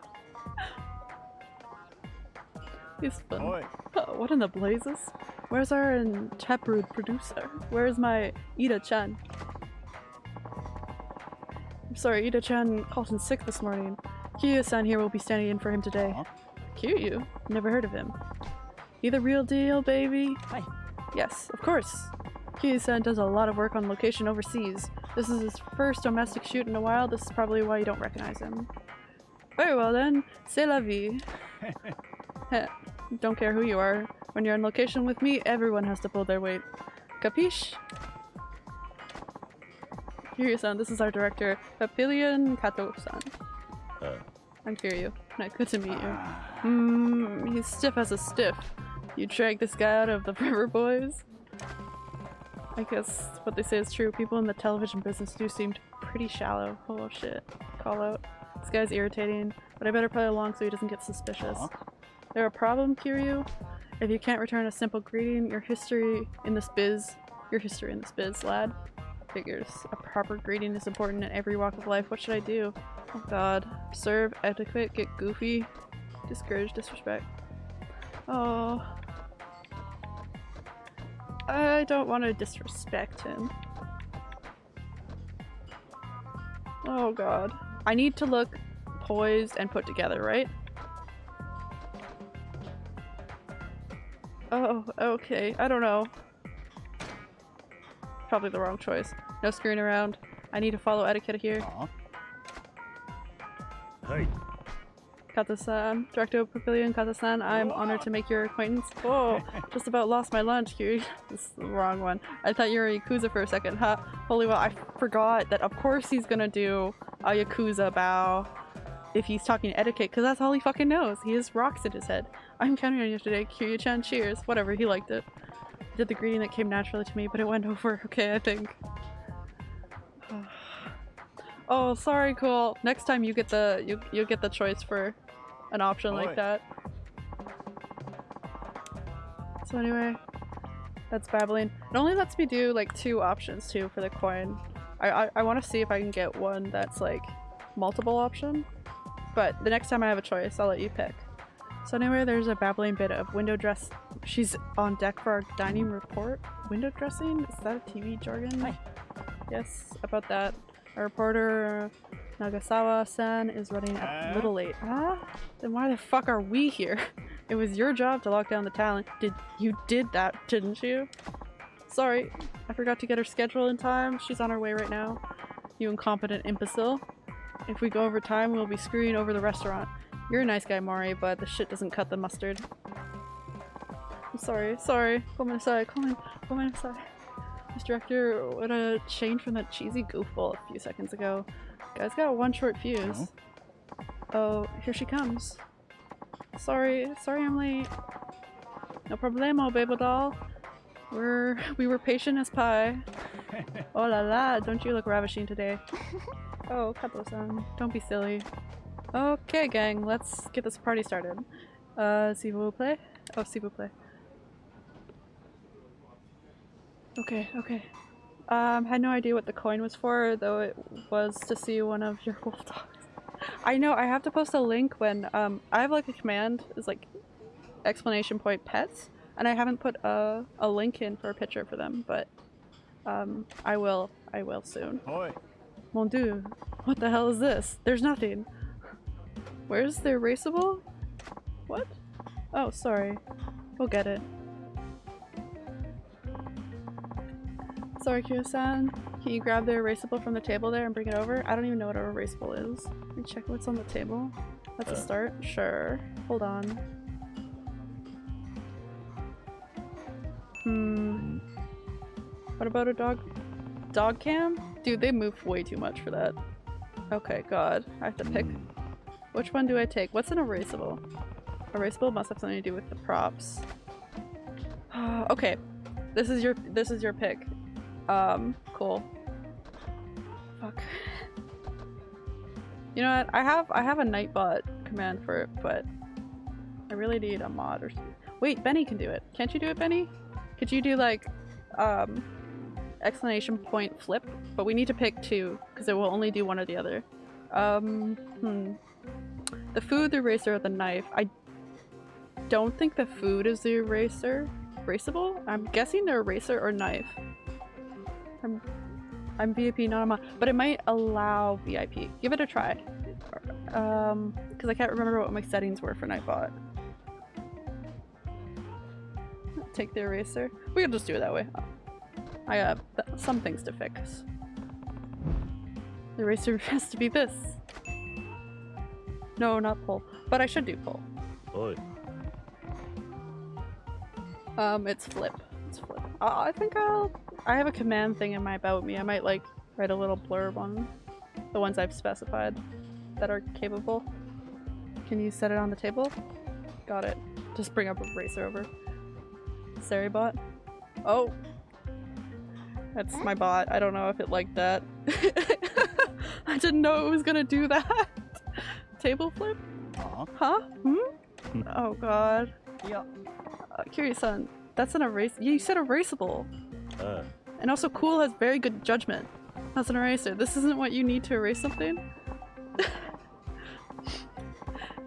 He's fun. Oi. Oh, what in the blazes? Where's our taproot producer? Where's my Ida-chan? I'm sorry, Ida-chan called in sick this morning. Kiryu-san here will be standing in for him today. Aw. Kiryu? Never heard of him. He the real deal, baby? Hi. Yes, of course. Kiryu-san does a lot of work on location overseas. This is his first domestic shoot in a while. This is probably why you don't recognize him. Very well then. C'est la vie. Heh, don't care who you are. When you're on location with me, everyone has to pull their weight. Capiche? Kiryu-san, this is our director, Papillion Kato-san. Uh, I'm Kiryu. Nice, good to meet you. Hmm, he's stiff as a stiff. You drag this guy out of the River Boys? I guess what they say is true. People in the television business do seem pretty shallow. Oh shit. Call out. This guy's irritating, but I better play along so he doesn't get suspicious. Aw. There a problem, Kiryu? If you can't return a simple greeting, your history in this biz, your history in this biz, lad. Figures. A proper greeting is important in every walk of life. What should I do? Oh god. Serve, etiquette, get goofy, discourage, disrespect. Oh. I don't want to disrespect him. Oh god. I need to look poised and put together, right? Oh, okay. I don't know. Probably the wrong choice. No screwing around. I need to follow etiquette here. Aw. はい。Kato-san, Director of Pavilion Kato-san, I'm honored to make your acquaintance. Oh, just about lost my lunch, Kiri. this is the wrong one. I thought you were a Yakuza for a second, huh? Holy well, I forgot that of course he's gonna do a Yakuza bow if he's talking etiquette, because that's all he fucking knows. He has rocks in his head. I'm counting on you today, Kiryu-chan, cheers. Whatever, he liked it. Did the greeting that came naturally to me, but it went over okay, I think. Oh, sorry, cool. Next time you get the you you get the choice for an option like that. So anyway, that's babbling. It only lets me do like two options too for the coin. I I, I want to see if I can get one that's like multiple option. But the next time I have a choice, I'll let you pick. So anyway, there's a babbling bit of window dress. She's on deck for our dining report. Window dressing? Is that a TV jargon? Hi. Yes, about that. Our reporter Nagasawa-san is running a little late. Ah? Then why the fuck are we here? It was your job to lock down the talent. Did you did that, didn't you? Sorry, I forgot to get her schedule in time. She's on her way right now. You incompetent imbecile. If we go over time, we'll be screwing over the restaurant. You're a nice guy, Mari, but the shit doesn't cut the mustard. I'm sorry, sorry. Come aside, come come aside. Miss Director, what a change from that cheesy goofball a few seconds ago. Guy's got one short fuse. Oh, oh here she comes. Sorry, sorry I'm late. No problemo, baby doll. We're we were patient as pie. oh la la, don't you look ravishing today. oh, Kato-san, um, don't be silly. Okay, gang, let's get this party started. Uh, s'il vous plaît? Oh, s'il vous plaît. Okay, okay. Um, had no idea what the coin was for, though it was to see one of your wolf dogs. I know, I have to post a link when, um, I have like a command, is like explanation point pets, and I haven't put a, a link in for a picture for them, but, um, I will, I will soon. Oi. Mon dieu, what the hell is this? There's nothing. Where's the erasable? What? Oh, sorry. We'll get it. Sorry, Kiryu-san. Can you grab the erasable from the table there and bring it over? I don't even know what an erasable is. Let me check what's on the table. That's a Uh. start. Sure. Hold on. Hmm. What about a dog? Dog cam? Dude, they move way too much for that. Okay, god. I have to pick. Which one do I take? What's an erasable? Erasable must have something to do with the props. okay. This is your this is your pick. Um, cool. Fuck. You know what? I have I have a Nightbot command for it, but I really need a mod or something. Wait, Benny can do it. Can't you do it, Benny? Could you do like um explanation point flip? But we need to pick two because it will only do one or the other. Um, hmm. The food, the eraser, or the knife. I don't think the food is the eraser. Erasable? I'm guessing the eraser or knife. I'm I'm VIP, not a mod, but it might allow VIP. Give it a try. Um, because I can't remember what my settings were for Nightbot. Take the eraser. We can just do it that way. I th- some things to fix. The eraser has to be this. No, not pull. But I should do pull. おい Um, it's flip. It's flip. Uh, I think I'll. I have a command thing in my about me. I might like write a little blurb on the ones I've specified that are capable. Can you set it on the table? Got it. Just bring up a racer over. Sari bot. Oh, that's my bot. I don't know if it liked that. I didn't know it was gonna do that. Table flip? Aw. Huh? Hmm? oh god. Yeah. Uh, Kiryu-san, that's an erase- you said erasable. あ And also cool has very good judgment. That's an eraser. This isn't what you need to erase something?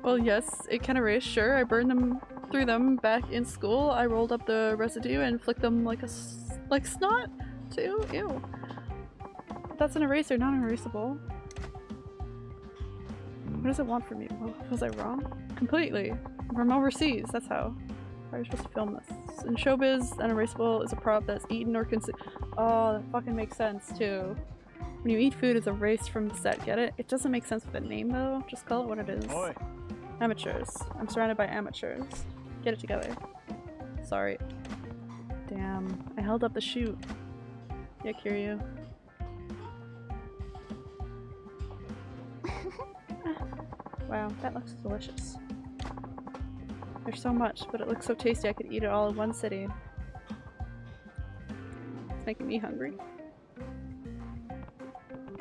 well yes, it can erase, sure. I burned them through them back in school. I rolled up the residue and flicked them like a s- like snot too. Ew. That's an eraser, not an erasable. Mm. What does it want from you? Was I wrong? Completely. From overseas, that's how. How are you supposed to film this? In showbiz, an erasable is a prop that's eaten or consumed. Oh, that fucking makes sense too. When you eat food, it's erased from the set. Get it? It doesn't make sense with the name though. Just call it what it is. Oi. Amateurs. I'm surrounded by amateurs. Get it together. Sorry. Damn. I held up the shoot. Yeah, Kiryu. Wow, that looks delicious. There's so much, but it looks so tasty I could eat it all in one sitting. It's making me hungry.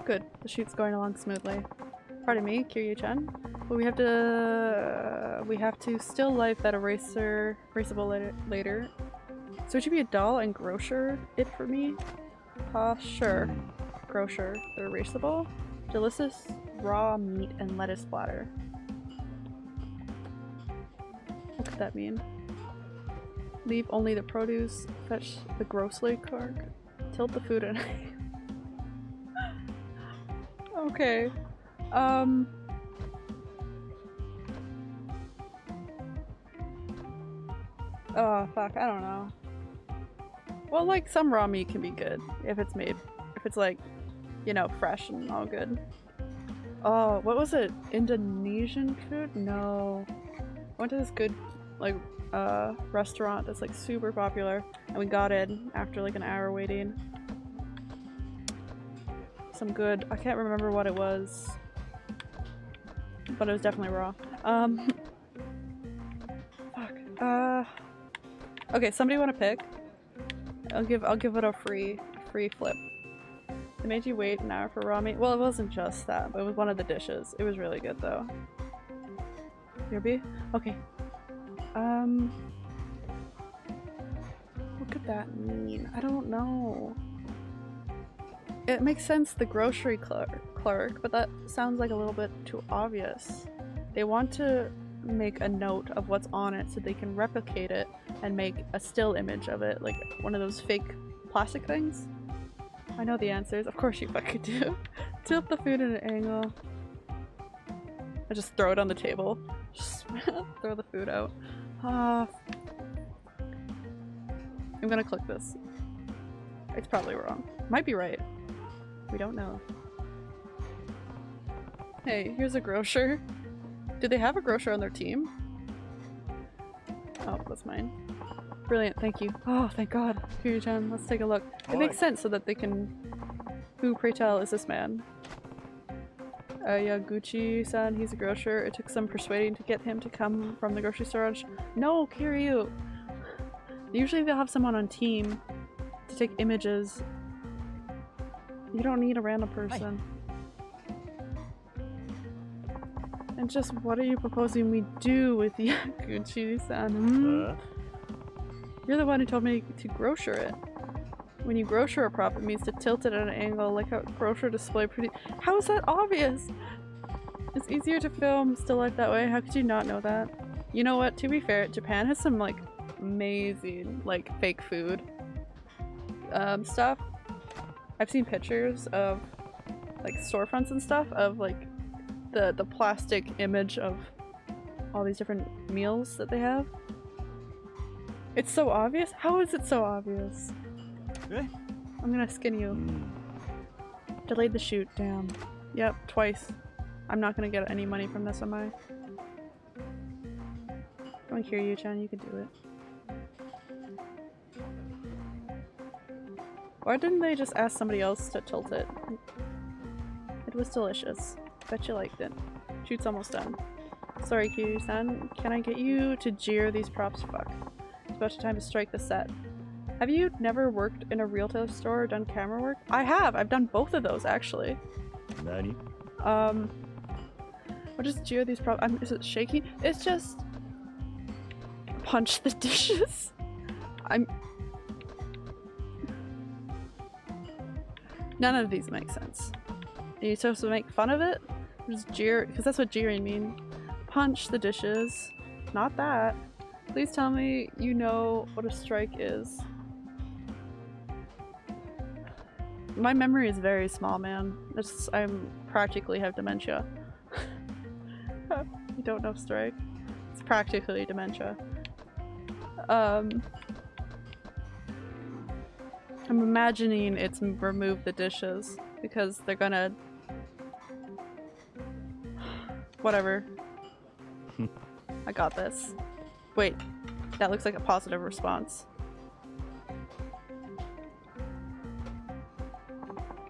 Good. The shoot's going along smoothly. Pardon me, Kiryu-chan. But we have to... we have to still life that eraser... erasable later. So it should be a doll and grocer it for me? Uh, sure. Grocer. The erasable. Delicious raw meat and lettuce platter. What could that mean? Leave only the produce. Fetch the grocery cart. Tilt the food and Okay. Um. Oh, fuck, I don't know. Well, like, some raw meat can be good if it's made, if it's like, you know, fresh and all good. Oh, what was it? Indonesian food? No. I went to this good, like, uh, restaurant that's like super popular and we got in after like an hour waiting. Some good, I can't remember what it was, but it was definitely raw. Um, fuck. Uh, okay, somebody want to pick? I'll give I'll give it a free free flip. They made you wait an hour for raw meat. Well, it wasn't just that, but it was one of the dishes. It was really good though. Yerby? Okay. Um. What could that mean? I don't know. It makes sense, the grocery clerk, clerk, but that sounds like a little bit too obvious. They want to make a note of what's on it so they can replicate it and make a still image of it, like one of those fake plastic things. I know the answers. Of course you fucking do. Tilt the food at an angle. I just throw it on the table. Just throw the food out. Ah. I'm gonna click this. It's probably wrong. Might be right. We don't know. Hey, here's a grocer. Do they have a grocer on their team? Oh, that's mine. Brilliant, thank you. Oh, thank god. Kiryu-chan, let's take a look. It makes sense so that they can... Who, pray tell, is this man? Uh, Yaguchi-san, he's a grocer. It took some persuading to get him to come from the grocery store. No, Kiryu! Usually they'll have someone on team to take images. You don't need a random person. And just what are you proposing we do with Yaguchi-san? Hmm? Uh, You're the one who told me to grocer it. When you grocer a prop, it means to tilt it at an angle like how grocer display pretty- How is that obvious? It's easier to film still life that way. How could you not know that? You know what? To be fair, Japan has some like amazing like fake food um, stuff. I've seen pictures of like storefronts and stuff of like the the plastic image of all these different meals that they have. It's so obvious. How is it so obvious? Eh? I'm gonna skin you. Delayed the shoot. Damn. Yep, twice. I'm not gonna get any money from this, am I? I don't hear you, Chan. You can do it. Why didn't they just ask somebody else to tilt it? It was delicious. Bet you liked it. Shoot's almost done. Sorry, Kiryu-san. Can I get you to jeer these props? Fuck. About time to strike the set. Have you never worked in a retail store or done camera work? I have! I've done both of those, actually. Nani? Um, what does jeer these props? Is it shaking? It's just punch the dishes. I'm. None of these make sense. Are you supposed to make fun of it? Just jeer, because that's what jeering mean. Punch the dishes. Not that. Please tell me you know what a strike is. My memory is very small, man. It's, I'm practically have dementia. you don't know strike? It's practically dementia. Um, I'm imagining it's remove the dishes because they're gonna. Whatever. I got this. Wait, that looks like a positive response.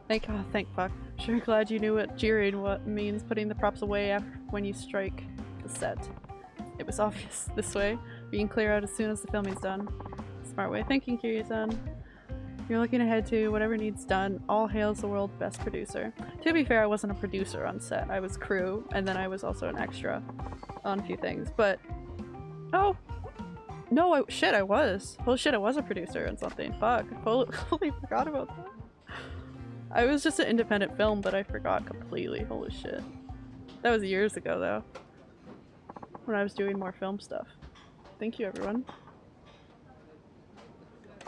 Thank oh, thank fuck. Sure glad you knew what jeering what means putting the props away after when you strike the set. It was obvious this way. We can clear out as soon as the filming's done. Smart way of thinking, Kiryu-san. You're looking ahead to whatever needs done. All hails the world's best producer. To be fair, I wasn't a producer on set. I was crew, and then I was also an extra on a few things. But oh, no, I, shit, I was. Holy shit, I was a producer on something. Fuck, fully forgot about that. I was just an independent film, but I forgot completely. Holy shit. That was years ago, though. When I was doing more film stuff. Thank you, everyone.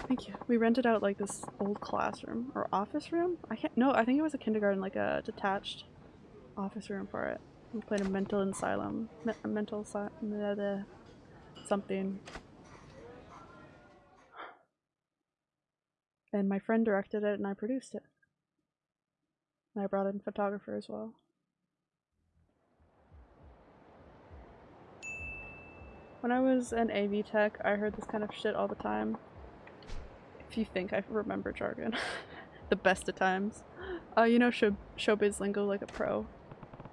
Thank you. We rented out like this old classroom or office room. I can't. No, I think it was a kindergarten, like a detached office room for it. We played a mental asylum, me mental asylum, something. And my friend directed it, and I produced it. And I brought in photographer as well. When I was an AV tech, I heard this kind of shit all the time. If you think I remember jargon. the best of times. Uh, you know show showbiz lingo like a pro.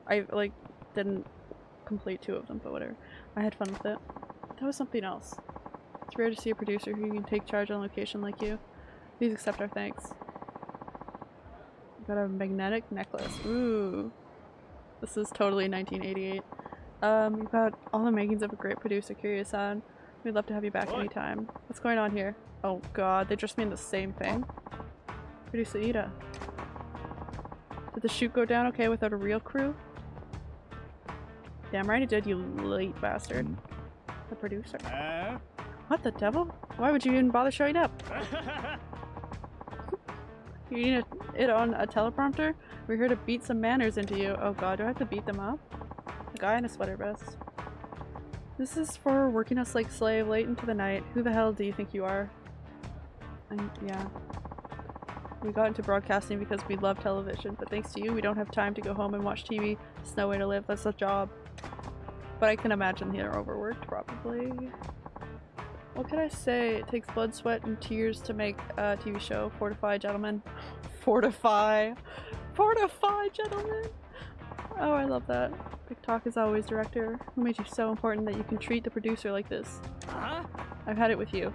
I, like, didn't complete two of them, but whatever. I had fun with it. That was something else. It's rare to see a producer who can take charge on location like you. Please accept our thanks. Got a magnetic necklace. Ooh. This is totally 1988. Um, you've got all the makings of a great producer, Kiryu-san. We'd love to have you back What? anytime. What's going on here? Oh god, they just mean the same thing. Producer Ida. Did the shoot go down okay without a real crew? Damn right it did, you late bastard. The producer. Uh, What the devil? Why would you even bother showing up? You need a, it on a teleprompter? We're here to beat some manners into you. Oh god, do I have to beat them up? A guy in a sweater vest. This is for working us like slave late into the night. Who the hell do you think you are? And yeah. We got into broadcasting because we love television, but thanks to you, we don't have time to go home and watch TV. It's no way to live. That's a job. But I can imagine they're overworked, probably. What can I say? It takes blood, sweat, and tears to make a TV show. Fortify, gentlemen. Fortify. Fortify, gentlemen. Oh, I love that. Big Talk is always director. Who made you so important that you can treat the producer like this? huh? I've had it with you.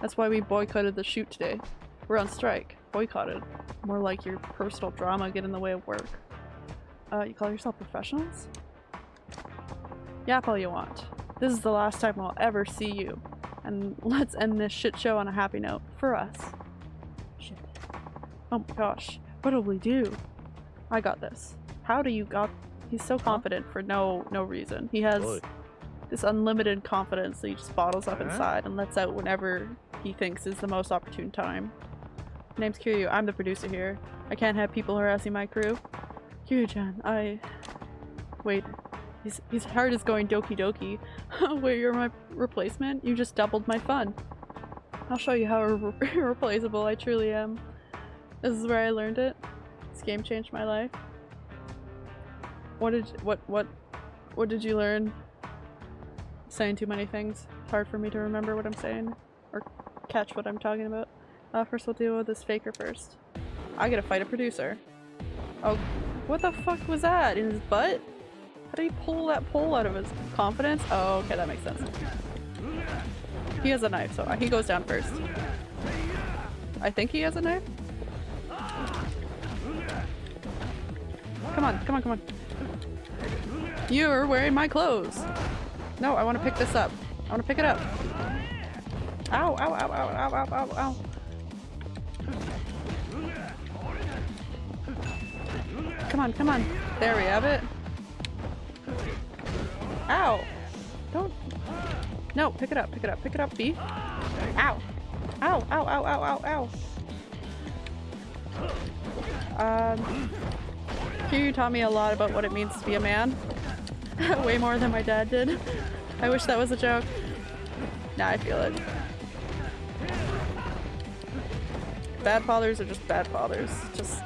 That's why we boycotted the shoot today. We're on strike. Boycotted. More like your personal drama get in the way of work. Uh, you call yourself professionals? Yap all you want. This is the last time I'll ever see you. And let's end this shit show on a happy note. For us. Shit. Oh my gosh. What'll we do? I got this. How do you got- He's so confident for no no reason. He has Oi. this unlimited confidence that he just bottles up Huh? inside and lets out whenever he thinks is the most opportune time. Name's Kiryu. I'm the producer here. I can't have people harassing my crew. Kiryu-chan, I... Wait. His, his heart is going doki doki. Wait, you're my replacement? You just doubled my fun. I'll show you how irreplaceable I truly am. This is where I learned it. This game changed my life. What did what what what did you learn? Saying too many things. Hard for me to remember what I'm saying or catch what I'm talking about. Uh, first we'll deal with this faker first. I gotta fight a producer. Oh, what the fuck was that? In his butt? How did he pull that pole out of his confidence? Oh, okay, that makes sense. He has a knife, so he goes down first. I think he has a knife. Come on, come on, come on. You're wearing my clothes. No, I want to pick this up. I want to pick it up. Ow, ow, ow, ow, ow, ow, ow, ow. Come on, come on. There we have it. Ow. Don't. No, pick it up, pick it up, pick it up, B. Ow. Ow, ow, ow, ow, ow, ow. Um, Kiryu taught me a lot about what it means to be a man. Way more than my dad did. I wish that was a joke. Nah, I feel it. Bad fathers are just bad fathers. Just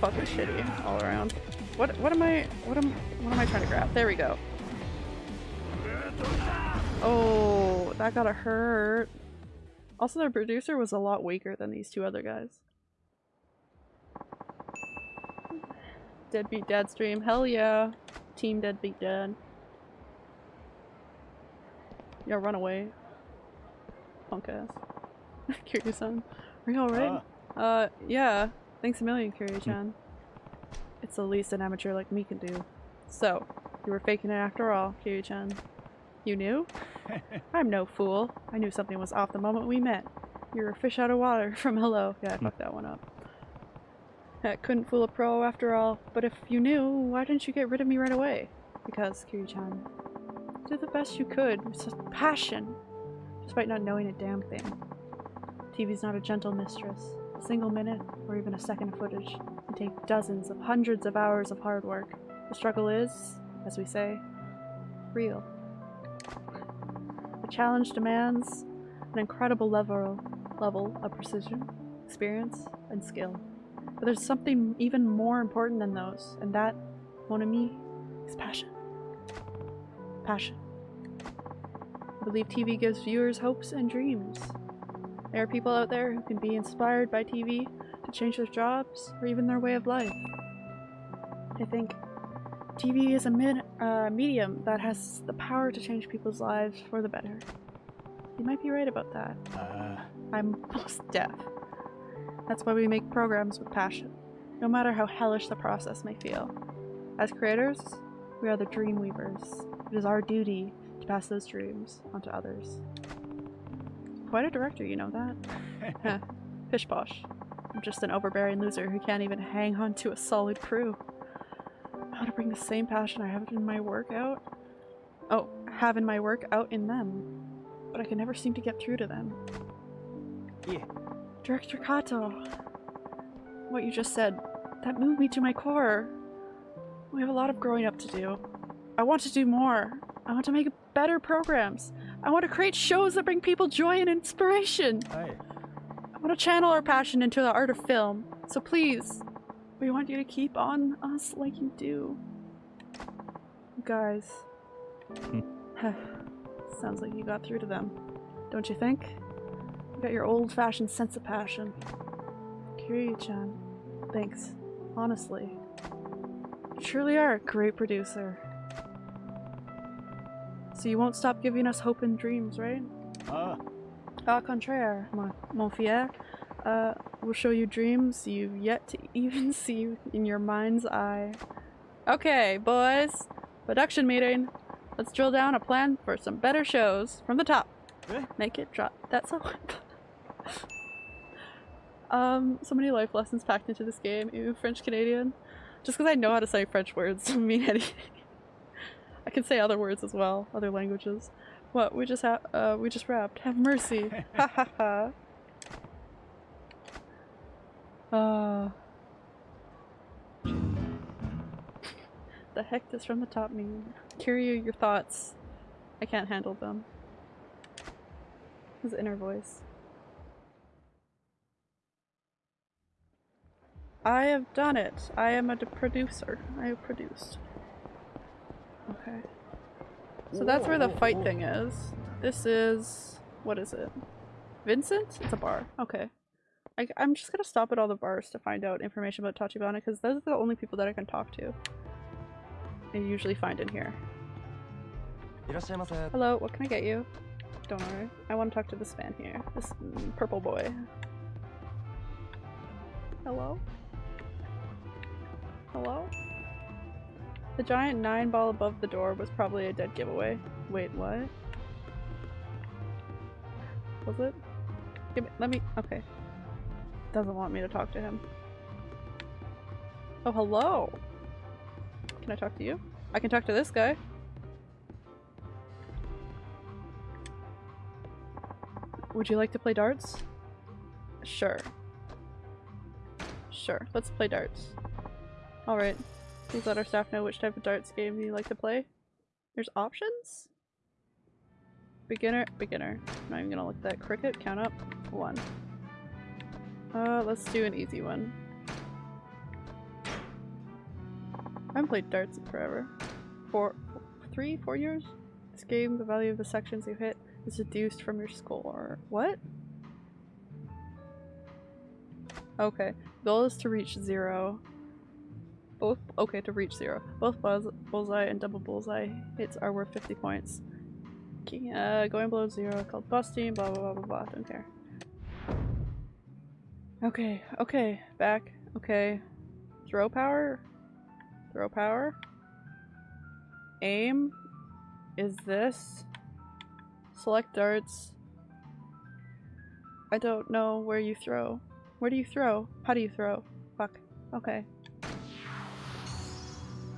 fucking shitty all around. What what am I what am what am I trying to grab? There we go. Oh, that gotta hurt. Also, their producer was a lot weaker than these two other guys. Deadbeat Dad stream. Hell yeah. Team Deadbeat Dad. Yeah, run away. Punk ass. Kiryu-san. Are you alright? Uh, yeah. Thanks a million, Kiryu-chan. It's the least an amateur like me can do. So, you were faking it after all, Kiryu-chan. You knew? I'm no fool. I knew something was off the moment we met. You're a fish out of water from hello. Yeah, I fucked that one up. That couldn't fool a pro after all. But if you knew, why didn't you get rid of me right away? Because, Kiryu-chan, did the best you could with such passion, despite not knowing a damn thing. TV's not a gentle mistress. A single minute, or even a second of footage, take dozens of hundreds of hours of hard work. The struggle is, as we say, real. The challenge demands an incredible level, level of precision, experience, and skill. But there's something even more important than those, and that, mon ami, is passion. Passion. I believe TV gives viewers hopes and dreams. There are people out there who can be inspired by TV change their jobs or even their way of life. I think TV is a mid, uh, medium that has the power to change people's lives for the better. You might be right about that. Uh, I'm most deaf. That's why we make programs with passion, no matter how hellish the process may feel. As creators, we are the dream weavers. It is our duty to pass those dreams onto others. Quite a director, you know that? Pish posh. I'm just an overbearing loser who can't even hang on to a solid crew. How to bring the same passion I have in my work out. Oh, have in my work out in them. But I can never seem to get through to them. yeah. Director Kato, what you just said, that moved me to my core. We have a lot of growing up to do. I want to do more. I want to make better programs. I want to create shows that bring people joy and inspiration. Hi. Want to channel our passion into the art of film. So please, we want you to keep on us like you do. Guys. Sounds like you got through to them. Don't you think? You got your old-fashioned sense of passion. Kiryu-chan, thanks. Honestly. You truly are a great producer. So you won't stop giving us hope and dreams, right? Uh, Au contraire, mon, mon fier. Uh, we'll show you dreams you've yet to even see in your mind's eye. Okay, boys. Production meeting. Let's drill down a plan for some better shows from the top. Eh? Make it drop. That's so. um, so many life lessons packed into this game. Ew, French Canadian. Just because I know how to say French words doesn't mean anything. I can say other words as well, other languages. What? We just have, uh, we just rapped. Have mercy. Ha ha ha. Uh. the heck does from the top mean? Kiryu, your thoughts. I can't handle them. His inner voice. I have done it. I am a producer. I have produced. Okay. So that's where the fight thing is. This is... what is it? Vincent? It's a bar. Okay. I, am just gonna stop at all the bars to find out information about Tachibana because those are the only people that I can talk to. I usually find in here. Hello, what can I get you? Don't worry. I want to talk to this man here. This mm, purple boy. Hello? Hello? The giant nine ball above the door was probably a dead giveaway. Wait, what? Was it? Me, let me, okay. Doesn't want me to talk to him. Oh, hello! Can I talk to you? I can talk to this guy. Would you like to play darts? Sure. Sure, let's play darts. Alright. Please let our staff know which type of darts game you like to play. There's options? Beginner, beginner. I'm not even gonna look at that. Cricket, count up. One. Uh, let's do an easy one. I haven't played darts in forever. Four, three, four years? This game, the value of the sections you hit is deduced from your score. What? Okay. Goal is to reach zero. Both- okay, to reach zero. Both buzz, bullseye and double bullseye hits are worth 50 points. Uh, going below zero called busting, blah blah blah blah blah, don't care. Okay, okay, back, okay. Throw power? Throw power? Aim? Is this? Select darts. I don't know where you throw. Where do you throw? How do you throw? Fuck. Okay.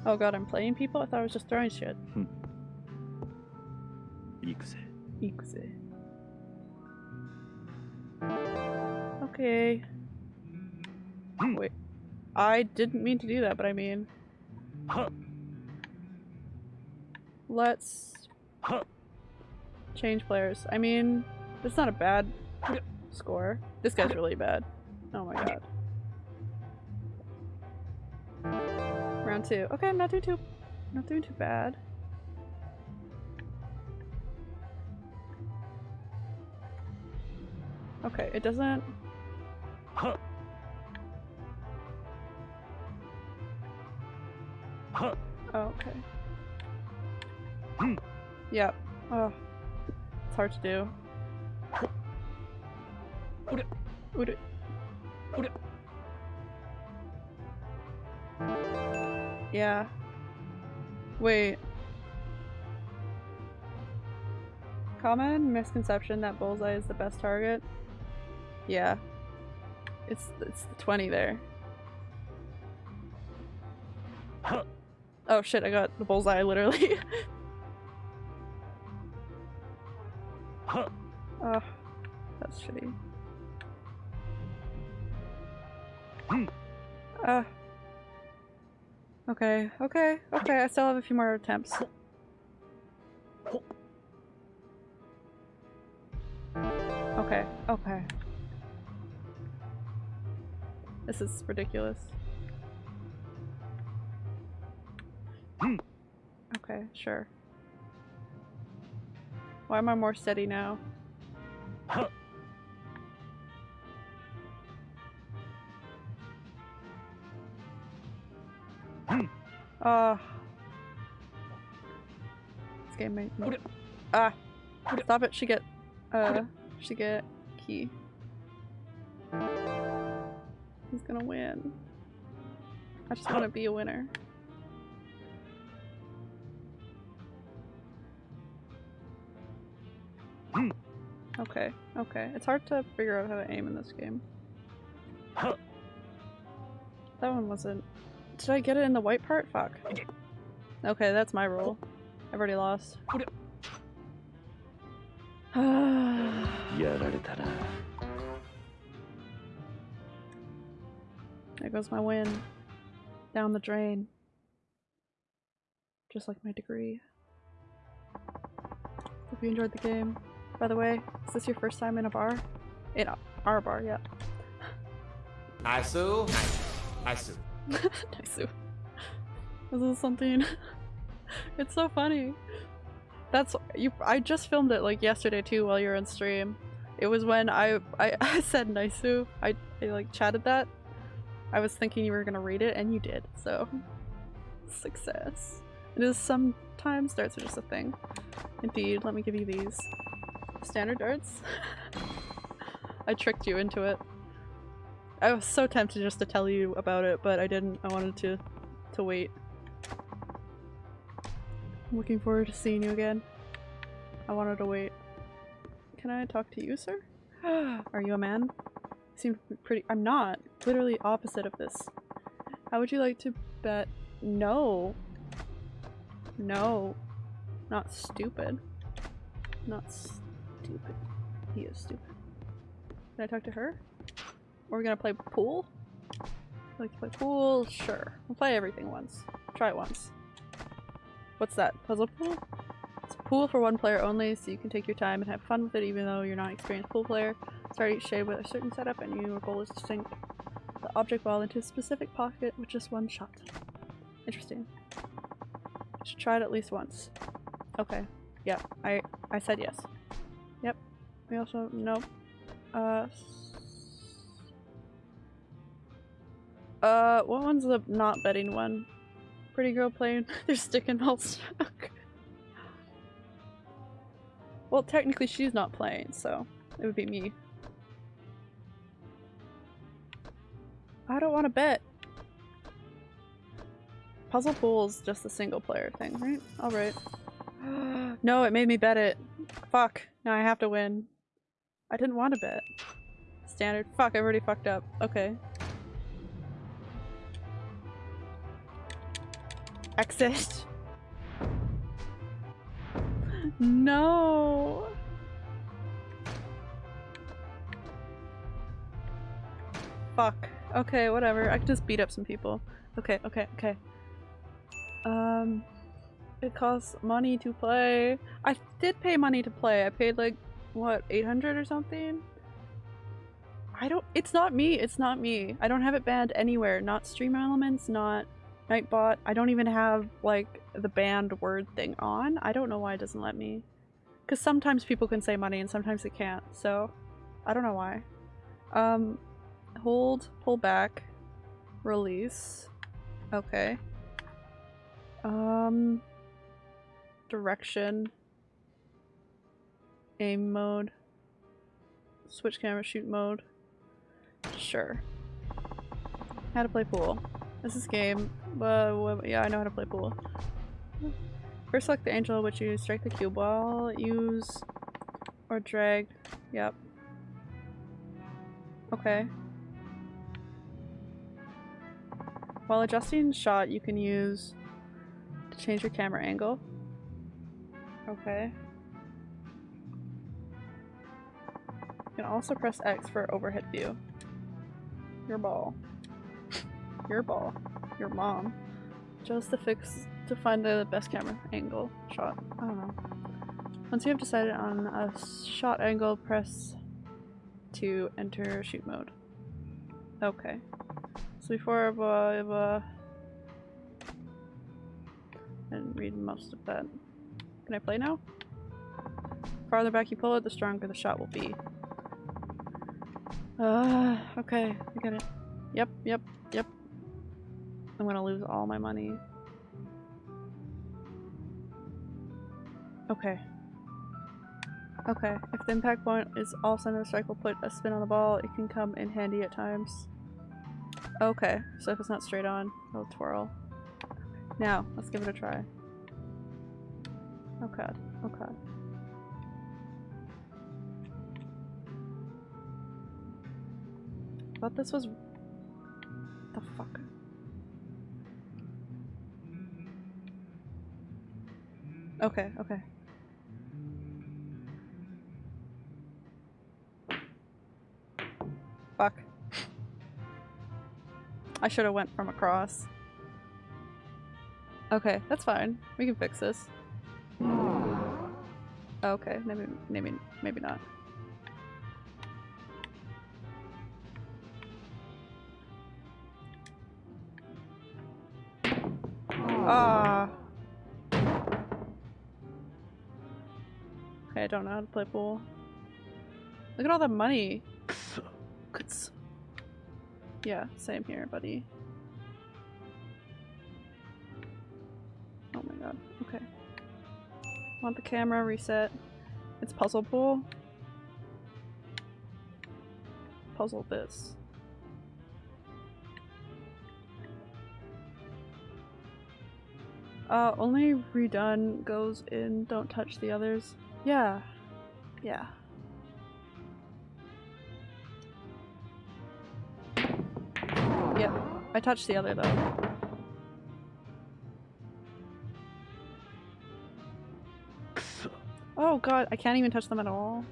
Oh god, I'm playing people? I thought I was just throwing shit. Hmm. Ikuse. Ikuse. Okay. Hmm. Wait. I didn't mean to do that, but I mean... Let's... Change players. I mean, it's not a bad score. This guy's really bad. Oh my god. Round two. Okay, I'm not doing too not doing too bad. Okay, it doesn't. Oh, okay. Yep. Oh. It's hard to do. Ure. Ure. Ure. Yeah. Wait. Common misconception that bullseye is the best target? Yeah. It's it's the 20 there. Oh shit, I got the bullseye literally. Oh, that's shitty. Uh. Okay, okay, okay, I still have a few more attempts. Okay, okay. This is ridiculous. Hmm. Okay, sure. Why am I more steady now? Ah. This game made me. Ah! Stop it, she get. Uh, she get key. He's gonna win. I just wanna be a winner. Okay, okay. It's hard to figure out how to aim in this game. That one wasn't. Did I get it in the white part? Fuck. Okay, that's my rule. I've already lost. there goes my win. Down the drain. Just like my degree. Hope you enjoyed the game. By the way, is this your first time in a bar? In our bar, yeah. Nice. Nice. This is something. it's so funny. That's you. I just filmed it like yesterday too while you're on stream. It was when I I, I said Naisu. I, I like chatted that. I was thinking you were gonna read it and you did. So success. It is sometimes darts are just a thing. Indeed. Let me give you these standard darts. I tricked you into it. I was so tempted just to tell you about it, but I didn't. I wanted to to wait. I'm looking forward to seeing you again. I wanted to wait. Can I talk to you, sir? Are you a man? You seem pretty- I'm not. Literally opposite of this. How would you like to bet? No. No. Not stupid. Not stupid. He is stupid. Can I talk to her? Are we gonna play pool? Like play pool? Sure. We'll play everything once. Try it once. What's that? Puzzle pool? It's a pool pool for one player only, so you can take your time and have fun with it even though you're not an experienced pool player. Start each shade with a certain setup and your goal is to sink the object ball into a specific pocket with just one shot. Interesting. Should try it at least once. Okay. Yeah, I I said yes. Yep. We also nope. Uh Uh what one's the not betting one? Pretty girl playing They're sticking all stuck. well technically she's not playing, so it would be me. I don't want to bet. Puzzle Pool's just a single player thing, right? Alright. no, it made me bet it. Fuck. Now I have to win. I didn't want to bet. Standard. Fuck, I already fucked up. Okay. Exit. no. Fuck. Okay, whatever. I can just beat up some people. Okay, okay, okay. Um, it costs money to play. I did pay money to play. I paid like, what, 800 or something? I don't- it's not me, it's not me. I don't have it banned anywhere. Not Stream Elements, not Nightbot. I don't even have like the banned word thing on. I don't know why it doesn't let me. Because sometimes people can say money and sometimes they can't, so I don't know why. Um, hold, pull back, release. Okay. Um, direction, aim mode, switch camera, shoot mode. Sure. How to play pool. This is game, but yeah, I know how to play pool. First select the angel, which you strike the cue ball, use or drag. Yep. Okay. While adjusting shot, you can use to change your camera angle. Okay. You can also press X for overhead view. Your ball. Your ball. Your mom. Just to fix to find the best camera angle shot. I don't know. Once you have decided on a shot angle, press to enter shoot mode. Okay. So before I uh, uh, and read most of that. Can I play now? Farther back you pull it, the stronger the shot will be. Uh, okay, I get it. Yep, yep, yep. I'm gonna lose all my money. Okay. Okay, if the impact point is all center strike will put a spin on the ball, it can come in handy at times. Okay, so if it's not straight on, it'll twirl. Now, let's give it a try. Oh god, oh god. Thought this was... The fuck? Okay, okay. Fuck. I should have went from across. Okay, that's fine. We can fix this. Okay, maybe, maybe, maybe not. Okay, I don't know how to play pool. Look at all the money. Yeah, same here, buddy. Oh my god. Okay. Want the camera reset. It's puzzle pool. Puzzle this. Uh, only redone goes in, don't touch the others. Yeah. Yeah. Yep. I touched the other though. Oh god, I can't even touch them at all.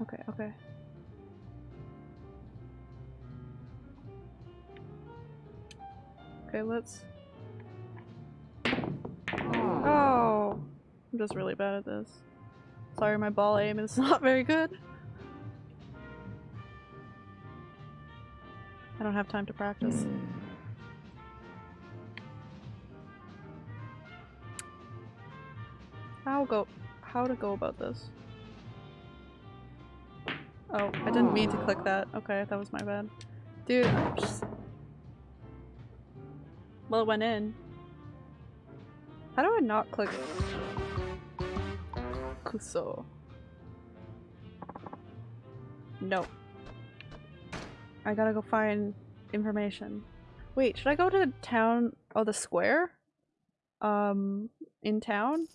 Okay, okay. Okay, let's just really bad at this. Sorry, my ball aim is not very good. I don't have time to practice. Hmm. How go how to go about this? Oh, I didn't mean to click that. Okay, that was my bad. Dude, just... Well, it went in. How do I not click Kuso? No. I gotta go find information. Wait, should I go to the town? Oh, the square? Um, in town?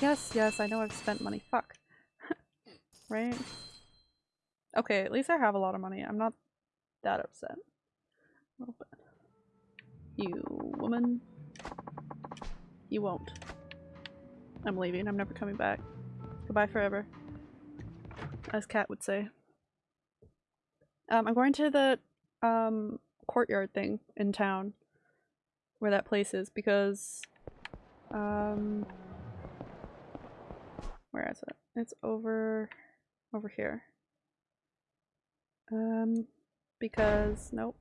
Yes, yes, I know I've spent money. Fuck. right? Okay, at least I have a lot of money. I'm not that upset. You woman. You won't. I'm leaving. I'm never coming back. Goodbye forever. As Kat would say. Um, I'm going to the um courtyard thing in town where that place is because um where is it? It's over over here. Um because nope.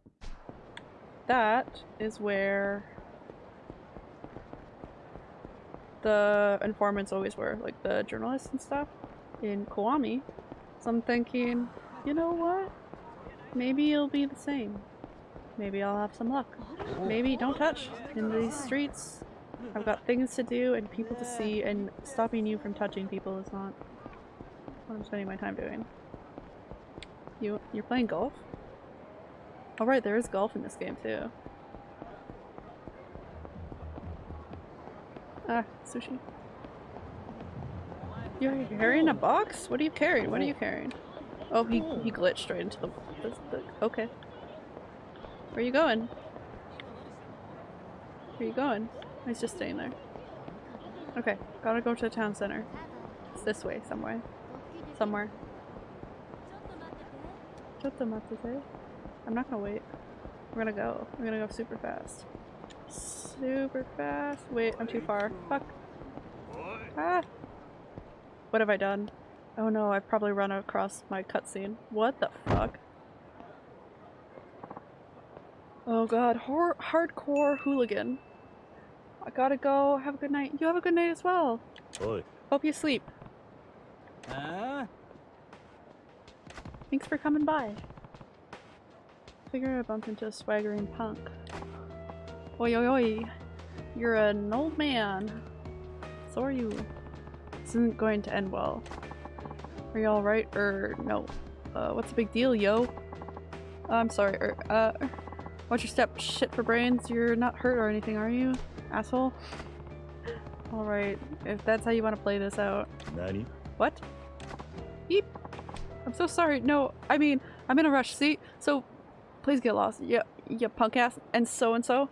That is where the informants always were, like the journalists and stuff in Kiwami. So I'm thinking, you know what? Maybe it'll be the same. Maybe I'll have some luck. Maybe don't touch in these streets. I've got things to do and people to see and stopping you from touching people is not what I'm spending my time doing. You you're playing golf? Oh right, there is golf in this game too. Ah, sushi. You're carrying a box? What are you carrying? What are you carrying? Oh, he, he glitched straight into the, the, the... Okay. Where are you going? Where are you going? He's just staying there. Okay, gotta go to the town center. It's this way, somewhere. Somewhere. I'm not gonna wait. We're gonna go. We're gonna go super fast. Super fast. Wait, I'm too far. Fuck. Ah! What have I done? Oh no, I've probably run across my cutscene. What the fuck? Oh god, hor hardcore hooligan. I gotta go. Have a good night. You have a good night as well. Oi. Hope you sleep. Ah? Thanks for coming by. Figure I bumped into a swaggering punk. Oi oi oi. You're an old man. So are you. This isn't going to end well. Are you alright? Or no? Uh, what's the big deal, yo? I'm sorry, er, uh, watch your step. Shit for brains. You're not hurt or anything, are you? Asshole? Alright, if that's how you want to play this out. Nani? What? Beep. I'm so sorry. No, I mean, I'm in a rush. See? So, please get lost. Yeah, you punk ass. And so and so.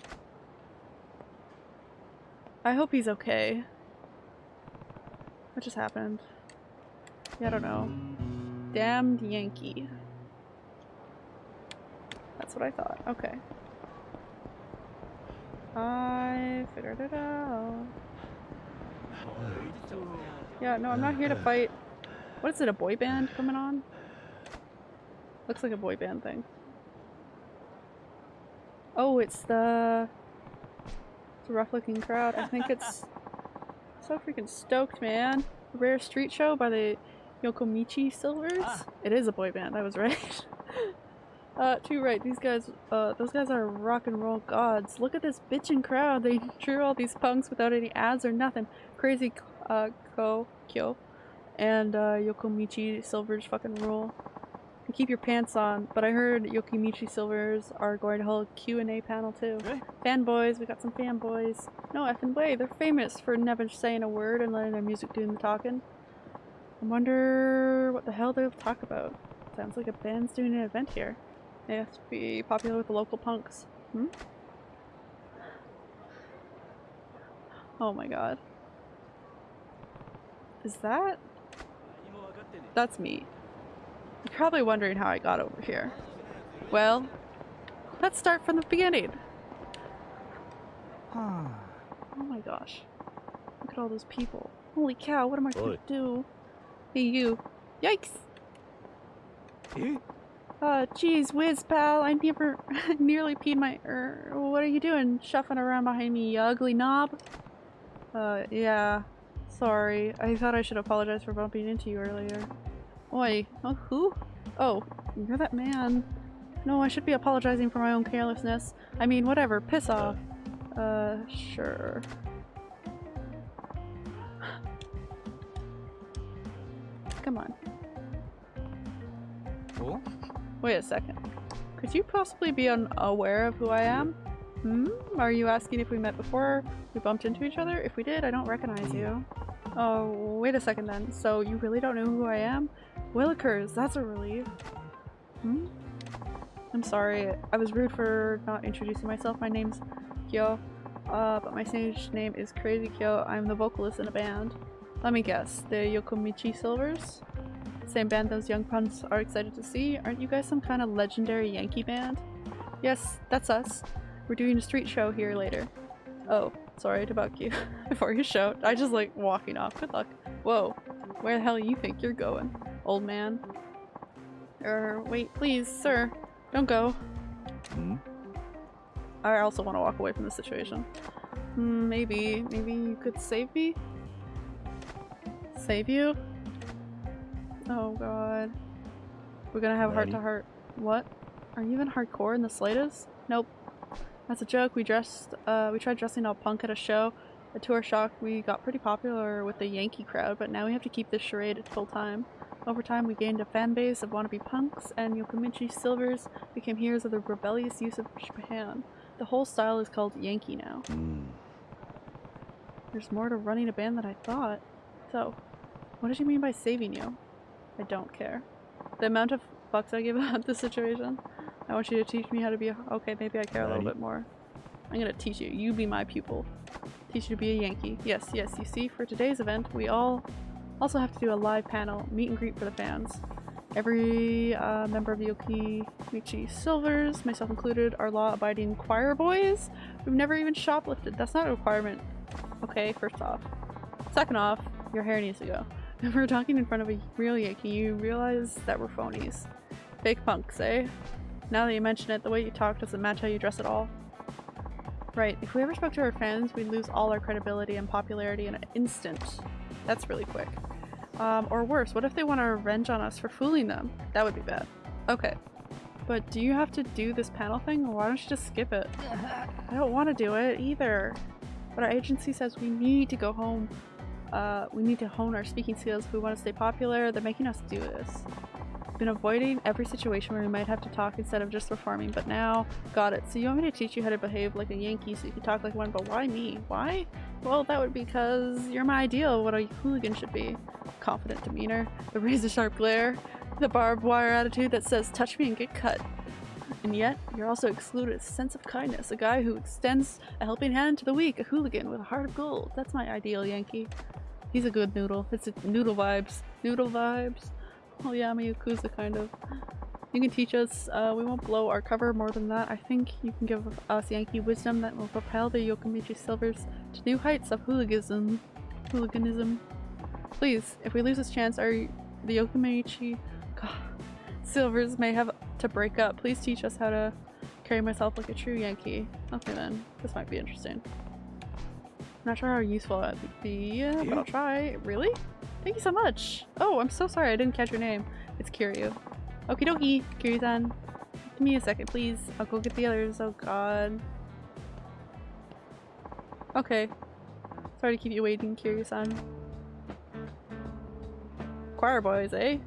I hope he's okay. What just happened? Yeah, I don't know. Damned Yankee. That's what I thought. Okay. I figured it out. Yeah, no, I'm not here to fight. What is it, a boy band coming on? Looks like a boy band thing. Oh, it's the... It's a rough looking crowd. I think it's... so freaking stoked, man. Rare Street Show by the Yokomichi Silvers? It is a boy band, I was right. uh, too right, these guys, uh, those guys are rock and roll gods. Look at this bitchin' crowd. They drew all these punks without any ads or nothing. Crazy, uh, Ko, Kyo, and, uh, Yokomichi Silvers fucking rule. And keep your pants on, but I heard Yokomichi Silvers are going to hold a Q&A panel too. Fanboys, we got some fanboys. No effing way, they're famous for never saying a word and letting their music do the talking. I wonder what the hell they'll talk about. Sounds like a band's doing an event here. They have to be popular with the local punks. Hmm? Oh my god. Is that? That's me. You're probably wondering how I got over here. Well, let's start from the beginning. Oh my gosh. Look at all those people. Holy cow, what am I gonna do? Hey, you. Yikes! Eh? Uh, geez, whiz, pal, I never nearly peed my- er, what are you doing? Shuffling around behind me, you ugly knob? Uh, yeah. Sorry. I thought I should apologize for bumping into you earlier. Oi. Oh, who? Oh, you're that man. No, I should be apologizing for my own carelessness. I mean, whatever, piss off. Uh, sure. Come on. Oh? Wait a second. Could you possibly be unaware of who I am? Hmm? Are you asking if we met before we bumped into each other? If we did, I don't recognize you. Oh, wait a second then. So you really don't know who I am? Willikers, that's a relief. Hmm? I'm sorry. I was rude for not introducing myself. My name's Kyo. Uh, but my stage name is Crazy Kyo. I'm the vocalist in a band. Let me guess. The Yokomichi Silvers? Same band those young punks are excited to see. Aren't you guys some kind of legendary Yankee band? Yes, that's us. We're doing a street show here later. Oh, sorry to bug you before you shout. I just like walking off. Good luck. Whoa, where the hell you think you're going, old man? Er, wait, please, sir. Don't go. Hmm? I also want to walk away from the situation. Hmm, maybe, maybe you could save me? Save you? Oh god. We're gonna have heart to heart. What? Are you even hardcore in the slightest? Nope. That's a joke. We dressed, uh, we tried dressing all punk at a show. A tour shock, we got pretty popular with the Yankee crowd, but now we have to keep this charade at full time. Over time, we gained a fan base of wannabe punks, and Yokomichi Silvers became heroes of the rebellious use of Japan. The whole style is called Yankee now. Hmm. There's more to running a band than I thought. So, what did you mean by saving you? I don't care. The amount of fucks I give about this situation. I want you to teach me how to be a- okay, maybe I care a little bit more. I'm gonna teach you. You be my pupil. Teach you to be a Yankee. Yes, yes, you see, for today's event, we all also have to do a live panel, meet and greet for the fans. Every uh, member of the Yokomichi Silvers, myself included, are law-abiding choir boys. We've never even shoplifted. That's not a requirement. Okay, first off. Second off, your hair needs to go. If we're talking in front of a real Yankee, you realize that we're phonies. Fake punks, eh? Now that you mention it, the way you talk doesn't match how you dress at all. Right, if we ever spoke to our fans, we'd lose all our credibility and popularity in an instant. That's really quick. Um, or worse, what if they want to revenge on us for fooling them? That would be bad. Okay. But do you have to do this panel thing, why don't you just skip it? I don't want to do it either. But our agency says we need to go home. Uh, we need to hone our speaking skills if we want to stay popular. They're making us do this. Been avoiding every situation where we might have to talk instead of just performing, but now got it. So you want me to teach you how to behave like a Yankee so you can talk like one, but why me? Why? Well, that would be because you're my ideal of what a hooligan should be. Confident demeanor, the razor sharp glare, the barbed wire attitude that says touch me and get cut. And yet, you're also excluded a sense of kindness, a guy who extends a helping hand to the weak, a hooligan with a heart of gold. That's my ideal Yankee. He's a good noodle. It's a noodle vibes. Noodle vibes. Oh yeah, I'm a Yakuza kind of. You can teach us. Uh, we won't blow our cover more than that. I think you can give us Yankee wisdom that will propel the Yokomichi Silvers to new heights of hooliganism. Hooliganism. Please, if we lose this chance, our the Yokomichi God, Silvers may have to break up. Please teach us how to carry myself like a true Yankee. Okay then, this might be interesting. I'm not sure how useful that would be, but I'll try. Really? Thank you so much. Oh, I'm so sorry I didn't catch your name. It's Kiryu. Okie dokie, Kiryu-san. Give me a second, please. I'll go get the others. Oh god. Okay. Sorry to keep you waiting, Kiryu-san. Choir boys, eh?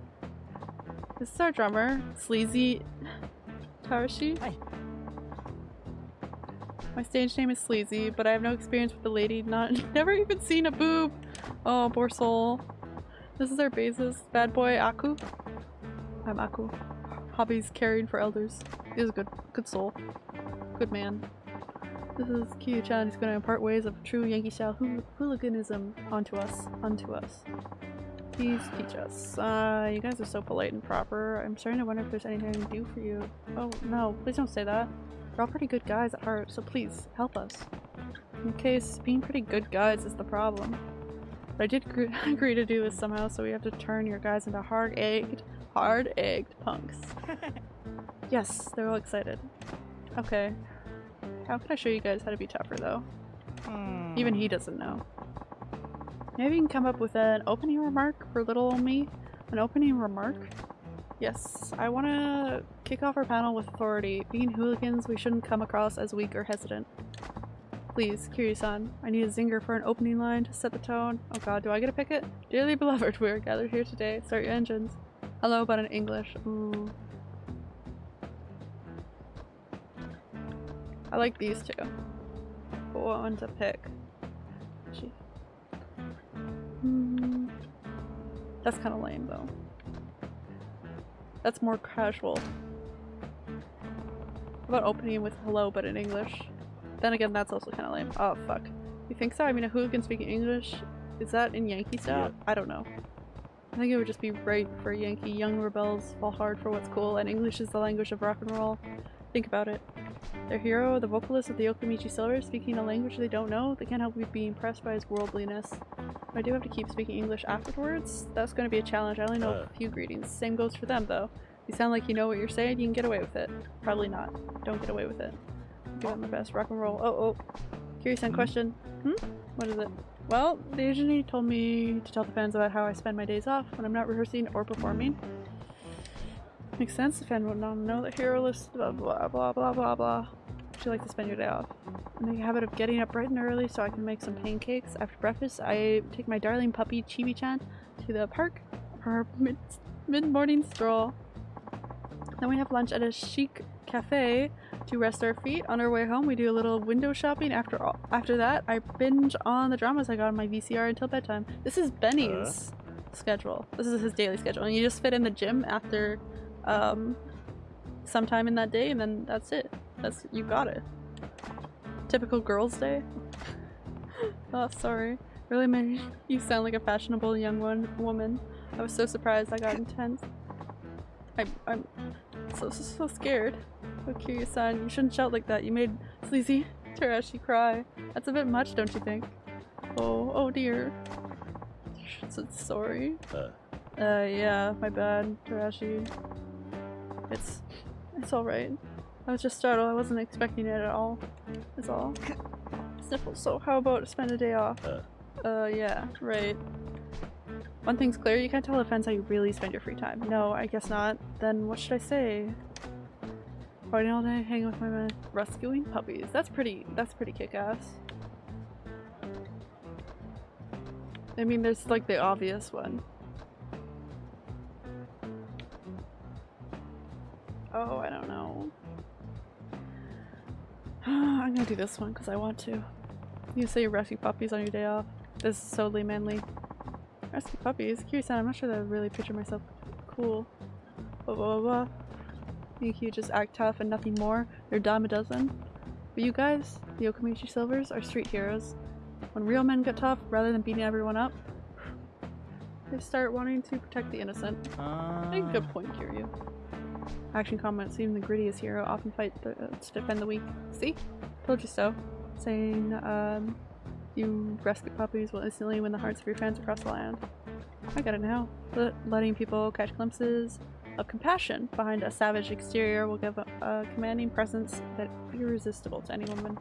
This is our drummer, Sleazy Tarashi. Hi. My stage name is Sleazy, but I have no experience with the lady, not never even seen a boob. Oh, poor soul. This is our bassist, bad boy Aku. I'm Aku. Hobbies caring for elders. He's a good good soul. Good man. This is Kyu-chan who's going to impart ways of true Yankee style hool hooliganism onto us. Onto us. Please teach us. Uh, you guys are so polite and proper. I'm starting to wonder if there's anything I can do for you. Oh, no, please don't say that. We're all pretty good guys at heart, so please, help us. In case being pretty good guys is the problem. But I did agree, to do this somehow, so we have to turn your guys into hard-egged, hard-egged punks. yes, they're all excited. Okay. How can I show you guys how to be tougher, though? Hmm. Even he doesn't know. Maybe you can come up with an opening remark for little old me? An opening remark? Yes, I want to kick off our panel with authority. Being hooligans, we shouldn't come across as weak or hesitant. Please, Kiryu-san, I need a zinger for an opening line to set the tone. Oh god, do I get to pick it? Dearly beloved, we are gathered here today. Start your engines. Hello, but in English. Ooh. I like these two. But what one to pick? Gee. Hmm. That's kind of lame though. That's more casual. How about opening with hello but in English? Then again, that's also kind of lame. Oh fuck. You think so? I mean, a hooligan speaking English? Is that in Yankee style? I don't know. I think it would just be right for Yankee. Young rebels fall hard for what's cool, and English is the language of rock and roll. Think about it. Their hero, the vocalist of the Okamichi Silver, speaking a language they don't know, they can't help but be impressed by his worldliness. But I do have to keep speaking English afterwards. That's going to be a challenge. I only know a few greetings. Same goes for them, though. You sound like you know what you're saying, you can get away with it. Probably not. Don't get away with it. Give it my best. Rock and roll. Oh, oh. Curious on question. Hmm? What is it? Well, the agency told me to tell the fans about how I spend my days off when I'm not rehearsing or performing. Makes sense. The fan would not know the hero list, blah blah blah blah blah blah. Would you like to spend your day off? I make a habit of getting up bright and early so I can make some pancakes. After breakfast, I take my darling puppy Chibi-chan to the park for her mid mid-morning stroll. Then we have lunch at a chic cafe to rest our feet. On our way home, we do a little window shopping. After all, after that, I binge on the dramas I got on my VCR until bedtime. This is Benny's schedule. This is his daily schedule, and you just fit in the gym after um, sometime in that day, and then that's it. That's you got it. Typical girls' day. oh, sorry. Really made you sound like a fashionable young one woman. I was so surprised. I got intense. I'm I'm so so, so scared. Oh, Kiryu-san, you shouldn't shout like that. You made Sleazy Tarashi cry. That's a bit much, don't you think? Oh, oh dear. So sorry. Uh. Uh, yeah, my bad, Tarashi. It's, it's alright. I was just startled. I wasn't expecting it at all. That's all. Sniffle. So how about spend a day off? Uh. Uh, yeah, right. One thing's clear, you can't tell offense how you really spend your free time. No, I guess not. Then what should I say? Partying all day, hanging with my men, rescuing puppies. That's pretty, that's pretty kick-ass. I mean, there's like the obvious one. Oh, I don't know. I'm gonna do this one because I want to. You say you rescue puppies on your day off. This is solely manly. Rescue puppies? Curious, I'm not sure that I really picture myself cool. Blah blah blah blah. You just act tough and nothing more? They're dime a dozen. But you guys, the Okamichi Silvers, are street heroes. When real men get tough, rather than beating everyone up, they start wanting to protect the innocent. I think good point, Kiryu. Action comments, even the grittiest hero often fight the, uh, to defend the weak. See? Told you so. Saying, um, you rescue puppies will instantly win the hearts of your fans across the land. I get it now. Let, letting people catch glimpses of compassion behind a savage exterior will give a, a commanding presence that irresistible to any woman.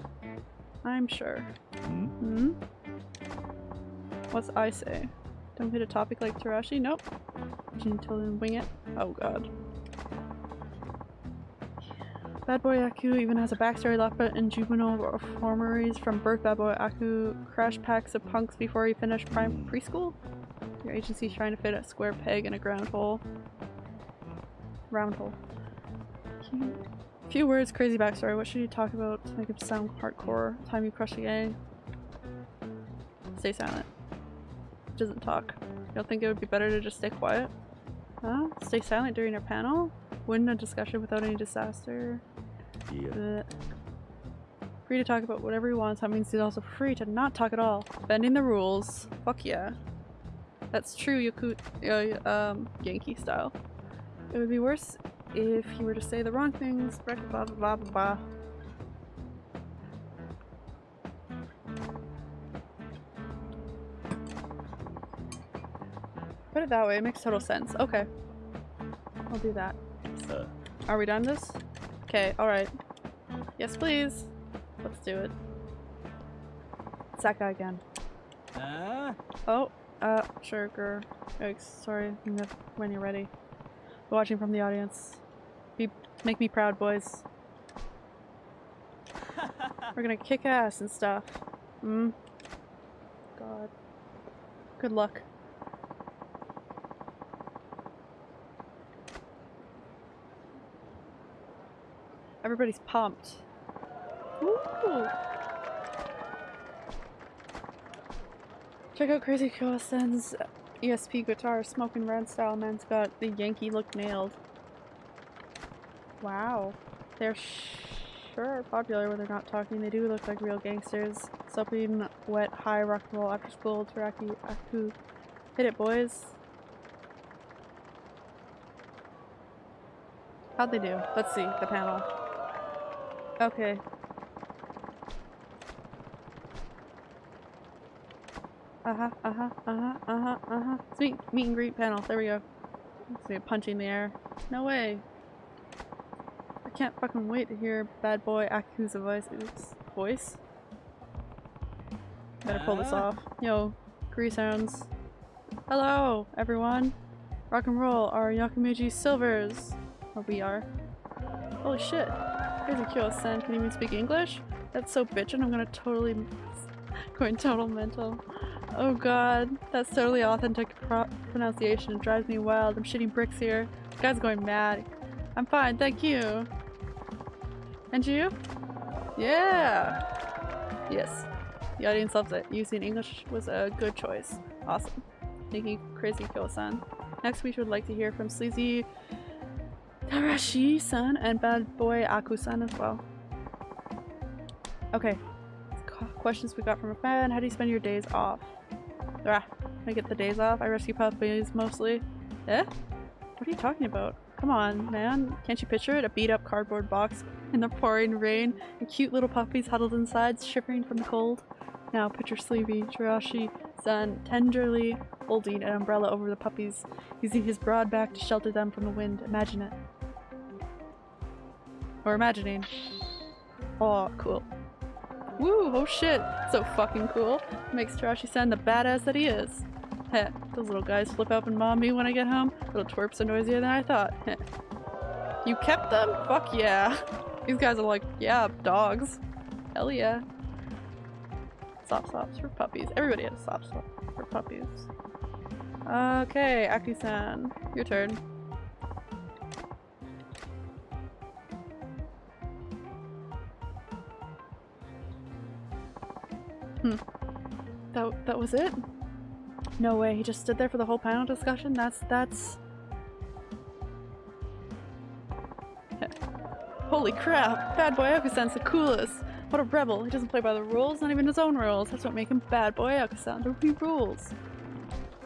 I'm sure. Hmm? Hmm? What's I say? Don't hit a topic like Tarashi? Nope. Gentle and wing it. Oh god. Bad Boy Aku even has a backstory locked in juvenile reformeries from birth. Bad Boy Aku crashed packs of punks before he finished prime preschool? Your agency's trying to fit a square peg in a ground hole. Round hole. Few words, crazy backstory. What should you talk about to make it sound hardcore? Time you crush a gang? Stay silent. Doesn't talk. You don't think it would be better to just stay quiet? Huh? Stay silent during a panel? Win a discussion without any disaster? Yeah. Bleh. Free to talk about whatever he wants. That means he's also free to not talk at all. Bending the rules. Fuck yeah. That's true Yaku- uh, um, Yankee style. It would be worse if he were to say the wrong things. Blah blah blah blah blah. put it that way. It makes total sense. Okay. I'll do that. Are we done this? Okay, alright. Yes, please. Let's do it. It's that guy again. Oh, uh, sure, grr. Yikes, sorry. When you're ready. Watching from the audience. Be make me proud, boys. We're gonna kick ass and stuff. Hmm. God. Good luck. Everybody's pumped. Ooh. Check out Crazy Kyo-san's ESP guitar, smoking red style. Man's got the Yankee look nailed. Wow. They're sure popular when they're not talking. They do look like real gangsters. Soaping wet, high rock and roll after school. Teraki Aku. Hit it, boys. How'd they do? Let's see, the panel. Okay. Uh-huh, uh-huh, uh-huh, uh-huh, uh-huh. It's meet, meet and greet panel. There we go. Let's see, punching the air. No way. I can't fucking wait to hear bad boy Aku's voice. Oops. Voice? Better pull this off. Yo, grease sounds. Hello, everyone. Rock and roll are Yakumeji Silvers. Or we are. Holy shit. Crazy Kyo-san, can you even speak English? That's so bitchin', I'm gonna totally going total mental. Oh god, that's totally authentic pro pronunciation. It drives me wild. I'm shitting bricks here. This guy's going mad. I'm fine, thank you. And you? Yeah! Yes. The audience loves it. Using English was a good choice. Awesome. Thank you, Crazy Kyo-san. Next we would like to hear from Sleazy Tarashi-san and Bad Boy Aku-san as well. Okay. Questions we got from a fan. How do you spend your days off? Ah, I get the days off. I rescue puppies mostly. Eh? What are you talking about? Come on, man. Can't you picture it? A beat up cardboard box in the pouring rain and cute little puppies huddled inside, shivering from the cold. Now picture Sleepy Tarashi-san tenderly holding an umbrella over the puppies, using his broad back to shelter them from the wind. Imagine it. Or imagining. Oh, cool. Woo, oh shit. So fucking cool. Makes Tarashi-san the badass that he is. Heh, those little guys flip up and mom me when I get home. Little twerps are noisier than I thought. Heh. You kept them? Fuck yeah. These guys are like, yeah, dogs. Hell yeah. Sop sops for puppies. Everybody has sop sop for puppies. Okay, Aki-san, your turn. Hmm. That that was it? No way, he just stood there for the whole panel discussion? That's that's Holy crap! Bad Boy Akusan's the coolest! What a rebel! He doesn't play by the rules, not even his own rules. That's what makes him Bad Boy Akusan. There be rules.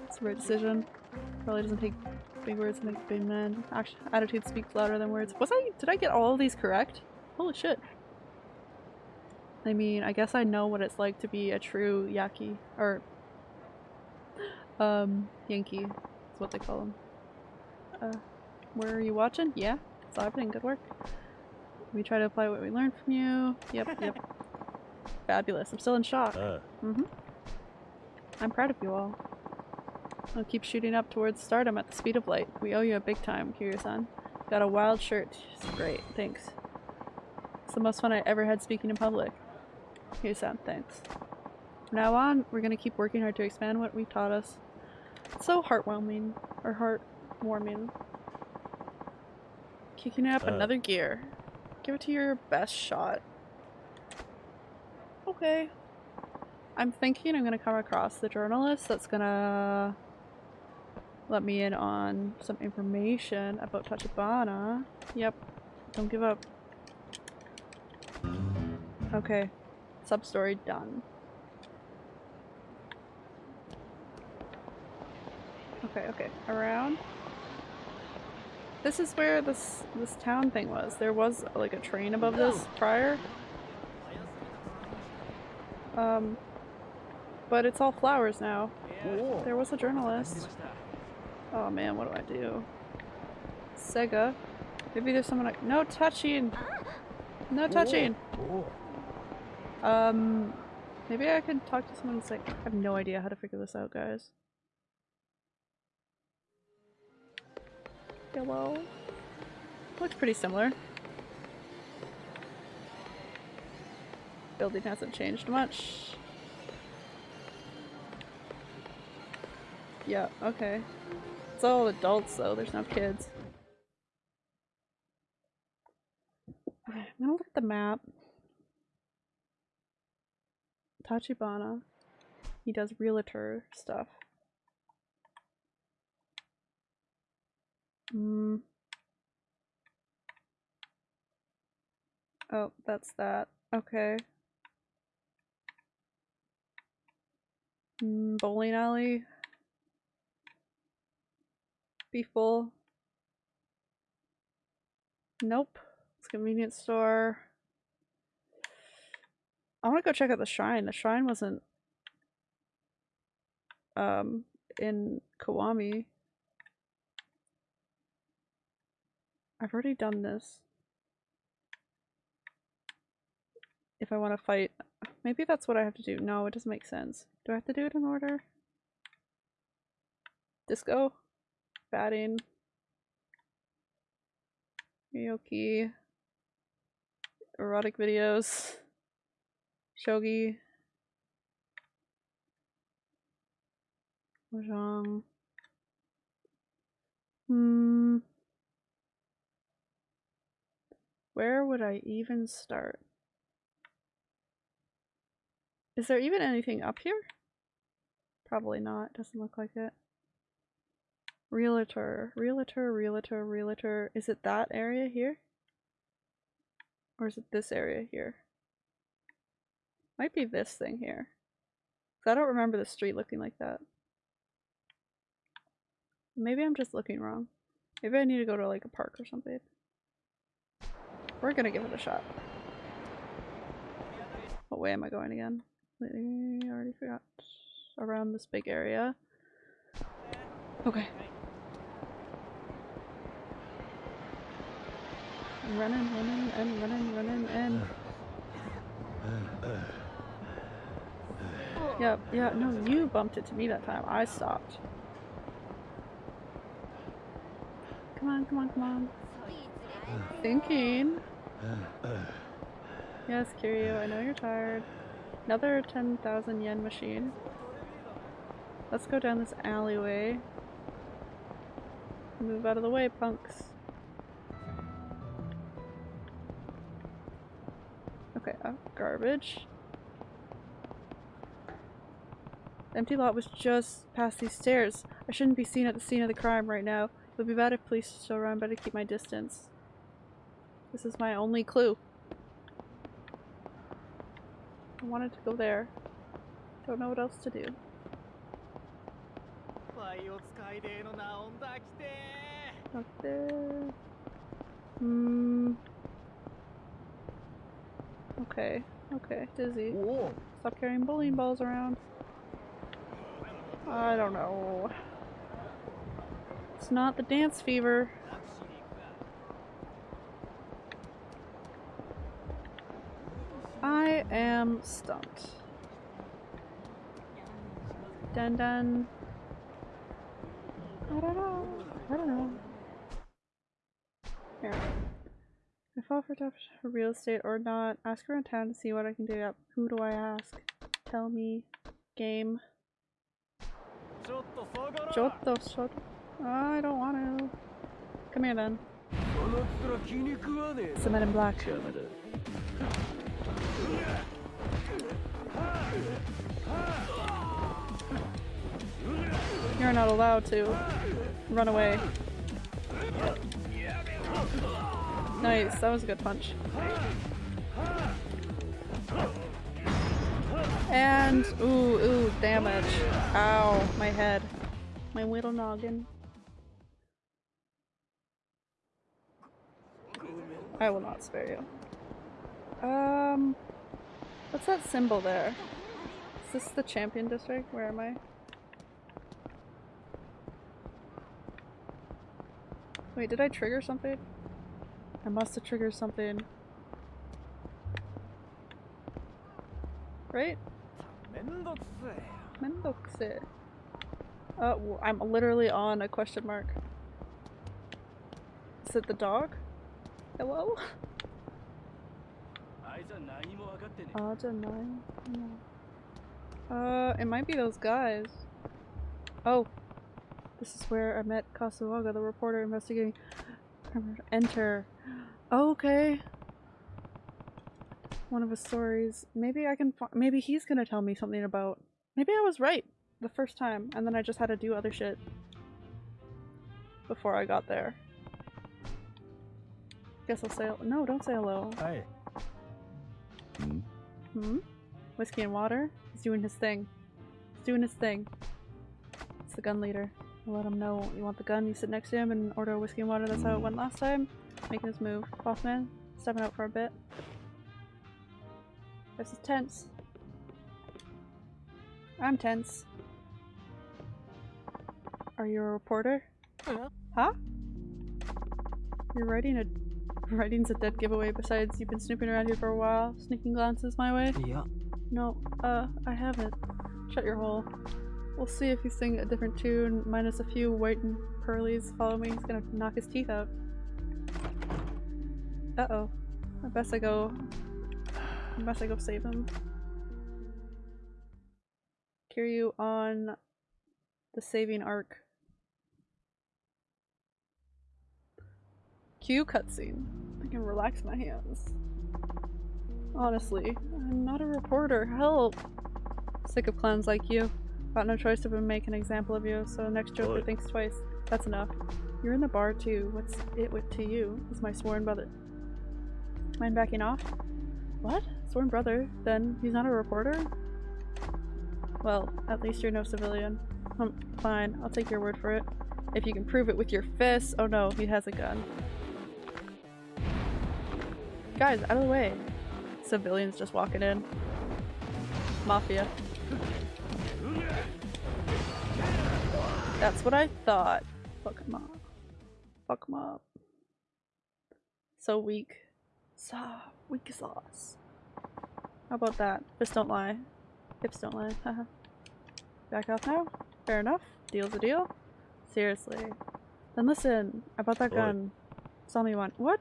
It's the right decision. Probably doesn't take big words to make big man. Actually, attitude speaks louder than words. Was I- did I get all of these correct? Holy shit. I mean, I guess I know what it's like to be a true Yaki. Or, um, Yankee. Is what they call them. Uh, where are you watching? Yeah, it's happening. Good work. We try to apply what we learned from you. Yep, yep. Fabulous. I'm still in shock. Mm-hmm. I'm proud of you all. I'll keep shooting up towards stardom at the speed of light. We owe you a big time, Kiryu-san. Got a wild shirt. It's great. Thanks. It's the most fun I ever had speaking in public. Kiryu-san, thanks. From now on, we're gonna keep working hard to expand what we've taught us. It's so heartwarming. Or heartwarming. Kicking it up uh. another gear. Give it to your best shot. Okay. I'm thinking I'm gonna come across the journalist that's gonna let me in on some information about Tachibana. Yep. Don't give up. Okay. Sub-story done. Okay, okay. Around. This is where this this town thing was. There was like a train above this prior. Um, but it's all flowers now. There was a journalist. Oh man, what do I do? Sega. Maybe there's someone I- No touching! No touching! Um, maybe I could talk to someone who's like, I have no idea how to figure this out, guys. Hello? Looks pretty similar. Building hasn't changed much. Yeah, okay. It's all adults though, there's no kids. Okay, I'm gonna look at the map. Tachibana. He does realtor stuff. Mm. Oh, that's that. Okay. Mm, bowling alley. Be full. Nope. It's convenience store. I want to go check out the shrine. The shrine wasn't um in Kiwami. I've already done this. If I want to fight, maybe that's what I have to do. No, it doesn't make sense. Do I have to do it in order? Disco, batting, Yoki, erotic videos, shogi, mahjong. Hmm. Where would I even start? Is there even anything up here? Probably not. Doesn't look like it. Realtor, realtor, realtor, realtor. Is it that area here? Or is it this area here? Might be this thing here. I don't remember the street looking like that. Maybe I'm just looking wrong. Maybe I need to go to like a park or something. We're gonna give it a shot. What way am I going again? I already forgot. Around this big area. Okay. I'm running, running, and running, running, and. Yep, yeah, no, you bumped it to me that time. I stopped. Come on, come on, come on. Thinking. Yes, Kiryu, I know you're tired. Another 10,000 yen machine. Let's go down this alleyway. Move out of the way, punks. Okay, uh, garbage. The empty lot was just past these stairs. I shouldn't be seen at the scene of the crime right now. It would be bad if police still around, Better keep my distance. This is my only clue. I wanted to go there. Don't know what else to do. Up there. Hmm. Okay. Okay. Dizzy. Stop carrying bowling balls around. I don't know. It's not the dance fever. I am stumped. Dun dun. I don't know. I don't know. Here. I fall for tough real estate or not. Ask around town to see what I can do. Who do I ask? Tell me. Game. ちょっと下がろう Chotto, chotto. I don't want to. Come here then. この面気に食わねえ It's the men in black. 邪魔だ You're not allowed to. Run away. Nice, that was a good punch. And, ooh, ooh, damage. Ow, my head. My little noggin. I will not spare you. Um, what's that symbol there? Is this the champion district? Where am I? Wait, did I trigger something? I must have triggered something. Right? Mendokse. Uh, I'm literally on a question mark. Is it the dog? Hello? Uh, it might be those guys. Oh. This is where I met Kasuaga, the reporter investigating. Enter. Oh, okay. One of his stories. Maybe I can. Maybe he's gonna tell me something about. Maybe I was right the first time, and then I just had to do other shit before I got there. Guess I'll say. No, don't say hello. はい Hmm? Whiskey and water? He's doing his thing. He's doing his thing. It's the gun leader. I'll let him know you want the gun, you sit next to him and order a whiskey and water. That's how it went last time. Making his move. Boss man, stepping out for a bit. This is tense. I'm tense. Are you a reporter? Huh? You're writing a writing's a dead giveaway. Besides, you've been snooping around here for a while, sneaking glances my way. いや No, uh, I haven't. Shut your hole. We'll see if you sing a different tune, minus a few white and pearlies. Follow me, he's gonna knock his teeth out. Uh oh. I best I go. I best I go save him. Kiryu on the saving arc. Cue cutscene. I can relax my hands. Honestly, I'm not a reporter. Help! Sick of clowns like you. Got no choice but to make an example of you, so next joker Oi. thinks twice. That's enough. You're in the bar too. What's it with to you? Is my sworn brother. Mind backing off? What? Sworn brother? Then he's not a reporter? Well, at least you're no civilian. Um, fine, I'll take your word for it. If you can prove it with your fists. Oh no, he has a gun. Guys, out of the way. Civilians just walking in. Mafia. That's what I thought. Fuck him up. Fuck him up. So weak. So weak sauce. How about that? Fists don't lie. Hips don't lie. Haha. Back off now? Fair enough. Deal's a deal. Seriously. Then listen, I bought that Oi. gun. Tell me one. What?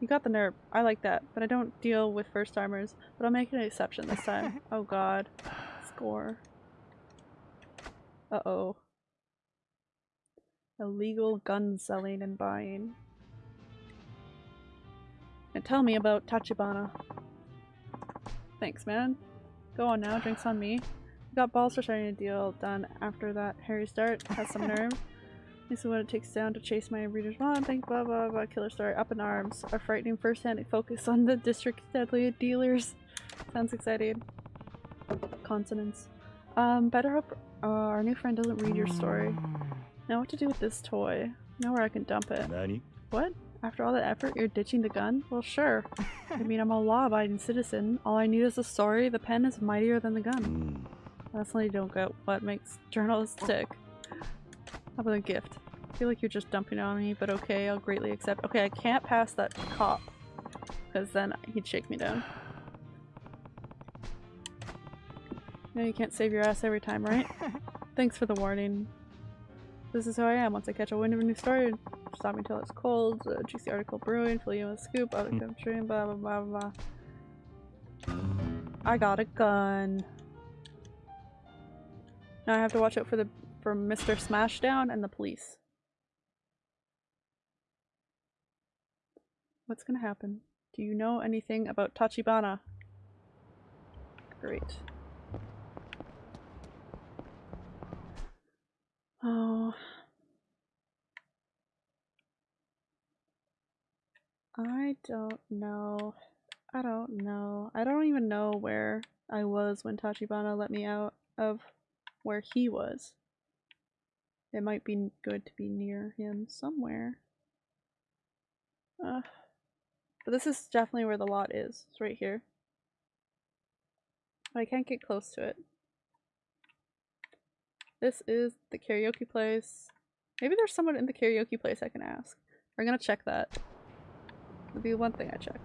You got the nerve. I like that, but I don't deal with first timers. But I'll make an exception this time. oh god. Score. Uh oh. Illegal gun selling and buying. And tell me about Tachibana. Thanks, man. Go on now, drinks on me. We got balls for starting a deal done after that Harry start. Has some nerve. This is what it takes down to chase my readers on. Think blah blah blah. Killer story up in arms. A frightening first-hand focus on the district's deadly dealers. Sounds exciting. Consonants. Um, better hope uh, our new friend doesn't read your story. Now what to do with this toy? Know where I can dump it. 何 What? After all that effort, you're ditching the gun? Well, sure. I mean, I'm a law-abiding citizen. All I need is a story. The pen is mightier than the gun. Hmm. うん Definitely don't get what makes journalists tick. How about a gift? I feel like you're just dumping on me, but okay, I'll greatly accept. Okay, I can't pass that cop. Because then he'd shake me down. No, you can't save your ass every time, right? Thanks for the warning. This is who I am. Once I catch a wind of a new story, stop me till it's cold. A juicy article brewing, fill you with a scoop, out of country, blah blah blah blah. I got a gun. Now I have to watch out for the for Mr. Smashdown and the police. What's gonna happen? Do you know anything about Tachibana? Great. Oh. I don't know. I don't know. I don't even know where I was when Tachibana let me out of where he was. It might be good to be near him somewhere. Uh, but this is definitely where the lot is. It's right here. I can't get close to it. This is the karaoke place. Maybe there's someone in the karaoke place I can ask. We're gonna check that would be one thing I check.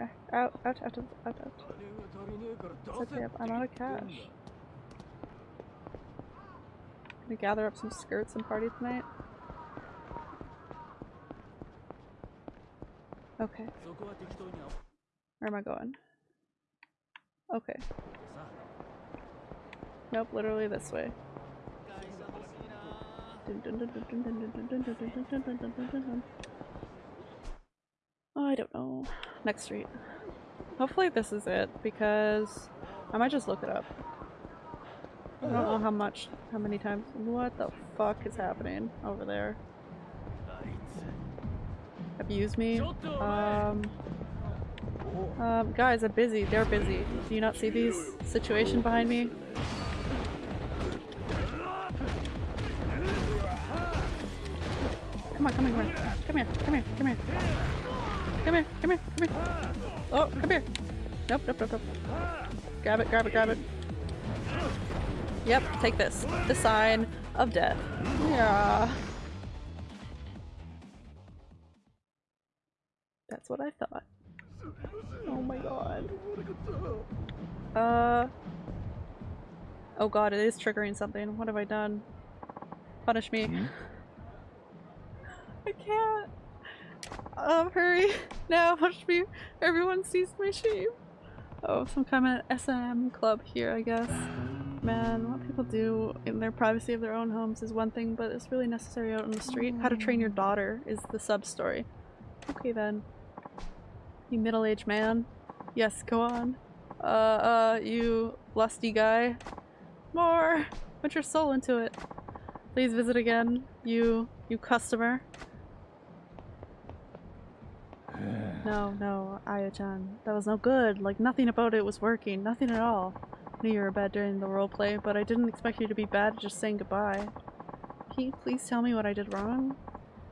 Uh, out, out, out, out, out. Okay, I'm out of cash. Gonna gather up some skirts and party tonight? Okay. Where am I going? Okay. Nope, literally this way. I don't know. Next street. Hopefully this is it because I might just look it up. I don't know how much, how many times. What the fuck is happening over there? Abuse me? Um, um, guys, I'm busy. They're busy. Do you not see these situation behind me? Come on, come on, come on. Come here, come here, come here. Come here, come here, come here. Oh, come here. Nope, nope, nope, nope. Grab it, grab it, grab it. Yep, take this. The sign of death. Yeah. That's what I thought. Oh my god. Uh. Oh god, it is triggering something. What have I done? Punish me. I can't. Um, hurry. Now, punish me. Everyone sees my shame. Oh, some kind of SM club here, I guess. Man, what people do in their privacy of their own homes is one thing, but it's really necessary out on the street. How to train your daughter is the sub story. Okay then. You middle-aged man. Yes, go on. Uh, uh, you lusty guy. More! Put your soul into it. Please visit again, you, you customer. No, no, Aya-chan. That was no good. Like, nothing about it was working. Nothing at all. I knew you were bad during the roleplay, but I didn't expect you to be bad just saying goodbye. Can you please tell me what I did wrong?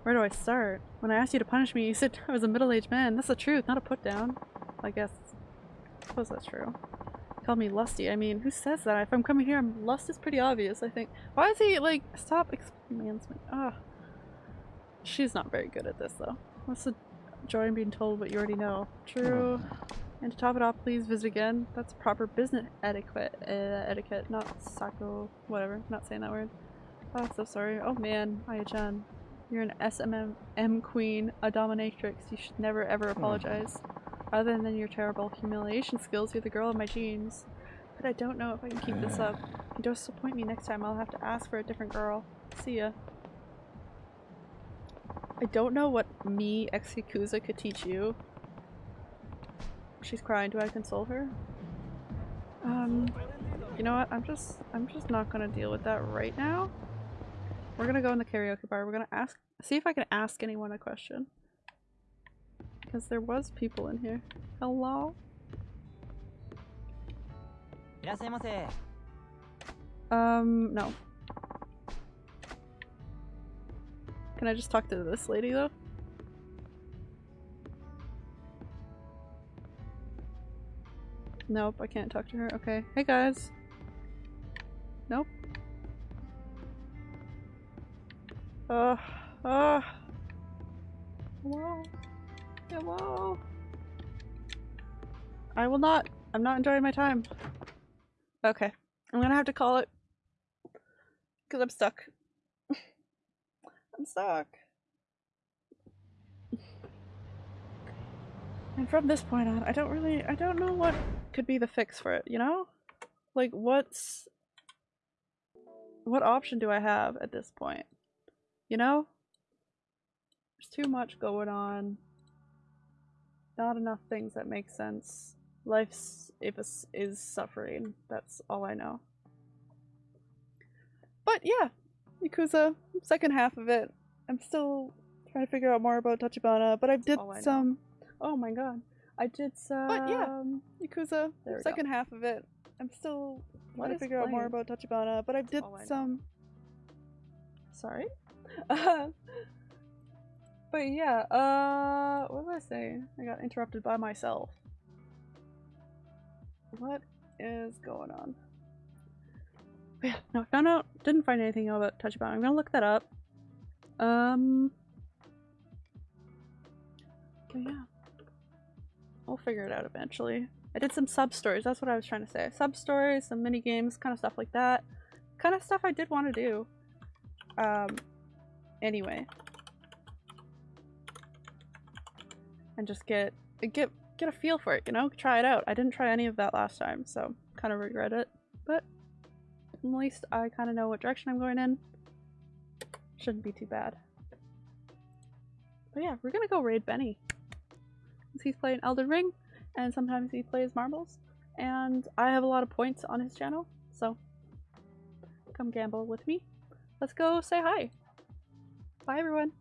Where do I start? When I asked you to punish me, you said I was a middle-aged man. That's the truth, not a put-down. I guess. I suppose that's true. Call me lusty. I mean, who says that? If I'm coming here, I'm lust is pretty obvious, I think. Why is he, like, stop explaining Ah. She's not very good at this, though. What's the joy in being told what you already know? True. And to top it off, please visit again. That's proper business etiquette. Uh, etiquette, not sako, whatever. Not saying that word. Oh, so sorry. Oh man, Aya-chan. You're an SMM queen, a dominatrix. You should never ever apologize. Other than your terrible humiliation skills, you're the girl of my dreams. But I don't know if I can keep this up. You don't disappoint me next time, I'll have to ask for a different girl. See ya. I don't know what me, ex-Yakuza, could teach you. She's crying. Do I console her? Um, you know what? I'm just, I'm just not gonna deal with that right now. We're gonna go in the karaoke bar. We're gonna ask, see if I can ask anyone a question. Because there was people in here. Hello? Um, no. Can I just talk to this lady though? Nope, I can't talk to her. Okay. Hey guys. Nope. Uh, uh. Hello? Hello? I will not. I'm not enjoying my time. Okay. I'm gonna have to call it. Because I'm stuck. I'm stuck. And from this point on, I don't really, I don't know what could be the fix for it, you know? Like, what's. What option do I have at this point? You know? There's too much going on. Not enough things that make sense. Life's if is, is suffering. That's all I know. But yeah, Yakuza, second half of it. I'm still trying to figure out more about Tachibana, but I did all I some. Oh my god, I did some. But yeah, Yakuza, we second half of it. I'm still What trying to figure out more about Tachibana, but I did all I some. Sorry. Uh, but yeah, uh, what was I saying? I got interrupted by myself. What is going on? Yeah, no, I found out, didn't find anything about Touch About. I'm gonna look that up. Um. But yeah. We'll figure it out eventually. I did some sub stories, that's what I was trying to say. Sub stories, some mini games, kind of stuff like that. Kind of stuff I did want to do. Um, anyway. And just get get get a feel for it, you know? Try it out. I didn't try any of that last time, so kind of regret it. But at least I kind of know what direction I'm going in. Shouldn't be too bad. But yeah, we're gonna go raid Benny. He's playing Elden Ring, and sometimes he plays marbles. And I have a lot of points on his channel, so come gamble with me. Let's go say hi. Bye everyone.